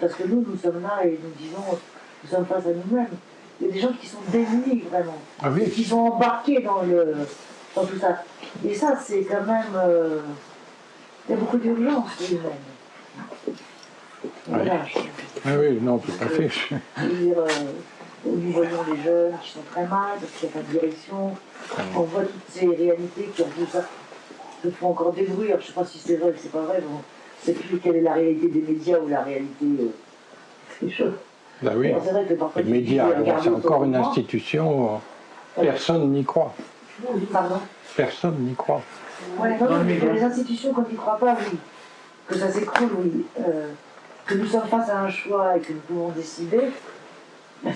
Speaker 3: parce que nous, nous sommes là et nous disons, nous sommes face à nous-mêmes. Il y a des gens qui sont démunis, vraiment,
Speaker 1: Ah
Speaker 3: et qui sont embarqués dans, le, dans tout ça. Et ça, c'est quand même. euh, il y a beaucoup d'urgence humaine. Voilà.
Speaker 1: Ah oui, non, tout à fait.
Speaker 3: Dire, euh, nous voyons les jeunes qui sont très mal, parce qu'il n'y a pas de direction. On voit toutes ces réalités qui plus ça, se font encore débrouiller. Je ne sais pas si c'est vrai ou c'est pas vrai. Bon, sais plus quelle est la réalité des médias ou la réalité euh, des choses.
Speaker 1: Bah oui.
Speaker 3: Alors, c'est vrai que parfois,
Speaker 1: Les médias, c'est encore une institution, euh, personne n'y croit.
Speaker 3: Pardon
Speaker 1: Personne n'y croit.
Speaker 3: Non, mais les institutions, quand ils ne croient pas, oui. Que ça s'écroule, oui. Euh,
Speaker 10: que nous sommes face à un choix et que nous pouvons décider,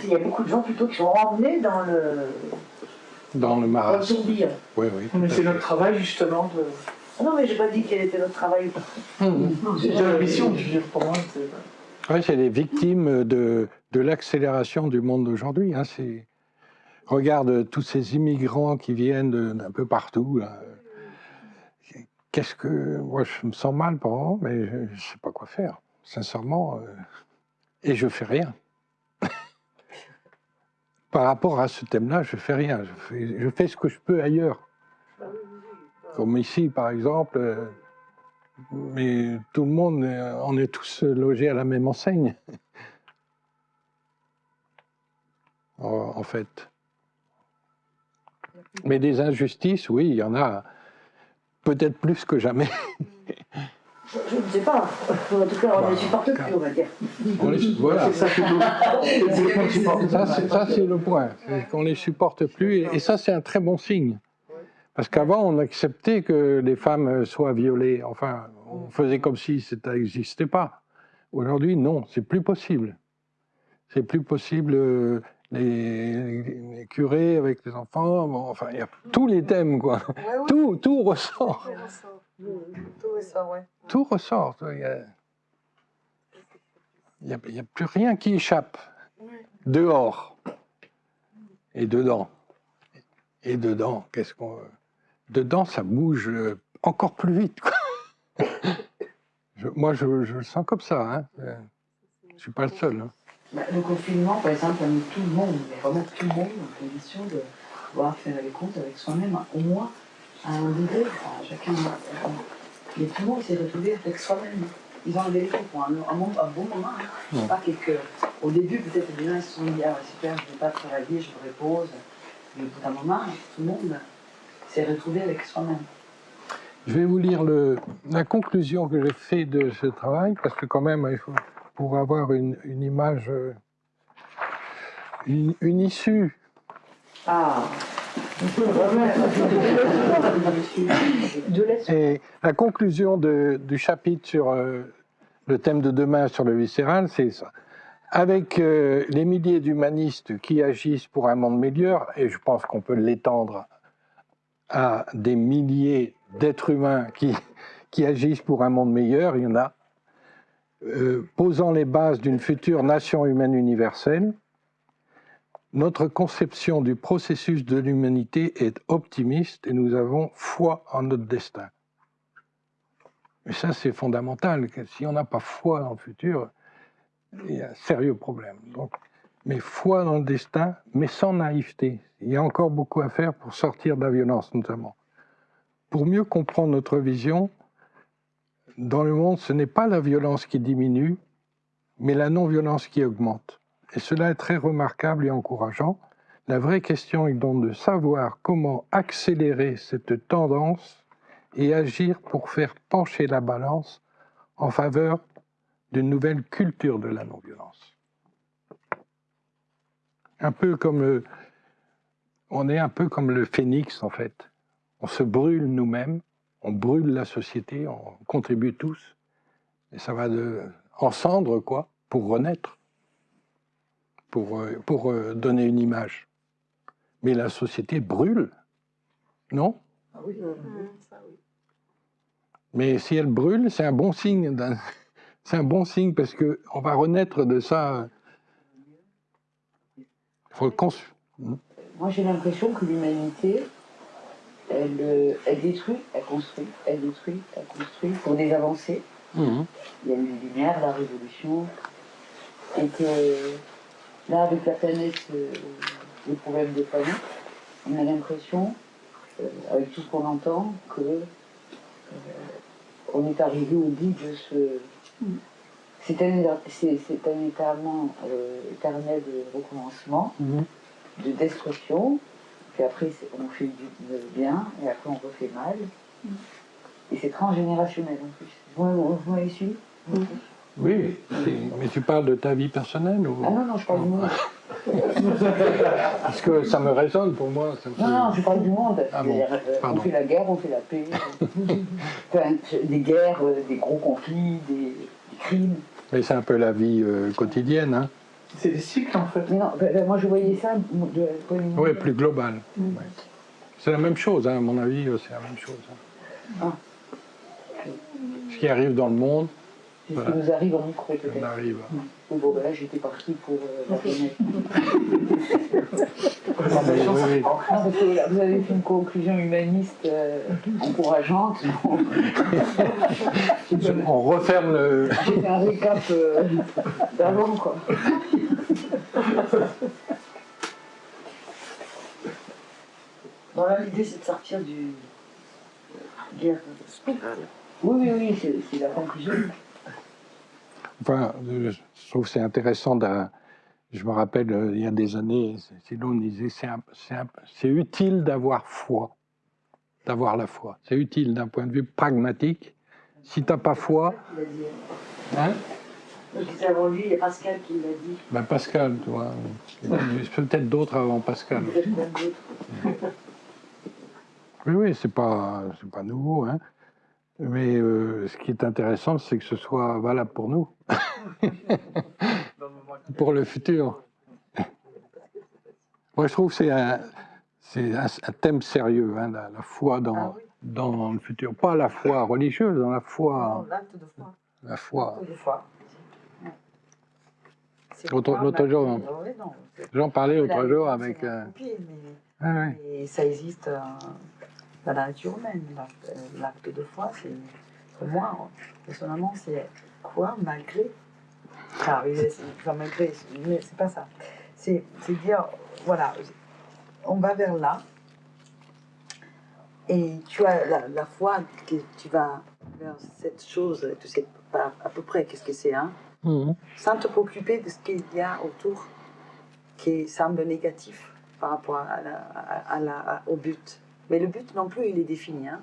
Speaker 10: il y a beaucoup de gens plutôt qui sont emmenés dans le,
Speaker 1: dans le
Speaker 10: dans le
Speaker 1: marasme.
Speaker 10: tourbillon.
Speaker 1: Oui, oui.
Speaker 8: Mais c'est notre travail justement de.
Speaker 10: Ah Non, mais j'ai pas dit quel était notre travail.
Speaker 8: C'est déjà la mission, je veux dire, pour moi. c'est-
Speaker 1: Ouais, c'est les victimes de, de l'accélération du monde d'aujourd'hui. Hein, c'est- regarde tous ces immigrants qui viennent d'un peu partout. là. Qu'est-ce que. Moi, je me sens mal par moment, mais je ne sais pas quoi faire, sincèrement. euh, et je fais rien. par rapport à ce thème-là, je fais rien. Je fais, ce que je peux ailleurs. Comme ici, par exemple. euh, mais tout le monde, euh, on est tous logés à la même enseigne. en, en fait. Mais des injustices, oui, il y en a peut-être plus que jamais.
Speaker 10: Je, ne sais pas. En tout cas, on ne supporte plus, on va dire.
Speaker 1: On les- voilà.
Speaker 8: Ça. C'est le point
Speaker 1: le. C'est qu'on les supporte plus. Et, et ça, c'est un très bon signe. Parce qu'avant, on acceptait que les femmes soient violées. Enfin, on faisait comme si ça n'existait pas. Aujourd'hui, non, c'est plus possible. C'est plus possible. Les, les curés avec les enfants, bon, enfin, il y a tous les thèmes, quoi.
Speaker 4: Ouais, ouais.
Speaker 1: Tout, tout ressort.
Speaker 4: Tout ressort. Tout ressort, ouais.
Speaker 1: Tout ressort. Il y a, a- plus rien qui échappe. Dehors. Et dedans. Et dedans, qu'est-ce qu'on. Dedans, ça bouge euh, encore plus vite. quoi. Je- moi, je, je le sens comme ça. Hein. Je ne suis pas le seul. hein.
Speaker 3: Bah, le confinement, par exemple, a mis tout le monde, mais vraiment tout le monde, en condition de pouvoir faire les comptes avec soi-même, au moins à un degré, enfin, chacun. euh, Mais tout le monde s'est retrouvé avec soi-même. Ils ont enlevé les comptes pour un, un, un bon moment. Hein. Pas quelques. Au début, peut-être les gens ils se sont dit Ah, super, je ne vais pas travailler, je me repose. Mais au bout d'un moment, tout le monde s'est retrouvé avec soi-même.
Speaker 1: Je vais vous lire le, la conclusion que j'ai fait de ce travail, parce que quand même, il faut, pour avoir une, une image, euh, une, une issue
Speaker 10: Ah.
Speaker 1: Et la conclusion de- du chapitre sur euh, le thème de demain sur le viscéral, c'est ça. Avec euh, les milliers d'humanistes qui agissent pour un monde meilleur, et je pense qu'on peut l'étendre à des milliers d'êtres humains qui, qui agissent pour un monde meilleur, il y en a, posant les bases d'une future nation humaine universelle, notre conception du processus de l'humanité est optimiste et nous avons foi en notre destin. Et ça, c'est fondamental. Si on n'a pas foi dans le futur, il y a un sérieux problème. Donc, mais foi dans le destin, mais sans naïveté. Il y a encore beaucoup à faire pour sortir de la violence, notamment. Pour mieux comprendre notre vision, dans le monde, ce n'est pas la violence qui diminue, mais la non-violence qui augmente. Et cela est très remarquable et encourageant. La vraie question est donc de savoir comment accélérer cette tendance et agir pour faire pencher la balance en faveur d'une nouvelle culture de la non-violence. Un peu comme le, on est un peu comme le phénix en fait. On se brûle nous-mêmes, on brûle la société, on contribue tous, et ça va de, en cendre quoi, pour renaître, pour, euh, pour euh, donner une image. Mais la société brûle, non?
Speaker 3: Ah oui.
Speaker 4: Ça, oui.
Speaker 1: Mais si elle brûle, c'est un bon signe. C'est un bon signe parce que on va renaître de ça. Il faut le
Speaker 3: Moi, j'ai l'impression que l'humanité, elle, euh, elle détruit, elle construit, elle détruit, elle construit pour des avancées.
Speaker 1: Mhm.
Speaker 3: Il y a eu les Lumières, la Révolution, et que là, avec la planète, euh, les problèmes de planète, on a l'impression, euh, avec tout ce qu'on entend, que euh, on est arrivé au bout de ce. C'est un, c'est, c'est un éternel, éternel recommencement
Speaker 1: Mhm.
Speaker 3: de destruction, puis après on fait du bien, et après on refait mal. Et c'est transgénérationnel en plus. Vous, vous m'avez suivi
Speaker 1: Oui, mais tu parles de ta vie personnelle ou...
Speaker 3: Ah non, non, je parle du monde.
Speaker 1: Parce que ça me résonne pour moi. ça me fait-
Speaker 3: Non, non, je parle du monde.
Speaker 1: Ah bon,
Speaker 3: euh, on fait la guerre, on fait la paix. Enfin, des guerres, euh, des gros conflits, des, des crimes.
Speaker 1: Mais c'est un peu la vie euh, quotidienne. Hein.
Speaker 8: C'est des cycles en fait.
Speaker 2: Non, ben, ben, moi je voyais ça de
Speaker 1: Oui, plus global. Ouais. C'est la même chose, hein, à mon avis, euh, c'est la même chose. hein. Ce qui arrive dans le monde,
Speaker 2: C'est ce
Speaker 1: Voilà.
Speaker 2: qui nous arrive en micro peut-être.
Speaker 1: arrive.
Speaker 2: Bon, ben là j'étais partie pour euh, la fenêtre.
Speaker 1: Non, mais oui, oui.
Speaker 2: Non, parce que là, vous avez fait une conclusion humaniste euh, encourageante.
Speaker 1: On referme le.
Speaker 2: J'ai fait un récap euh, d'avant, quoi.
Speaker 3: Bon, là, l'idée, c'est de sortir du guerre spirale.
Speaker 2: Oui, oui, oui, c'est la conclusion.
Speaker 1: Enfin, euh, je trouve que c'est intéressant. je me rappelle, euh, il y a des années, Silon disait c'est utile d'avoir foi, d'avoir la foi. C'est utile d'un point de vue pragmatique. Si tu n'as pas foi, hein,
Speaker 3: il y a Pascal qui l'a dit.
Speaker 1: ben Pascal, a peut-être d'autres avant Pascal.
Speaker 3: Peut-être même d'autres.
Speaker 1: Oui, oui, c'est pas, c'est pas nouveau, hein. Mais euh, ce qui est intéressant, c'est que ce soit valable pour nous, pour le futur. Moi, je trouve que c'est un, c'est un, un thème sérieux, hein, la, la foi dans,
Speaker 2: Ah oui.
Speaker 1: dans le futur. Pas la foi religieuse, dans la foi,
Speaker 2: L'acte de foi.
Speaker 1: la foi.
Speaker 2: L'acte de foi. C'est
Speaker 1: L'autre- jour, hein.
Speaker 2: Non,
Speaker 1: J'en parlais
Speaker 2: la
Speaker 1: l'autre jour avec... euh,
Speaker 2: copier, mais-
Speaker 1: ah ouais.
Speaker 2: Et ça existe euh, la nature humaine. l'acte- euh, L'acte de foi, c'est pour moi, personnellement, c'est quoi malgré. Enfin, malgré, mais c'est pas ça. C'est dire, voilà, on va vers là, et tu as la, la foi que tu vas vers cette chose, tu sais pas à peu près qu'est-ce que c'est, hein,
Speaker 1: Mhm.
Speaker 2: sans te préoccuper de ce qu'il y a autour qui semble négatif par rapport à la- à- la- au but. Mais le but non plus, il est défini. Hein.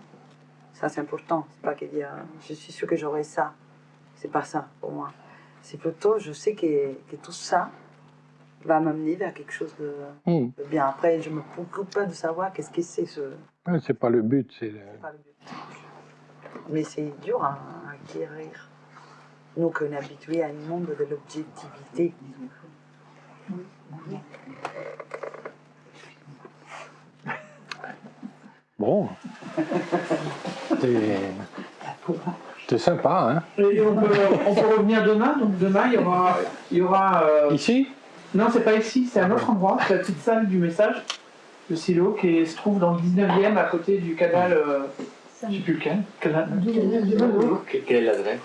Speaker 2: Ça, c'est important. C'est pas que dire je suis sûr que j'aurai ça. C'est pas ça pour moi. C'est plutôt je sais que, que tout ça va m'amener vers quelque chose de,
Speaker 1: Mhm.
Speaker 2: de bien. Après, je me préoccupe pas de savoir qu'est-ce que c'est ce.
Speaker 1: Ouais, c'est pas le but, c'est... le-
Speaker 2: c'est pas le but. Mais c'est dur à, à acquérir. Nous, qu'on est habitués à un monde de l'objectivité.
Speaker 1: Bon. C'est... C'est sympa, hein
Speaker 8: Et on peut, on peut revenir demain. Donc demain, il y aura. Il y aura euh,
Speaker 1: Ici?
Speaker 8: Non, c'est pas ici, c'est à un autre endroit. C'est la petite salle du message, le silo, qui se trouve dans le 19e, à côté du canal. euh, je sais plus lequel. Canal.
Speaker 11: Quelle est l'adresse?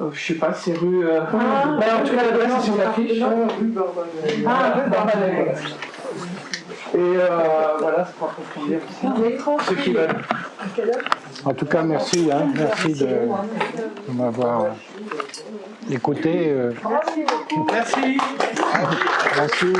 Speaker 8: Euh, je sais pas, c'est rue. euh, bah, en tout cas, l'adresse est sur l'affiche. Ah, rue Barbadel. Et euh, voilà, c'est pour approfondir ceux qui veulent.
Speaker 1: En tout cas, merci, hein, merci de, de m'avoir euh, écouté. euh,
Speaker 8: Merci.
Speaker 1: merci.